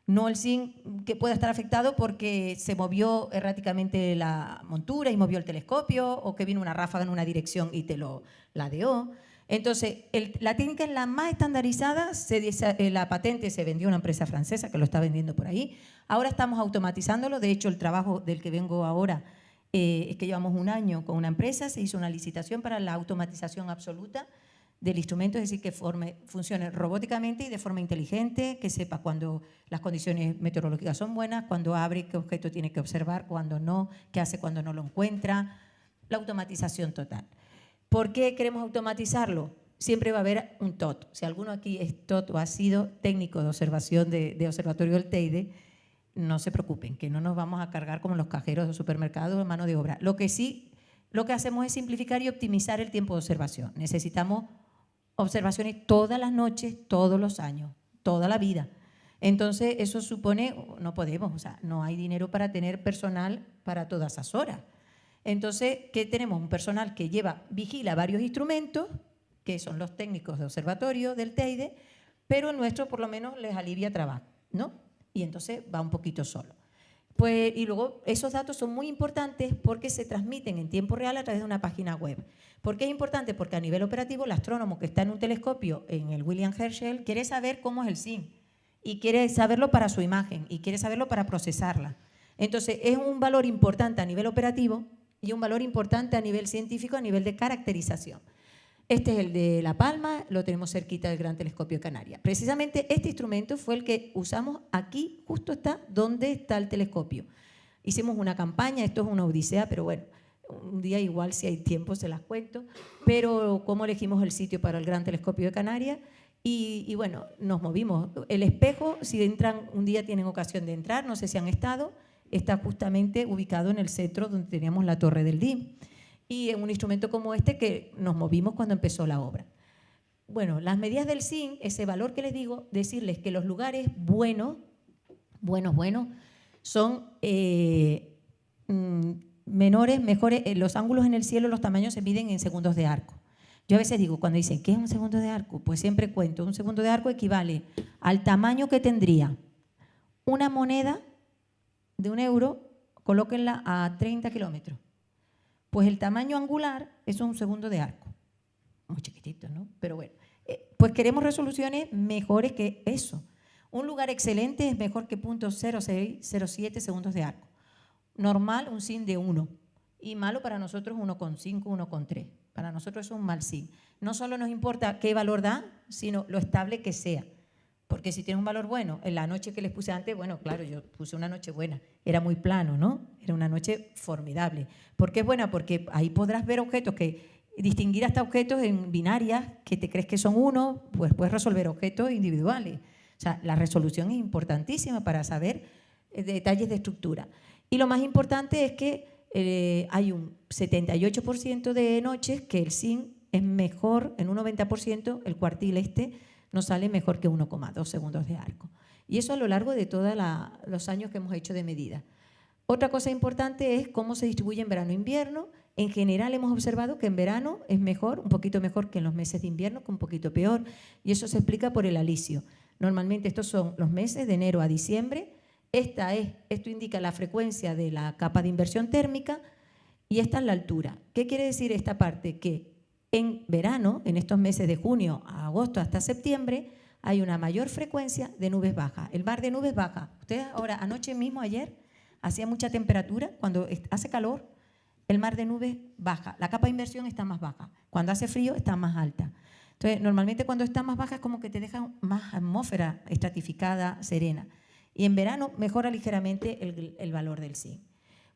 no el zinc que pueda estar afectado porque se movió erráticamente la montura y movió el telescopio o que vino una ráfaga en una dirección y te lo ladeó. Entonces, la técnica es la más estandarizada, eh, la patente se vendió a una empresa francesa que lo está vendiendo por ahí. Ahora estamos automatizándolo, de hecho el trabajo del que vengo ahora eh, es que llevamos un año con una empresa, se hizo una licitación para la automatización absoluta del instrumento, es decir, que forme, funcione robóticamente y de forma inteligente, que sepa cuando las condiciones meteorológicas son buenas, cuando abre, qué objeto tiene que observar, cuando no, qué hace cuando no lo encuentra, la automatización total. ¿Por qué queremos automatizarlo? Siempre va a haber un TOT. Si alguno aquí es TOT o ha sido técnico de observación de, observatorio del Teide, no se preocupen, que no nos vamos a cargar como los cajeros de supermercados de mano de obra. Lo que sí, lo que hacemos es simplificar y optimizar el tiempo de observación. Necesitamos observaciones todas las noches, todos los años, toda la vida. Entonces, eso supone, no podemos, o sea, no hay dinero para tener personal para todas esas horas. Entonces, ¿qué tenemos? Un personal que lleva, vigila varios instrumentos, que son los técnicos de observatorio del TEIDE, pero el nuestro por lo menos les alivia trabajo, ¿no? Y entonces va un poquito solo. Pues, y luego esos datos son muy importantes porque se transmiten en tiempo real a través de una página web. ¿Por qué es importante? Porque a nivel operativo el astrónomo que está en un telescopio en el William Herschel quiere saber cómo es el SIN y quiere saberlo para su imagen y quiere saberlo para procesarla. Entonces es un valor importante a nivel operativo y un valor importante a nivel científico, a nivel de caracterización. Este es el de La Palma, lo tenemos cerquita del Gran Telescopio de Canarias. Precisamente este instrumento fue el que usamos aquí, justo está donde está el telescopio. Hicimos una campaña, esto es una odisea, pero bueno, un día igual si hay tiempo se las cuento, pero cómo elegimos el sitio para el Gran Telescopio de Canarias y, bueno, nos movimos. El espejo, si entran, un día tienen ocasión de entrar, no sé si han estado, está justamente ubicado en el centro donde teníamos la torre del DIM y en un instrumento como este que nos movimos cuando empezó la obra. Bueno, las medidas del zinc, ese valor que les digo, decirles que los lugares buenos, buenos, buenos, son eh, mm, menores, mejores, eh, los ángulos en el cielo, los tamaños se miden en segundos de arco. Yo a veces digo, cuando dicen, ¿qué es un segundo de arco? Pues siempre cuento, un segundo de arco equivale al tamaño que tendría una moneda de un euro, colóquenla a 30 kilómetros. Pues el tamaño angular es un segundo de arco. Muy chiquitito, ¿no? Pero bueno, eh, pues queremos resoluciones mejores que eso. Un lugar excelente es mejor que .0607 segundos de arco. Normal, un sin de 1. Y malo para nosotros, 1,5, 1,3. Para nosotros es un mal sin. No solo nos importa qué valor da, sino lo estable que sea. Porque si tiene un valor bueno, en la noche que les puse antes, bueno, claro, yo puse una noche buena, era muy plano, ¿no? Era una noche formidable. ¿Por qué es buena? Porque ahí podrás ver objetos que, distinguir hasta objetos en binarias que te crees que son uno, pues puedes resolver objetos individuales. O sea, la resolución es importantísima para saber eh, detalles de estructura. Y lo más importante es que eh, hay un 78% de noches que el zinc es mejor, en un 90% el cuartil este nos sale mejor que 1,2 segundos de arco. Y eso a lo largo de todos los años que hemos hecho de medida. Otra cosa importante es cómo se distribuye en verano-invierno. E en general hemos observado que en verano es mejor, un poquito mejor que en los meses de invierno, que un poquito peor. Y eso se explica por el alisio. Normalmente estos son los meses de enero a diciembre. Esta es, esto indica la frecuencia de la capa de inversión térmica y esta es la altura. ¿Qué quiere decir esta parte? Que en verano, en estos meses de junio a agosto hasta septiembre, hay una mayor frecuencia de nubes bajas. El mar de nubes baja. Ustedes ahora, anoche mismo, ayer, hacía mucha temperatura, cuando hace calor, el mar de nubes baja. La capa de inversión está más baja. Cuando hace frío, está más alta. Entonces, normalmente cuando está más baja es como que te deja más atmósfera estratificada, serena. Y en verano mejora ligeramente el, valor del zinc.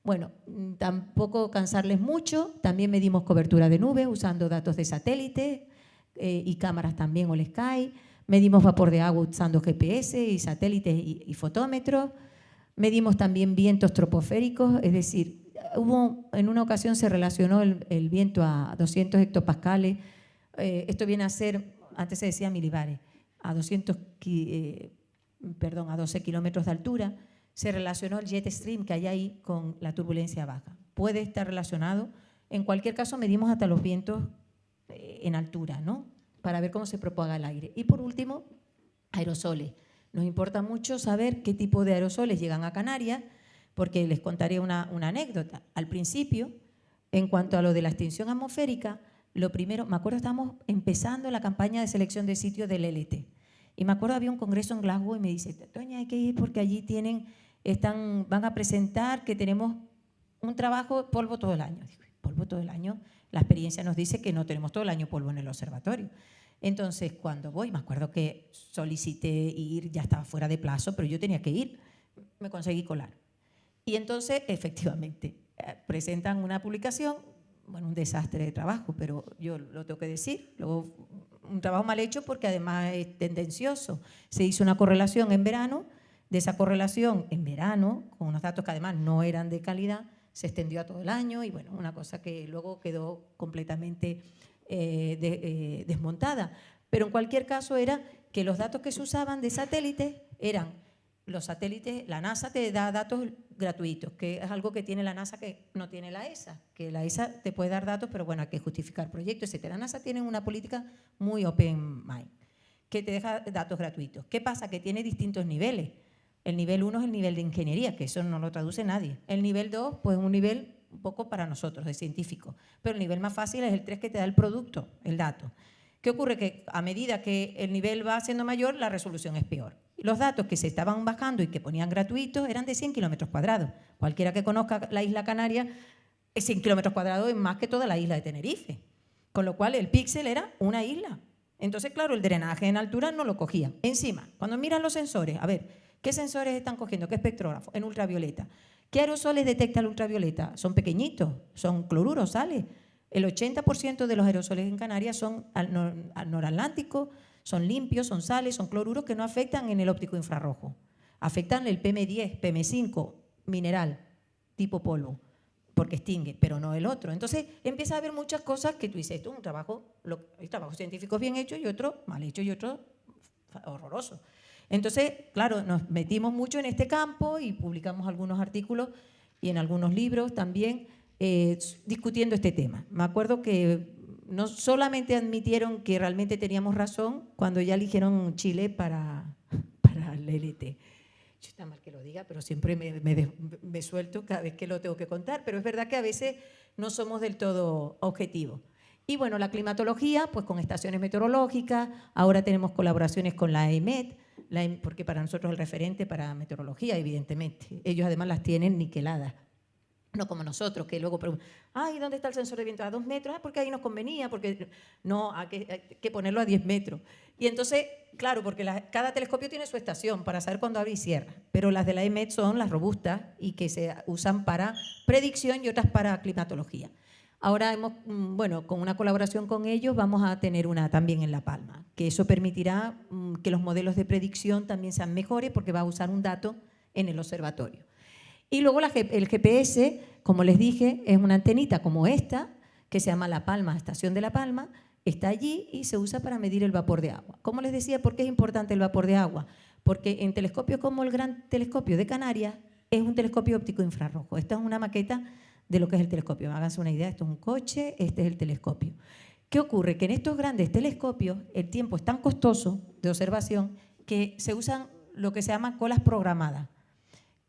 Bueno, mm, tampoco cansarles mucho, también medimos cobertura de nubes usando datos de satélite eh, y cámaras también o el Sky. Medimos vapor de agua usando GPS y satélites y, fotómetros. Medimos también vientos troposféricos, es decir, hubo, en una ocasión se relacionó el, viento a 200 hectopascales. Eh, esto viene a ser, antes se decía milibares, a 200, eh, perdón, a 12 kilómetros de altura. Se relacionó el jet stream que hay ahí con la turbulencia baja. Puede estar relacionado. En cualquier caso, medimos hasta los vientos eh, en altura, ¿no? para ver cómo se propaga el aire. Y por último, aerosoles. Nos importa mucho saber qué tipo de aerosoles llegan a Canarias, porque les contaré una, anécdota. Al principio, en cuanto a lo de la extinción atmosférica, lo primero, me acuerdo estábamos empezando la campaña de selección de sitios del LT. Y me acuerdo había un congreso en Glasgow y me dice, Doña, hay que ir porque allí tienen, están, van a presentar que tenemos un trabajo polvo todo el año. polvo todo el año. La experiencia nos dice que no tenemos todo el año polvo en el observatorio. Entonces, cuando voy, me acuerdo que solicité ir, ya estaba fuera de plazo, pero yo tenía que ir, me conseguí colar. Y entonces, *laughs* efectivamente, eh, presentan una publicación, bueno, un desastre de trabajo, pero yo lo tengo que decir, luego un trabajo mal hecho porque además es tendencioso. Se hizo una correlación en verano, de esa correlación en verano, con unos datos que además no eran de calidad, se extendió a todo el año y bueno, una cosa que luego quedó completamente eh, eh, desmontada. Pero en cualquier caso era que los datos que se usaban de satélites eran los satélites, la NASA te da datos gratuitos, que es algo que tiene la NASA que no tiene la ESA, que la ESA te puede dar datos, pero bueno, hay que justificar proyectos, etc. La NASA tiene una política muy open mind, que te deja datos gratuitos. ¿Qué pasa? Que tiene distintos niveles. El nivel 1 es el nivel de ingeniería, que eso no lo traduce nadie. El nivel 2, pues es un nivel un poco para nosotros, de científicos. Pero el nivel más fácil es el 3 que te da el producto, el dato. ¿Qué ocurre? Que a medida que el nivel va siendo mayor, la resolución es peor. Los datos que se estaban bajando y que ponían gratuitos eran de 100 kilómetros cuadrados. Cualquiera que conozca la isla Canaria, 100 kilómetros cuadrados es más que toda la isla de Tenerife. Con lo cual el píxel era una isla. Entonces, claro, el drenaje en altura no lo cogía. Encima, cuando miran los sensores, a ver, ¿Qué sensores están cogiendo? ¿Qué espectrógrafo? En ultravioleta. ¿Qué aerosoles detecta el ultravioleta? Son pequeñitos, son cloruros, sale. El 80% de los aerosoles en Canarias son noratlánticos, son limpios, son sales, son cloruros que no afectan en el óptico infrarrojo. Afectan el PM10, PM5, mineral, tipo polvo, porque extingue, pero no el otro. Entonces empieza a haber muchas cosas que tú dices, esto es un trabajo, hay trabajos científicos bien hechos y otro mal hecho y otro horroroso. Entonces, claro, nos metimos mucho en este campo y publicamos algunos artículos y en algunos libros también eh, discutiendo este tema. Me acuerdo que no solamente admitieron que realmente teníamos razón cuando ya eligieron Chile para, *laughs* para el LT. Yo está mal que lo diga, pero siempre me, me, suelto cada vez que lo tengo que contar, pero es verdad que a veces no somos del todo objetivos. Y bueno, la climatología, pues con estaciones meteorológicas, ahora tenemos colaboraciones con la EMET, porque para nosotros el referente para meteorología, evidentemente. Ellos además las tienen niqueladas. No como nosotros, que luego preguntan, ay, ¿dónde está el sensor de viento? A dos metros, ah, porque ahí nos convenía, porque no, hay que, ponerlo a diez metros. Y entonces, claro, porque cada telescopio tiene su estación para saber cuándo abre y cierra, pero las de la EMET son las robustas y que se usan para predicción y otras para climatología. Ahora, hemos, mm, bueno, con una colaboración con ellos vamos a tener una también en La Palma, que eso permitirá mm, que los modelos de predicción también sean mejores porque va a usar un dato en el observatorio. Y luego el GPS, como les dije, es una antenita como esta, que se llama La Palma, Estación de La Palma, está allí y se usa para medir el vapor de agua. Como les decía, ¿por qué es importante el vapor de agua? Porque en telescopios como el Gran Telescopio de Canarias es un telescopio óptico infrarrojo. Esta es una maqueta de lo que es el telescopio. Háganse una idea, esto es un coche, este es el telescopio. ¿Qué ocurre? Que en estos grandes telescopios el tiempo es tan costoso de observación que se usan lo que se llama colas programadas.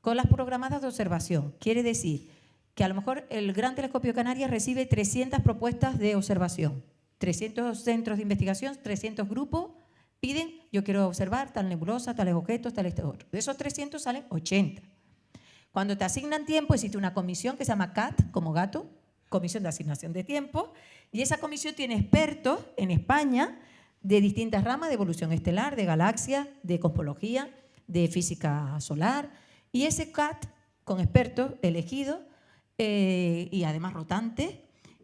Colas programadas de observación. Quiere decir que a lo mejor el Gran Telescopio Canarias recibe 300 propuestas de observación. 300 centros de investigación, 300 grupos piden, yo quiero observar tal nebulosa, tales objetos, tal este otro. De esos 300 salen 80. Cuando te asignan tiempo, existe una comisión que se llama CAT, como gato, Comisión de Asignación de Tiempo, y esa comisión tiene expertos en España de distintas ramas de evolución estelar, de galaxias, de cosmología, de física solar, y ese CAT, con expertos elegidos eh, y además rotantes,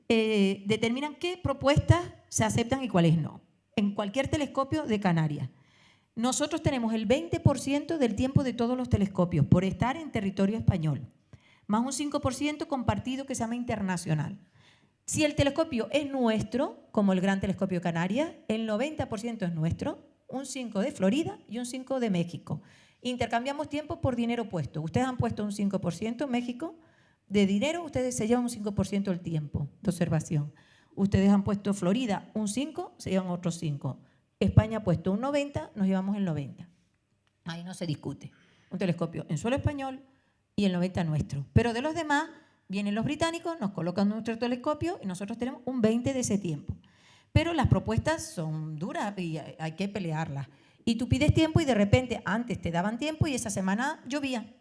eh, determinan qué propuestas se aceptan y cuáles no, en cualquier telescopio de Canarias. Nosotros tenemos el 20% del tiempo de todos los telescopios por estar en territorio español, más un 5% compartido que se llama internacional. Si el telescopio es nuestro, como el Gran Telescopio Canarias, el 90% es nuestro, un 5% de Florida y un 5% de México. Intercambiamos tiempo por dinero puesto. Ustedes han puesto un 5% México, de dinero ustedes se llevan un 5% del tiempo de observación. Ustedes han puesto Florida un 5, se llevan otros 5. España ha puesto un 90, nos llevamos el 90. Ahí no se discute. Un telescopio en suelo español y el 90 nuestro. Pero de los demás, vienen los británicos, nos colocan nuestro telescopio y nosotros tenemos un 20 de ese tiempo. Pero las propuestas son duras y hay que pelearlas. Y tú pides tiempo y de repente antes te daban tiempo y esa semana llovía.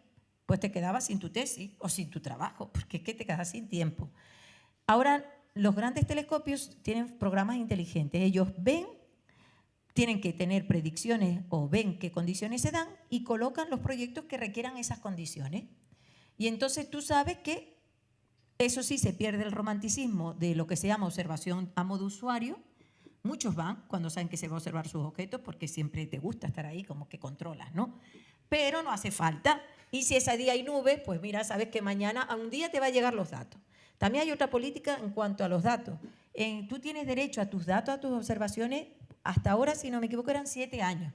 Pues te quedabas sin tu tesis o sin tu trabajo, porque es que te quedas sin tiempo. Ahora, los grandes telescopios tienen programas inteligentes. Ellos ven tienen que tener predicciones o ven qué condiciones se dan y colocan los proyectos que requieran esas condiciones. Y entonces tú sabes que eso sí se pierde el romanticismo de lo que se llama observación a modo usuario. Muchos van cuando saben que se va a observar sus objetos porque siempre te gusta estar ahí como que controlas, ¿no? Pero no hace falta. Y si ese día hay nubes, pues mira, sabes que mañana a un día te va a llegar los datos. También hay otra política en cuanto a los datos. tú tienes derecho a tus datos, a tus observaciones hasta ahora, si no me equivoco, eran siete años.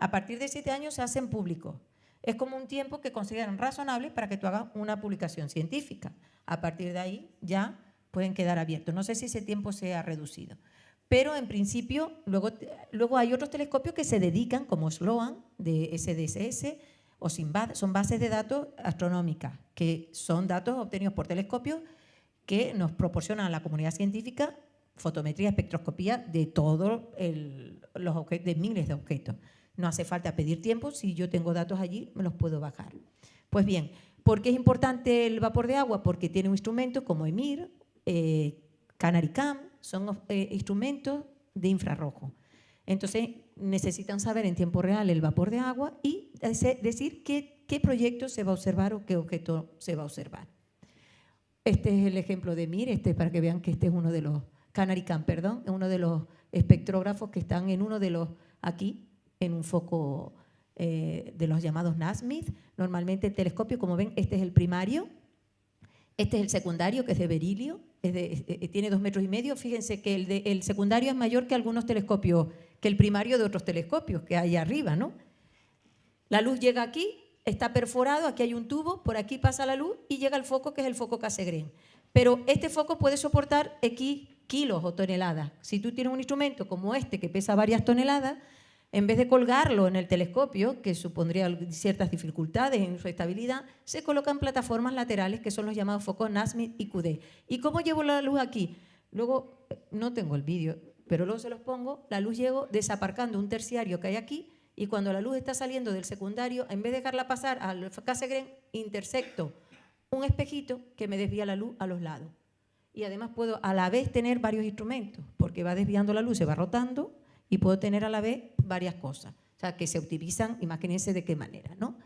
A partir de siete años se hacen públicos. Es como un tiempo que consideran razonable para que tú hagas una publicación científica. A partir de ahí ya pueden quedar abiertos. No sé si ese tiempo se ha reducido. Pero en principio, luego, luego hay otros telescopios que se dedican, como Sloan, de SDSS, o SIMBAD, son bases de datos astronómicas, que son datos obtenidos por telescopios que nos proporcionan a la comunidad científica fotometría, espectroscopía de todos los objetos, de miles de objetos. No hace falta pedir tiempo, si yo tengo datos allí, me los puedo bajar. Pues bien, ¿por qué es importante el vapor de agua? Porque tiene un instrumento como EMIR, eh, CanariCam, son eh, instrumentos de infrarrojo. Entonces, necesitan saber en tiempo real el vapor de agua y decir qué, qué proyecto se va a observar o qué objeto se va a observar. Este es el ejemplo de EMIR, este para que vean que este es uno de los CanariCam, perdón, es uno de los espectrógrafos que están en uno de los, aquí, en un foco eh, de los llamados NASMIT. Normalmente el telescopio, como ven, este es el primario, este es el secundario, que es de berilio, tiene dos metros y medio. Fíjense que el, el secundario es mayor que algunos telescopios, que el primario de otros telescopios que hay arriba, ¿no? La luz llega aquí, está perforado, aquí hay un tubo, por aquí pasa la luz y llega al foco, que es el foco Cassegrain. Pero este foco puede soportar X kilos o toneladas. Si tú tienes un instrumento como este que pesa varias toneladas, en vez de colgarlo en el telescopio, que supondría ciertas dificultades en su estabilidad, se colocan plataformas laterales que son los llamados focos NASMIT y QD. ¿Y cómo llevo la luz aquí? Luego, no tengo el vídeo, pero luego se los pongo, la luz llego desaparcando un terciario que hay aquí y cuando la luz está saliendo del secundario, en vez de dejarla pasar al Cassegrain, intersecto un espejito que me desvía la luz a los lados y además puedo a la vez tener varios instrumentos, porque va desviando la luz, se va rotando y puedo tener a la vez varias cosas, o sea, que se utilizan, imagínense de qué manera, ¿no?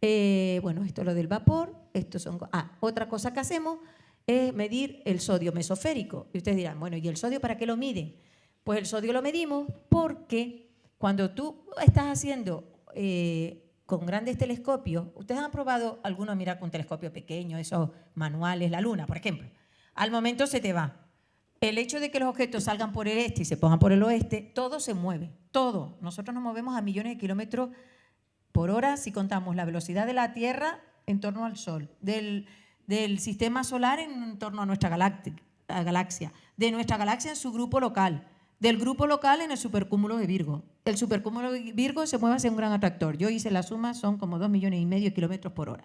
Eh, bueno, esto es lo del vapor, esto son... Ah, otra cosa que hacemos es medir el sodio mesoférico. Y ustedes dirán, bueno, ¿y el sodio para qué lo miden? Pues el sodio lo medimos porque cuando tú estás haciendo eh, con grandes telescopios, ustedes han probado alguno a mirar con un telescopio pequeño, esos manuales, la luna, por ejemplo. Al momento se te va. El hecho de que los objetos salgan por el este y se pongan por el oeste, todo se mueve, todo. Nosotros nos movemos a millones de kilómetros por hora si contamos la velocidad de la Tierra en torno al Sol, del, sistema solar en torno a nuestra galaxia, de nuestra galaxia en su grupo local, del grupo local en el supercúmulo de Virgo. El supercúmulo de Virgo se mueve hacia un gran atractor. Yo hice la suma, son como dos millones y medio de kilómetros por hora.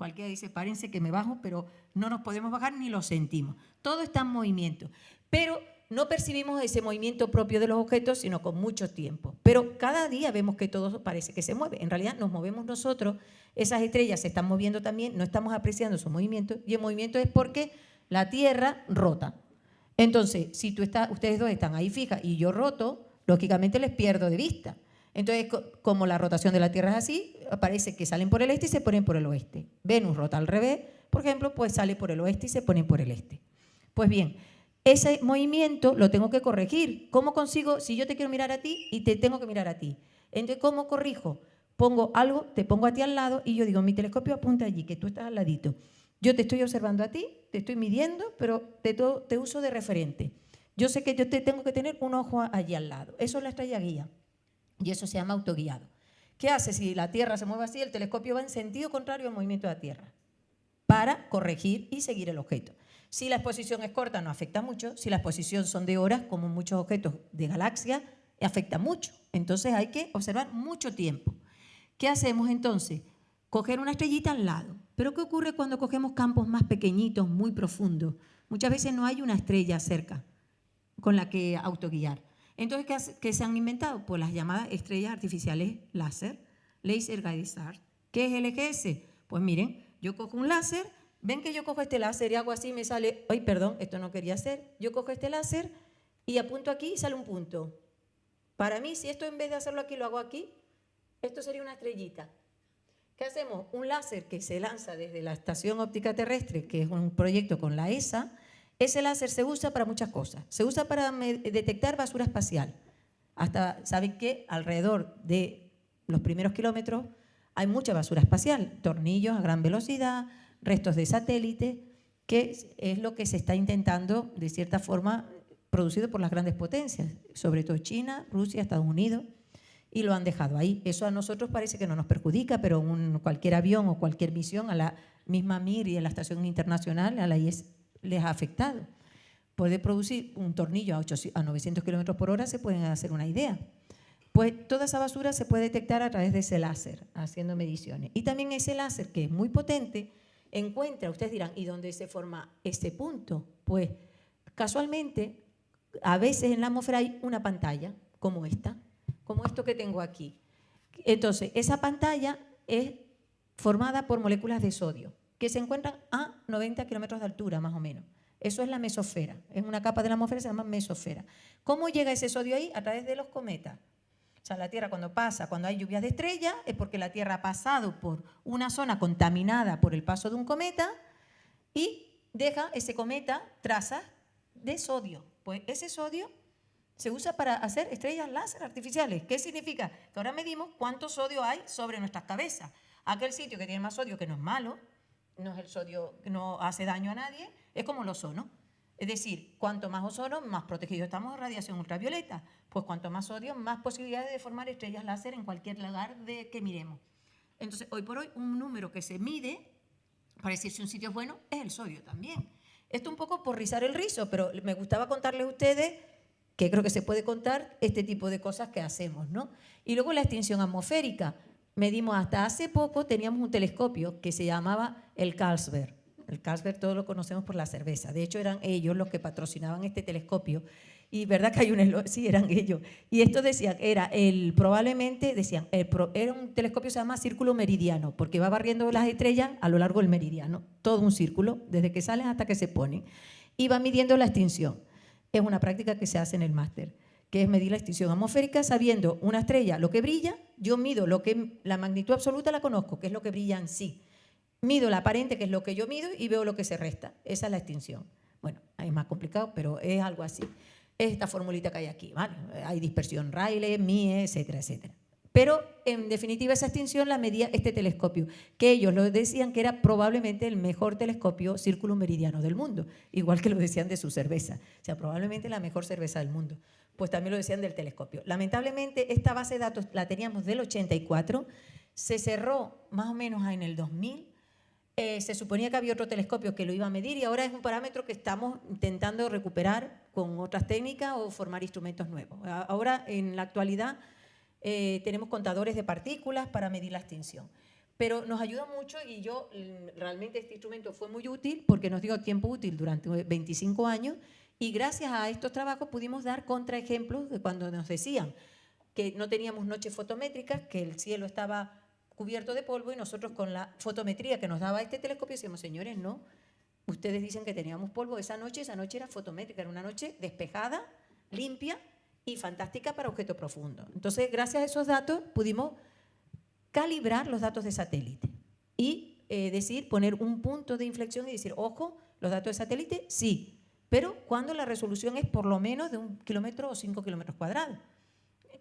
Cualquiera dice, párense que me bajo, pero no nos podemos bajar ni lo sentimos. Todo está en movimiento. Pero no percibimos ese movimiento propio de los objetos, sino con mucho tiempo. Pero cada día vemos que todo parece que se mueve. En realidad nos movemos nosotros, esas estrellas se están moviendo también, no estamos apreciando su movimiento, y el movimiento es porque la Tierra rota. Entonces, si tú estás, ustedes dos están ahí fijas y yo roto, lógicamente les pierdo de vista. Entonces, como la rotación de la Tierra es así, parece que salen por el este y se ponen por el oeste. Venus rota al revés, por ejemplo, pues sale por el oeste y se ponen por el este. Pues bien, ese movimiento lo tengo que corregir. ¿Cómo consigo, si yo te quiero mirar a ti y te tengo que mirar a ti? Entonces, ¿cómo corrijo? Pongo algo, te pongo a ti al lado y yo digo, mi telescopio apunta allí, que tú estás al ladito. Yo te estoy observando a ti, te estoy midiendo, pero te, te uso de referente. Yo sé que yo te tengo que tener un ojo allí al lado. Eso es la estrella guía. Y eso se llama autoguiado. ¿Qué hace si la Tierra se mueve así? El telescopio va en sentido contrario al movimiento de la Tierra para corregir y seguir el objeto. Si la exposición es corta, no afecta mucho. Si la exposición son de horas, como muchos objetos de galaxia, afecta mucho. Entonces hay que observar mucho tiempo. ¿Qué hacemos entonces? Coger una estrellita al lado. Pero ¿qué ocurre cuando cogemos campos más pequeñitos, muy profundos? Muchas veces no hay una estrella cerca con la que autoguiar. Entonces, ¿qué, se han inventado? Pues las llamadas estrellas artificiales láser, Laser Guided Stars. ¿Qué es LGS? Pues miren, yo cojo un láser, ven que yo cojo este láser y hago así y me sale, ay, perdón, esto no quería hacer. Yo cojo este láser y apunto aquí y sale un punto. Para mí, si esto en vez de hacerlo aquí lo hago aquí, esto sería una estrellita. ¿Qué hacemos? Un láser que se lanza desde la Estación Óptica Terrestre, que es un proyecto con la ESA, ese láser se usa para muchas cosas. Se usa para detectar basura espacial. Hasta, ¿saben que Alrededor de los primeros kilómetros hay mucha basura espacial, tornillos a gran velocidad, restos de satélite, que es lo que se está intentando, de cierta forma, producido por las grandes potencias, sobre todo China, Rusia, Estados Unidos y lo han dejado ahí. Eso a nosotros parece que no nos perjudica, pero un, cualquier avión o cualquier misión a la misma MIR y a la Estación Internacional, a la IS, les ha afectado. Puede producir un tornillo a, a 900 km por hora, se pueden hacer una idea. Pues toda esa basura se puede detectar a través de ese láser, haciendo mediciones. Y también ese láser, que es muy potente, encuentra, ustedes dirán, ¿y dónde se forma ese punto? Pues casualmente, a veces en la atmósfera hay una pantalla, como esta, como esto que tengo aquí. Entonces, esa pantalla es formada por moléculas de sodio, que se encuentran a 90 kilómetros de altura, más o menos. Eso es la mesosfera. Es una capa de la atmósfera se llama mesosfera. ¿Cómo llega ese sodio ahí? A través de los cometas. O sea, la Tierra cuando pasa, cuando hay lluvias de estrellas, es porque la Tierra ha pasado por una zona contaminada por el paso de un cometa y deja ese cometa trazas de sodio. Pues ese sodio se usa para hacer estrellas láser artificiales. ¿Qué significa? Que ahora medimos cuánto sodio hay sobre nuestras cabezas. Aquel sitio que tiene más sodio, que no es malo, no es el sodio no hace daño a nadie, es como el ozono. Es decir, cuanto más ozono, más protegidos estamos de radiación ultravioleta. Pues cuanto más sodio, más posibilidades de formar estrellas láser en cualquier lugar de que miremos. Entonces, hoy por hoy, un número que se mide para decir si un sitio es bueno es el sodio también. Esto un poco por rizar el rizo, pero me gustaba contarles a ustedes que creo que se puede contar este tipo de cosas que hacemos, ¿no? Y luego la extinción atmosférica. Medimos hasta hace poco, teníamos un telescopio que se llamaba el Carlsberg. El Carlsberg todos lo conocemos por la cerveza. De hecho, eran ellos los que patrocinaban este telescopio. Y verdad que hay un... *laughs* Sí, eran ellos. Y esto decía, era el, probablemente, decían, era un telescopio que se llama círculo meridiano, porque va barriendo las estrellas a lo largo del meridiano. Todo un círculo, desde que salen hasta que se ponen. Y va midiendo la extinción es una práctica que se hace en el máster, que es medir la extinción atmosférica sabiendo una estrella, lo que brilla, yo mido lo que la magnitud absoluta la conozco, que es lo que brilla en sí. Mido la aparente, que es lo que yo mido, y veo lo que se resta. Esa es la extinción. Bueno, es más complicado, pero es algo así. Es esta formulita que hay aquí, ¿vale? Hay dispersión Rayleigh, Mie, etcétera, etcétera. Pero, en definitiva, esa extinción la medía este telescopio, que ellos lo decían que era probablemente el mejor telescopio círculo meridiano del mundo, igual que lo decían de su cerveza, o sea, probablemente la mejor cerveza del mundo. Pues también lo decían del telescopio. Lamentablemente, esta base de datos la teníamos del 84, se cerró más o menos en el 2000, eh, se suponía que había otro telescopio que lo iba a medir y ahora es un parámetro que estamos intentando recuperar con otras técnicas o formar instrumentos nuevos. Ahora, en la actualidad, eh, tenemos contadores de partículas para medir la extinción. Pero nos ayuda mucho y yo mm, realmente este instrumento fue muy útil porque nos dio tiempo útil durante 25 años y gracias a estos trabajos pudimos dar contraejemplos de cuando nos decían que no teníamos noches fotométricas, que el cielo estaba cubierto de polvo y nosotros con la fotometría que nos daba este telescopio decíamos, señores, no, ustedes dicen que teníamos polvo esa noche, esa noche era fotométrica, era una noche despejada, limpia y fantástica para objeto profundo. Entonces, gracias a esos datos pudimos calibrar los datos de satélite y eh, decir, poner un punto de inflexión y decir, ojo, los datos de satélite, sí, pero cuando la resolución es por lo menos de un kilómetro o cinco kilómetros cuadrados,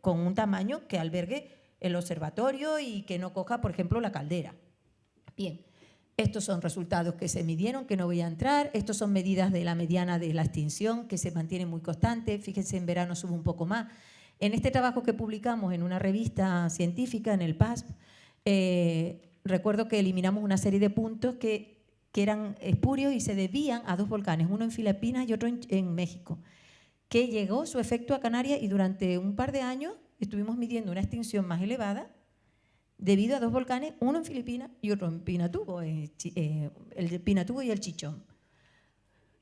con un tamaño que albergue el observatorio y que no coja, por ejemplo, la caldera. Bien, estos son resultados que se midieron, que no voy a entrar. Estos son medidas de la mediana de la extinción, que se mantiene muy constante. Fíjense, en verano sube un poco más. En este trabajo que publicamos en una revista científica, en el PASP, eh, recuerdo que eliminamos una serie de puntos que, que, eran espurios y se debían a dos volcanes, uno en Filipinas y otro en, México, que llegó su efecto a Canarias y durante un par de años estuvimos midiendo una extinción más elevada debido a dos volcanes, uno en Filipinas y otro en Pinatubo, eh, eh, el Pinatubo y el Chichón.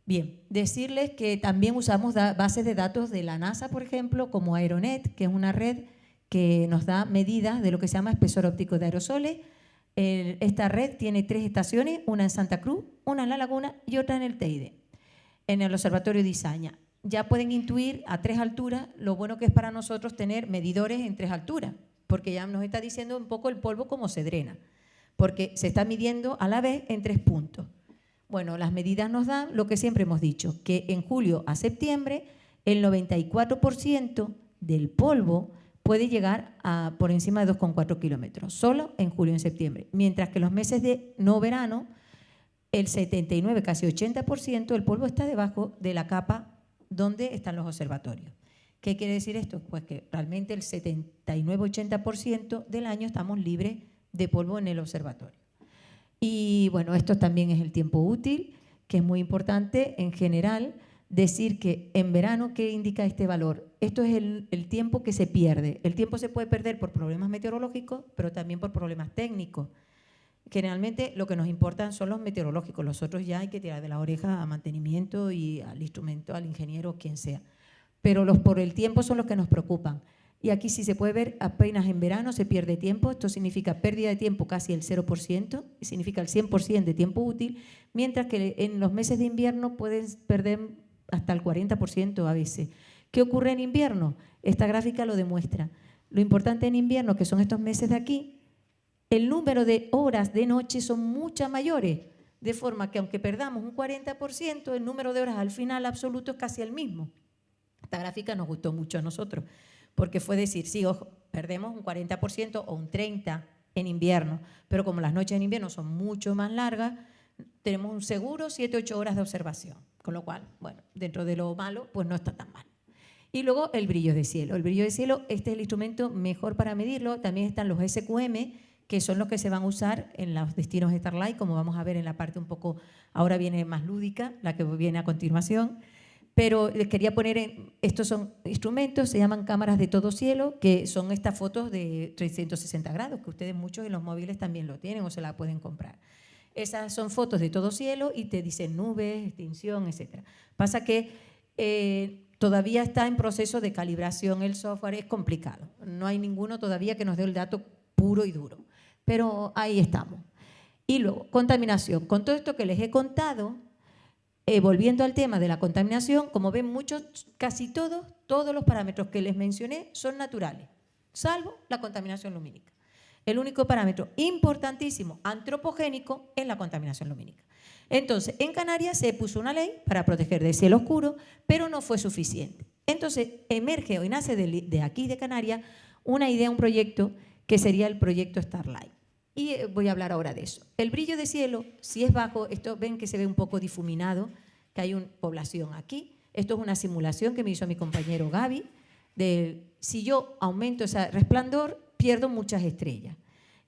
Bien, decirles que también usamos bases de datos de la NASA, por ejemplo, como Aeronet, que es una red que nos da medidas de lo que se llama espesor óptico de aerosoles. Esta red tiene tres estaciones, una en Santa Cruz, una en La Laguna y otra en el Teide, en el Observatorio de Izaña. Ya pueden intuir a tres alturas lo bueno que es para nosotros tener medidores en tres alturas porque ya nos está diciendo un poco el polvo cómo se drena, porque se está midiendo a la vez en tres puntos. Bueno, las medidas nos dan lo que siempre hemos dicho, que en julio a septiembre el 94% del polvo puede llegar a por encima de 2,4 kilómetros, solo en julio y en septiembre, mientras que los meses de no verano, el 79, casi 80% del polvo está debajo de la capa donde están los observatorios. ¿Qué quiere decir esto? Pues que realmente el 79-80% del año estamos libres de polvo en el observatorio. Y bueno, esto también es el tiempo útil, que es muy importante en general decir que en verano, ¿qué indica este valor? Esto es el, tiempo que se pierde. El tiempo se puede perder por problemas meteorológicos, pero también por problemas técnicos. Generalmente lo que nos importan son los meteorológicos, los otros ya hay que tirar de la oreja a mantenimiento y al instrumento, al ingeniero, quien sea pero los por el tiempo son los que nos preocupan. Y aquí si se puede ver, apenas en verano se pierde tiempo, esto significa pérdida de tiempo casi el 0%, significa el 100% de tiempo útil, mientras que en los meses de invierno pueden perder hasta el 40% a veces. ¿Qué ocurre en invierno? Esta gráfica lo demuestra. Lo importante en invierno, que son estos meses de aquí, el número de horas de noche son muchas mayores, de forma que aunque perdamos un 40%, el número de horas al final absoluto es casi el mismo. Esta gráfica nos gustó mucho a nosotros, porque fue decir, sí, ojo, perdemos un 40% o un 30% en invierno, pero como las noches en invierno son mucho más largas, tenemos un seguro 7-8 horas de observación, con lo cual, bueno, dentro de lo malo, pues no está tan mal. Y luego el brillo de cielo. El brillo de cielo, este es el instrumento mejor para medirlo. También están los SQM, que son los que se van a usar en los destinos de Starlight, como vamos a ver en la parte un poco, ahora viene más lúdica, la que viene a continuación pero les quería poner, en, estos son instrumentos, se llaman cámaras de todo cielo, que son estas fotos de 360 grados, que ustedes muchos en los móviles también lo tienen o se la pueden comprar. Esas son fotos de todo cielo y te dicen nubes, extinción, etc. Pasa que eh, todavía está en proceso de calibración el software, es complicado. No hay ninguno todavía que nos dé el dato puro y duro, pero ahí estamos. Y luego, contaminación. Con todo esto que les he contado, eh, volviendo al tema de la contaminación, como ven muchos, casi todos, todos los parámetros que les mencioné son naturales, salvo la contaminación lumínica. El único parámetro importantísimo antropogénico es la contaminación lumínica. Entonces, en Canarias se puso una ley para proteger del cielo oscuro, pero no fue suficiente. Entonces, emerge o nace de aquí de Canarias una idea, un proyecto que sería el proyecto Starlight. Y eh, voy a hablar ahora de eso. El brillo de cielo, si es bajo, esto ven que se ve un poco difuminado, que hay una población aquí. Esto es una simulación que me hizo mi compañero Gaby, de si yo aumento ese resplandor, pierdo muchas estrellas.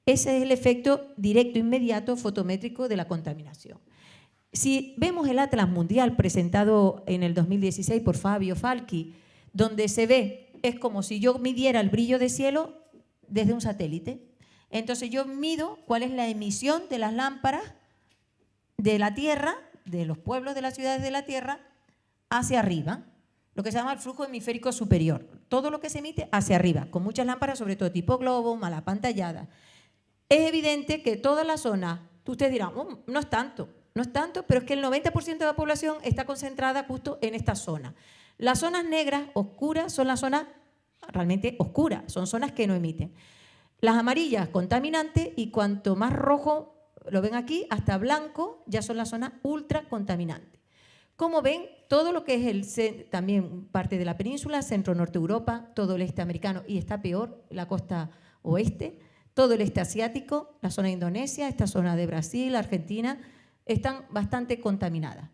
Ese es el efecto directo, inmediato, fotométrico de la contaminación. Si vemos el Atlas Mundial presentado en el 2016 por Fabio Falchi, donde se ve, es como si yo midiera el brillo de cielo desde un satélite. Entonces yo mido cuál es la emisión de las lámparas de la Tierra, de los pueblos de las ciudades de la Tierra, hacia arriba, lo que se llama el flujo hemisférico superior. Todo lo que se emite hacia arriba, con muchas lámparas, sobre todo tipo globo, mala pantallada. Es evidente que toda la zona, ustedes dirán, oh, no es tanto, no es tanto, pero es que el 90% de la población está concentrada justo en esta zona. Las zonas negras, oscuras, son las zonas realmente oscuras, son zonas que no emiten. Las amarillas, contaminantes, y cuanto más rojo, lo ven aquí, hasta blanco, ya son las zonas ultra contaminantes. Como ven, todo lo que es también parte de la península, centro-norte Europa, todo el este americano, y está peor, la costa oeste, todo el este asiático, la zona de Indonesia, esta zona de Brasil, Argentina, están bastante contaminadas.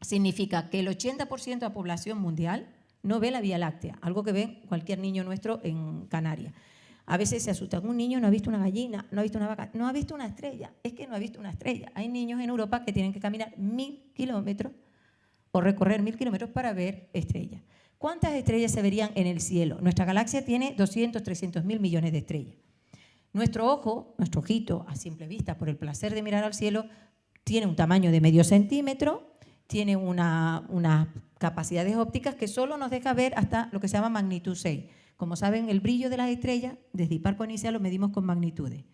Significa que el 80% de la población mundial no ve la Vía Láctea, algo que ve cualquier niño nuestro en Canarias. A veces se asusta, un niño no ha visto una gallina, no ha visto una vaca, no ha visto una estrella, es que no ha visto una estrella. Hay niños en Europa que tienen que caminar mil kilómetros o recorrer mil kilómetros para ver estrellas. ¿Cuántas estrellas se verían en el cielo? Nuestra galaxia tiene 200, 300 mil millones de estrellas. Nuestro ojo, nuestro ojito, a simple vista, por el placer de mirar al cielo, tiene un tamaño de medio centímetro, tiene unas capacidades ópticas que solo nos deja ver hasta lo que se llama magnitud 6. Como saben, el brillo de las estrellas, desde hiparco inicial, lo medimos con magnitudes.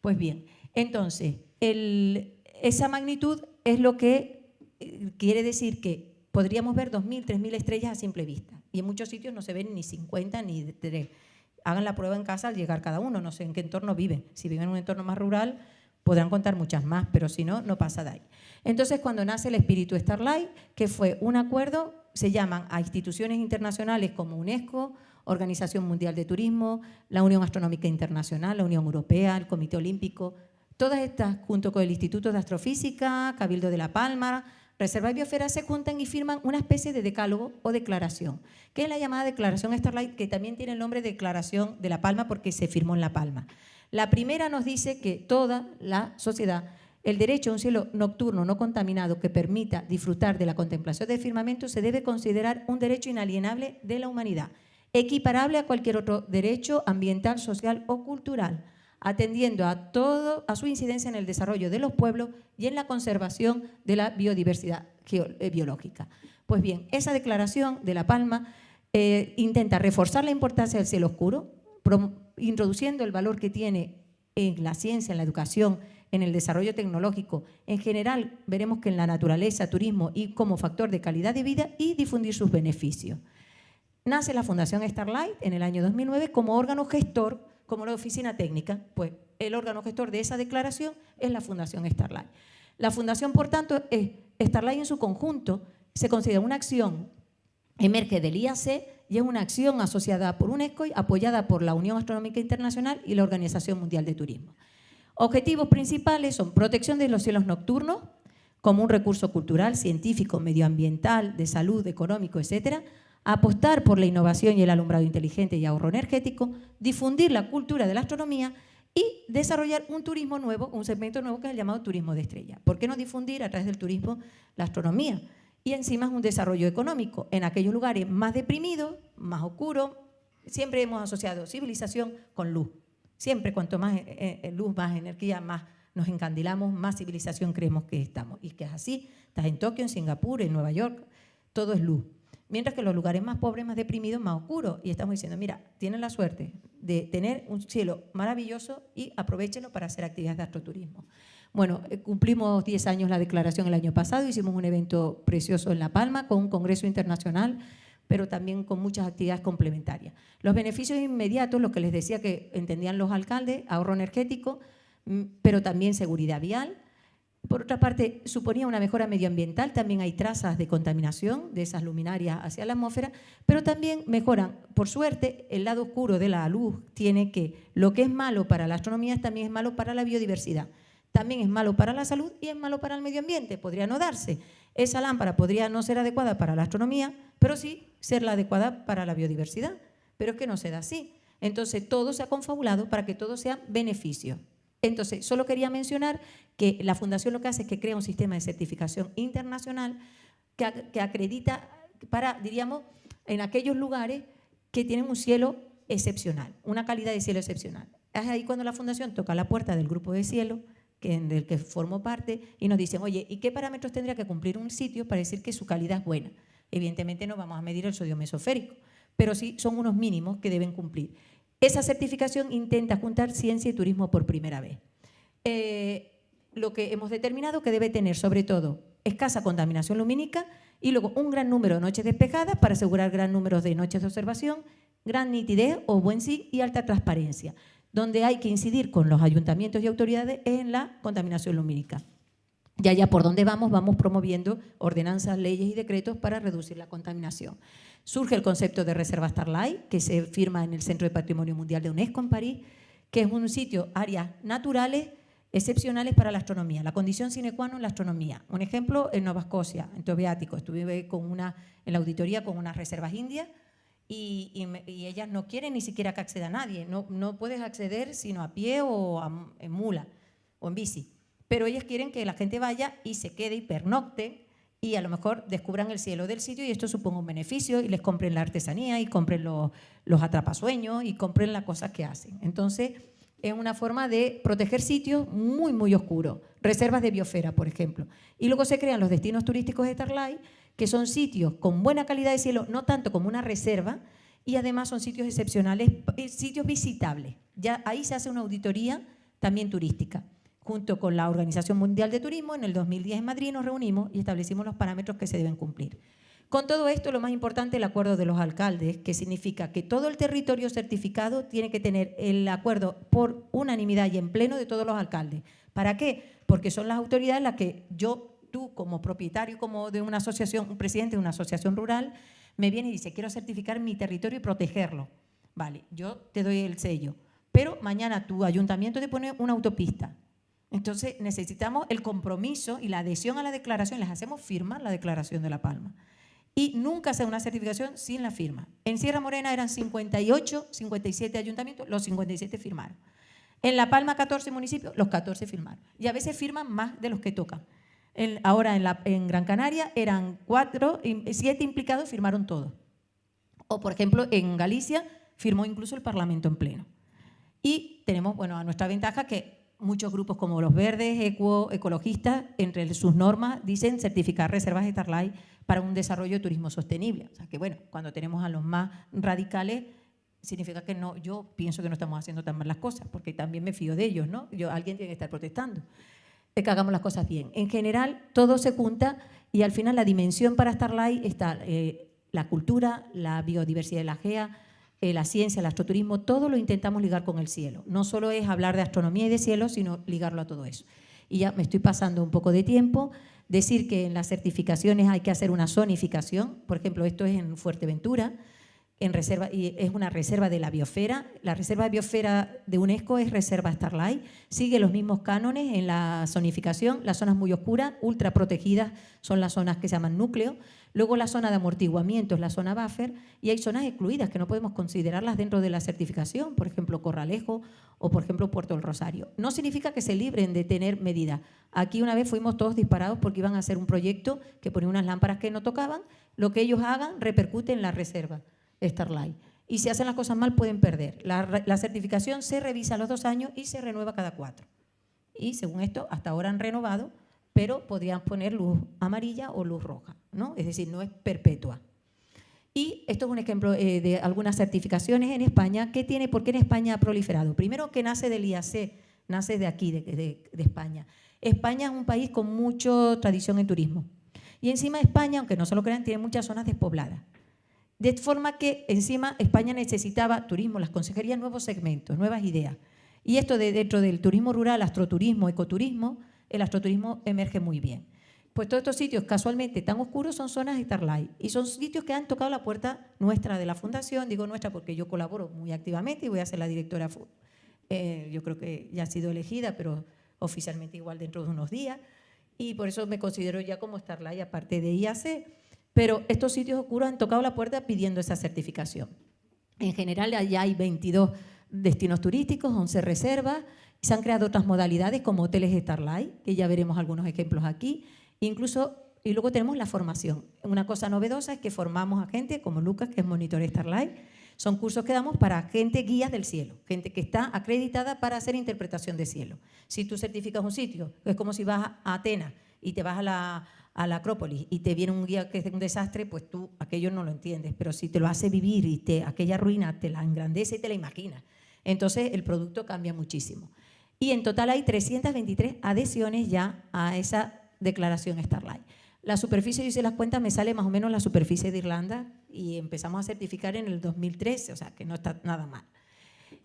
Pues bien, entonces, esa magnitud es lo que quiere decir que podríamos ver 2.000, 3.000 estrellas a simple vista. Y en muchos sitios no se ven ni 50 ni 3. Hagan la prueba en casa al llegar cada uno, no sé en qué entorno viven. Si viven en un entorno más rural, podrán contar muchas más, pero si no, no pasa de ahí. Entonces, cuando nace el espíritu Starlight, que fue un acuerdo, se llaman a instituciones internacionales como UNESCO, Organización Mundial de Turismo, la Unión Astronómica Internacional, la Unión Europea, el Comité Olímpico, todas estas, junto con el Instituto de Astrofísica, Cabildo de La Palma, Reserva y Biosfera, se juntan y firman una especie de decálogo o declaración, que es la llamada Declaración Starlight, que también tiene el nombre de Declaración de La Palma porque se firmó en La Palma. La primera nos dice que toda la sociedad, el derecho a un cielo nocturno no contaminado que permita disfrutar de la contemplación del firmamento se debe considerar un derecho inalienable de la humanidad, equiparable a cualquier otro derecho ambiental, social o cultural, atendiendo a, todo, a su incidencia en el desarrollo de los pueblos y en la conservación de la biodiversidad eh, biológica. Pues bien, esa declaración de La Palma eh, intenta reforzar la importancia del cielo oscuro, introduciendo el valor que tiene en la ciencia, en la educación, en el desarrollo tecnológico. En general, veremos que en la naturaleza, turismo y como factor de calidad de vida y difundir sus beneficios. Nace la Fundación Starlight en el año 2009 como órgano gestor, como la oficina técnica, pues el órgano gestor de esa declaración es la Fundación Starlight. La fundación, por tanto, es Starlight en su conjunto, se considera una acción, emerge del IAC y es una acción asociada por UNESCO y apoyada por la Unión Astronómica Internacional y la Organización Mundial de Turismo. Objetivos principales son protección de los cielos nocturnos como un recurso cultural, científico, medioambiental, de salud, económico, etcétera, apostar por la innovación y el alumbrado inteligente y ahorro energético, difundir la cultura de la astronomía y desarrollar un turismo nuevo, un segmento nuevo que es el llamado turismo de estrella. ¿Por qué no difundir a través del turismo la astronomía? y encima es un desarrollo económico. En aquellos lugares más deprimidos, más oscuros, siempre hemos asociado civilización con luz. Siempre cuanto más eh, eh, luz, más energía, más nos encandilamos, más civilización creemos que estamos. Y que es así. Estás en Tokio, en Singapur, en Nueva York, todo es luz. Mientras que los lugares más pobres, más deprimidos, más oscuros. Y estamos diciendo, mira, tienen la suerte de tener un cielo maravilloso y aprovechenlo para hacer actividades de astroturismo. Bueno, eh, cumplimos 10 años la declaración el año pasado, hicimos un evento precioso en La Palma con un congreso internacional, pero también con muchas actividades complementarias. Los beneficios inmediatos, lo que les decía que entendían los alcaldes, ahorro energético, mm, pero también seguridad vial, Por otra parte, suponía una mejora medioambiental, también hay trazas de contaminación de esas luminarias hacia la atmósfera, pero también mejoran, por suerte, el lado oscuro de la luz tiene que lo que es malo para la astronomía también es malo para la biodiversidad, también es malo para la salud y es malo para el medio ambiente, podría no darse. Esa lámpara podría no ser adecuada para la astronomía, pero sí ser la adecuada para la biodiversidad, pero es que no se da así. Entonces, todo se ha confabulado para que todo sea beneficio. Entonces, solo quería mencionar que la Fundación lo que hace es que crea un sistema de certificación internacional que, acredita para, diríamos, en aquellos lugares que tienen un cielo excepcional, una calidad de cielo excepcional. Es ahí cuando la Fundación toca la puerta del grupo de cielo que, del que formo parte y nos dicen, oye, ¿y qué parámetros tendría que cumplir un sitio para decir que su calidad es buena? Evidentemente no vamos a medir el sodio mesoférico, pero sí son unos mínimos que deben cumplir. Esa certificación intenta juntar ciencia y turismo por primera vez. Eh, lo que hemos determinado que debe tener, sobre todo, escasa contaminación lumínica y luego un gran número de noches despejadas para asegurar gran número de noches de observación, gran nitidez o buen sí y alta transparencia, donde hay que incidir con los ayuntamientos y autoridades en la contaminación lumínica. Y allá por donde vamos, vamos promoviendo ordenanzas, leyes y decretos para reducir la contaminación. Surge el concepto de Reserva Starlight, que se firma en el Centro de Patrimonio Mundial de UNESCO en París, que es un sitio, áreas naturales excepcionales para la astronomía, la condición sine qua non la astronomía. Un ejemplo, en Nueva Escocia, en Tobeático, estuve con una, en la auditoría con unas reservas indias y, ellas no quieren ni siquiera que acceda nadie, no, no puedes acceder sino a pie o en mula o en bici, pero ellas quieren que la gente vaya y se quede y pernocte y a lo mejor descubran el cielo del sitio y esto suponga un beneficio y les compren la artesanía y compren los, los atrapasueños y compren las cosas que hacen. Entonces, es una forma de proteger sitios muy, muy oscuros, reservas de biosfera, por ejemplo. Y luego se crean los destinos turísticos de Starlight, que son sitios con buena calidad de cielo, no tanto como una reserva, y además son sitios excepcionales, eh, sitios visitables. Ya ahí se hace una auditoría también turística. Junto con la Organización Mundial de Turismo, en el 2010 en Madrid nos reunimos y establecimos los parámetros que se deben cumplir. Con todo esto, lo más importante el acuerdo de los alcaldes, que significa que todo el territorio certificado tiene que tener el acuerdo por unanimidad y en pleno de todos los alcaldes. ¿Para qué? Porque son las autoridades las que yo, tú como propietario como de una asociación, un presidente de una asociación rural, me viene y dice, quiero certificar mi territorio y protegerlo. Vale, yo te doy el sello, pero mañana tu ayuntamiento te pone una autopista. Entonces necesitamos el compromiso y la adhesión a la declaración, les hacemos firmar la declaración de La Palma y nunca se una certificación sin la firma. En Sierra Morena eran 58, 57 ayuntamientos, los 57 firmaron. En La Palma 14 municipios, los 14 firmaron. Y a veces firman más de los que tocan. ahora en, Gran Canaria eran 4, 7 implicados, firmaron todos. O por ejemplo en Galicia firmó incluso el Parlamento en pleno. Y tenemos, bueno, a nuestra ventaja que muchos grupos como los verdes, eco, ecologistas, entre sus normas dicen certificar reservas de Starlight para un desarrollo de turismo sostenible. O sea que bueno, cuando tenemos a los más radicales, significa que no, yo pienso que no estamos haciendo tan mal las cosas, porque también me fío de ellos, ¿no? Yo, alguien tiene que estar protestando. De que hagamos las cosas bien. En general, todo se junta y al final la dimensión para Starlight está eh, la cultura, la biodiversidad de la GEA, eh, la ciencia, el astroturismo, todo lo intentamos ligar con el cielo. No solo es hablar de astronomía y de cielo, sino ligarlo a todo eso. Y ya me estoy pasando un poco de tiempo decir que en las certificaciones hay que hacer una zonificación, por ejemplo, esto es en Fuerteventura, es una reserva de la biosfera. La reserva de biosfera de UNESCO es reserva Starlight, sigue los mismos cánones en la zonificación, las zonas muy oscuras, ultra protegidas son las zonas que se llaman núcleo, luego la zona de amortiguamiento es la zona buffer y hay zonas excluidas que no podemos considerarlas dentro de la certificación, por ejemplo Corralejo o por ejemplo Puerto del Rosario. No significa que se libren de tener medidas. Aquí una vez fuimos todos disparados porque iban a hacer un proyecto que ponía unas lámparas que no tocaban, lo que ellos hagan repercute en la reserva. Starlight. Y si hacen las cosas mal pueden perder. La, certificación se revisa a los dos años y se renueva cada cuatro. Y según esto, hasta ahora han renovado, pero podrían poner luz amarilla o luz roja, ¿no? Es decir, no es perpetua. Y esto es un ejemplo eh, de algunas certificaciones en España. ¿Qué tiene? ¿Por qué en España ha proliferado? Primero que nace del IAC, nace de aquí, de, de España. España es un país con mucha tradición en turismo. Y encima España, aunque no se lo crean, tiene muchas zonas despobladas. De forma que encima España necesitaba turismo, las consejerías, nuevos segmentos, nuevas ideas. Y esto de, dentro del turismo rural, astroturismo, ecoturismo, el astroturismo emerge muy bien. Pues todos estos sitios casualmente tan oscuros son zonas Starlight y son sitios que han tocado la puerta nuestra de la fundación, digo nuestra porque yo colaboro muy activamente y voy a ser la directora, eh, yo creo que ya ha sido elegida, pero oficialmente igual dentro de unos días y por eso me considero ya como Starlight aparte de IAC, pero estos sitios oscuros han tocado la puerta pidiendo esa certificación. En general ya hay 22 destinos turísticos, 11 reservas, se han creado otras modalidades como hoteles Starlight, que ya veremos algunos ejemplos aquí, incluso, y luego tenemos la formación. Una cosa novedosa es que formamos a gente como Lucas, que es monitor Starlight, son cursos que damos para gente guías del cielo, gente que está acreditada para hacer interpretación de cielo. Si tú certificas un sitio, es como si vas a Atenas y te vas a la, a la Acrópolis y te viene un guía que es un desastre, pues tú aquello no lo entiendes. Pero si te lo hace vivir y te, aquella ruina te la engrandece y te la imaginas, entonces el producto cambia muchísimo. Y en total hay 323 adhesiones ya a esa declaración Starlight. La superficie, yo hice las cuentas, me sale más o menos la superficie de Irlanda y empezamos a certificar en el 2013, o sea que no está nada mal.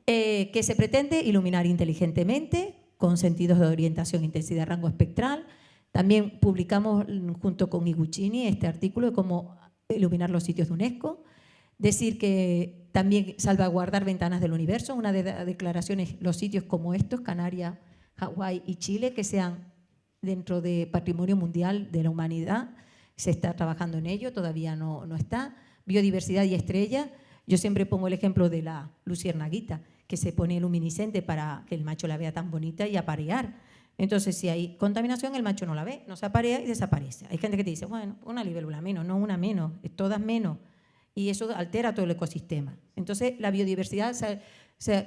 Eh, que se pretende iluminar inteligentemente, con sentidos de orientación, intensidad, rango espectral. También publicamos junto con Iguchini este artículo de cómo iluminar los sitios de UNESCO. Decir que también salvaguardar ventanas del universo, una de las declaraciones, los sitios como estos, Canarias, Hawái y Chile, que sean dentro de Patrimonio Mundial de la Humanidad. Se está trabajando en ello, todavía no, no está. Biodiversidad y estrella. Yo siempre pongo el ejemplo de la luciernaguita, que se pone luminiscente para que el macho la vea tan bonita y aparear. Entonces, si hay contaminación, el macho no la ve, no se aparea y desaparece. Hay gente que te dice, bueno, una libélula menos, no una menos, todas menos. Y eso altera todo el ecosistema. Entonces, la biodiversidad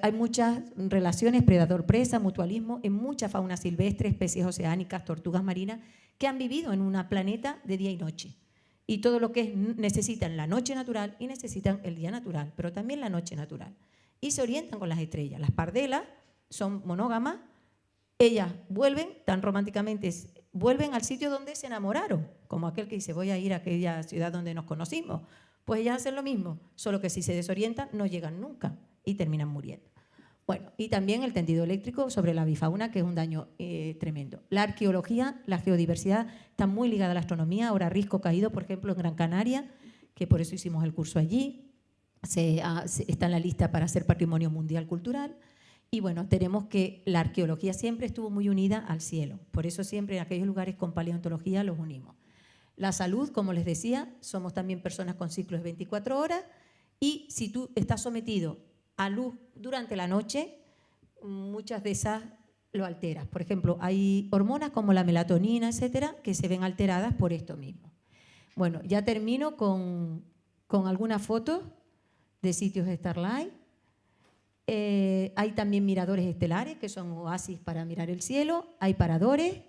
hay muchas relaciones predador-presa, mutualismo, en mucha fauna silvestre, especies oceánicas, tortugas marinas, que han vivido en un planeta de día y noche. Y todo lo que necesitan la noche natural y necesitan el día natural, pero también la noche natural. Y se orientan con las estrellas. Las pardelas son monógamas, ellas vuelven tan románticamente, vuelven al sitio donde se enamoraron, como aquel que dice voy a ir a aquella ciudad donde nos conocimos. Pues ellas hacen lo mismo, solo que si se desorientan no llegan nunca y terminan muriendo. Bueno, y también el tendido eléctrico sobre la bifauna, que es un daño eh, tremendo. La arqueología, la geodiversidad, está muy ligada a la astronomía. Ahora Risco Caído, por ejemplo, en Gran Canaria, que por eso hicimos el curso allí, ah, está en la lista para ser Patrimonio Mundial Cultural. Y bueno, tenemos que la arqueología siempre estuvo muy unida al cielo. Por eso siempre en aquellos lugares con paleontología los unimos. La salud, como les decía, somos también personas con ciclos de 24 horas y si tú estás sometido a luz durante la noche, muchas de esas lo alteras. Por ejemplo, hay hormonas como la melatonina, etcétera, que se ven alteradas por esto mismo. Bueno, ya termino con, algunas fotos de sitios de Starlight. Eh, hay también miradores estelares, que son oasis para mirar el cielo. Hay paradores.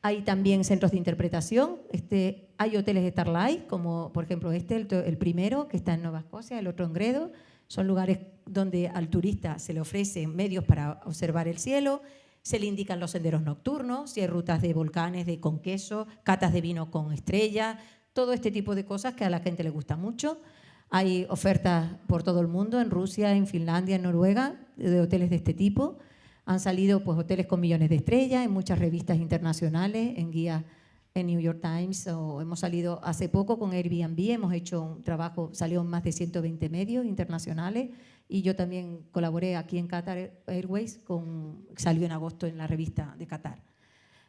Hay también centros de interpretación. Este, hay hoteles Starlight, como por ejemplo este, el, el primero, que está en Nueva Escocia, el otro en Gredo. Son lugares donde al turista se le ofrecen medios para observar el cielo, se le indican los senderos nocturnos, si hay rutas de volcanes de con queso, catas de vino con estrella, todo este tipo de cosas que a la gente le gusta mucho. Hay ofertas por todo el mundo, en Rusia, en Finlandia, en Noruega, de hoteles de este tipo. Han salido pues, hoteles con millones de estrellas en muchas revistas internacionales, en guías en New York Times o hemos salido hace poco con Airbnb, hemos hecho un trabajo, salió en más de 120 medios internacionales y yo también colaboré aquí en Qatar Airways, con, salió en agosto en la revista de Qatar.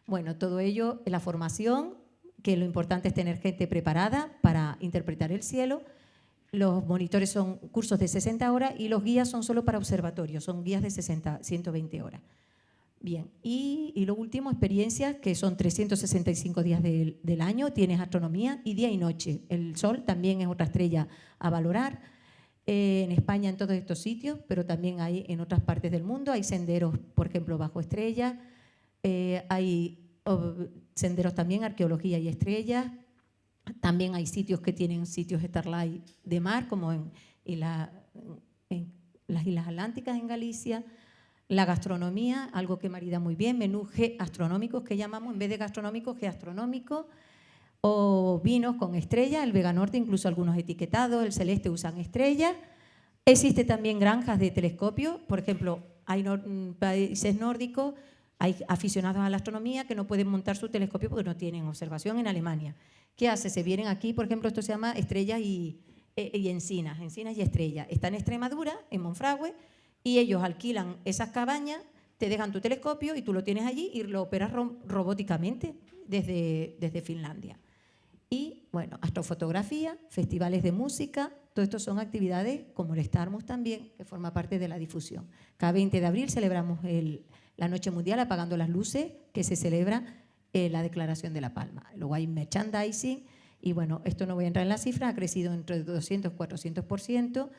Bueno, todo ello, la formación, que lo importante es tener gente preparada para interpretar el cielo. Los monitores son cursos de 60 horas y los guías son solo para observatorios, son guías de 60, 120 horas. Bien, y, lo último, experiencias, que son 365 días del, año, tienes astronomía y día y noche. El sol también es otra estrella a valorar. Eh, en España, en todos estos sitios, pero también hay en otras partes del mundo. Hay senderos, por ejemplo, bajo estrellas. Eh, hay senderos también, arqueología y estrellas. También hay sitios que tienen sitios Starlight de mar, como en, las Islas Atlánticas en Galicia la gastronomía, algo que marida muy bien, menús astronómicos que llamamos, en vez de gastronómicos, astronómicos, o vinos con estrella, el Vega Norte incluso algunos etiquetados, el Celeste usan estrellas. Existe también granjas de telescopio, por ejemplo, hay países nórdicos, Hay aficionados a la astronomía que no pueden montar su telescopio porque no tienen observación en Alemania. ¿Qué hace? Se vienen aquí, por ejemplo, esto se llama estrellas y, eh, y encinas, encinas y estrellas. Está en Extremadura, en Monfragüe, y ellos alquilan esas cabañas, te dejan tu telescopio y tú lo tienes allí y lo operas ro- robóticamente desde, desde Finlandia. Y bueno, astrofotografía, festivales de música, todo esto son actividades como el Starmus también, que forma parte de la difusión. Cada 20 de abril celebramos el- la Noche Mundial apagando las luces, que se celebra eh, la Declaración de la Palma. Luego hay merchandising y bueno, esto no voy a entrar en la cifra, ha crecido entre 200 y 400%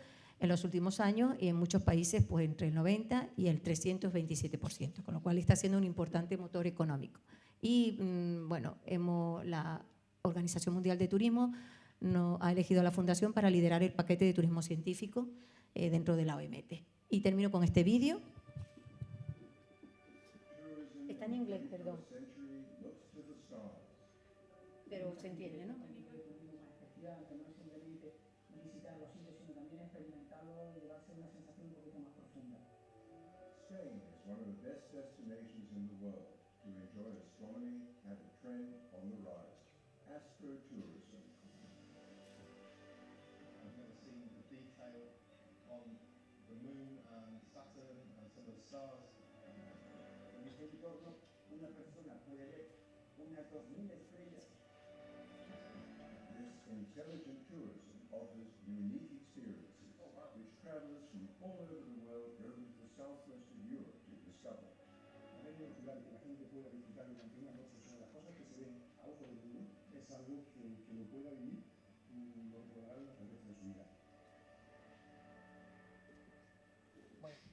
en los últimos años y en muchos países pues entre el 90 y el 327%, con lo cual está siendo un importante motor económico. Y mm, bueno, hemos, la Organización Mundial de Turismo no, ha elegido a la Fundación para liderar el paquete de turismo científico eh, dentro de la OMT. Y termino con este vídeo. En inglés, perdón. Pero se entiende, ¿no?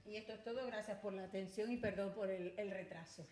Y esto es todo. Gracias por la atención y perdón por el, el retraso.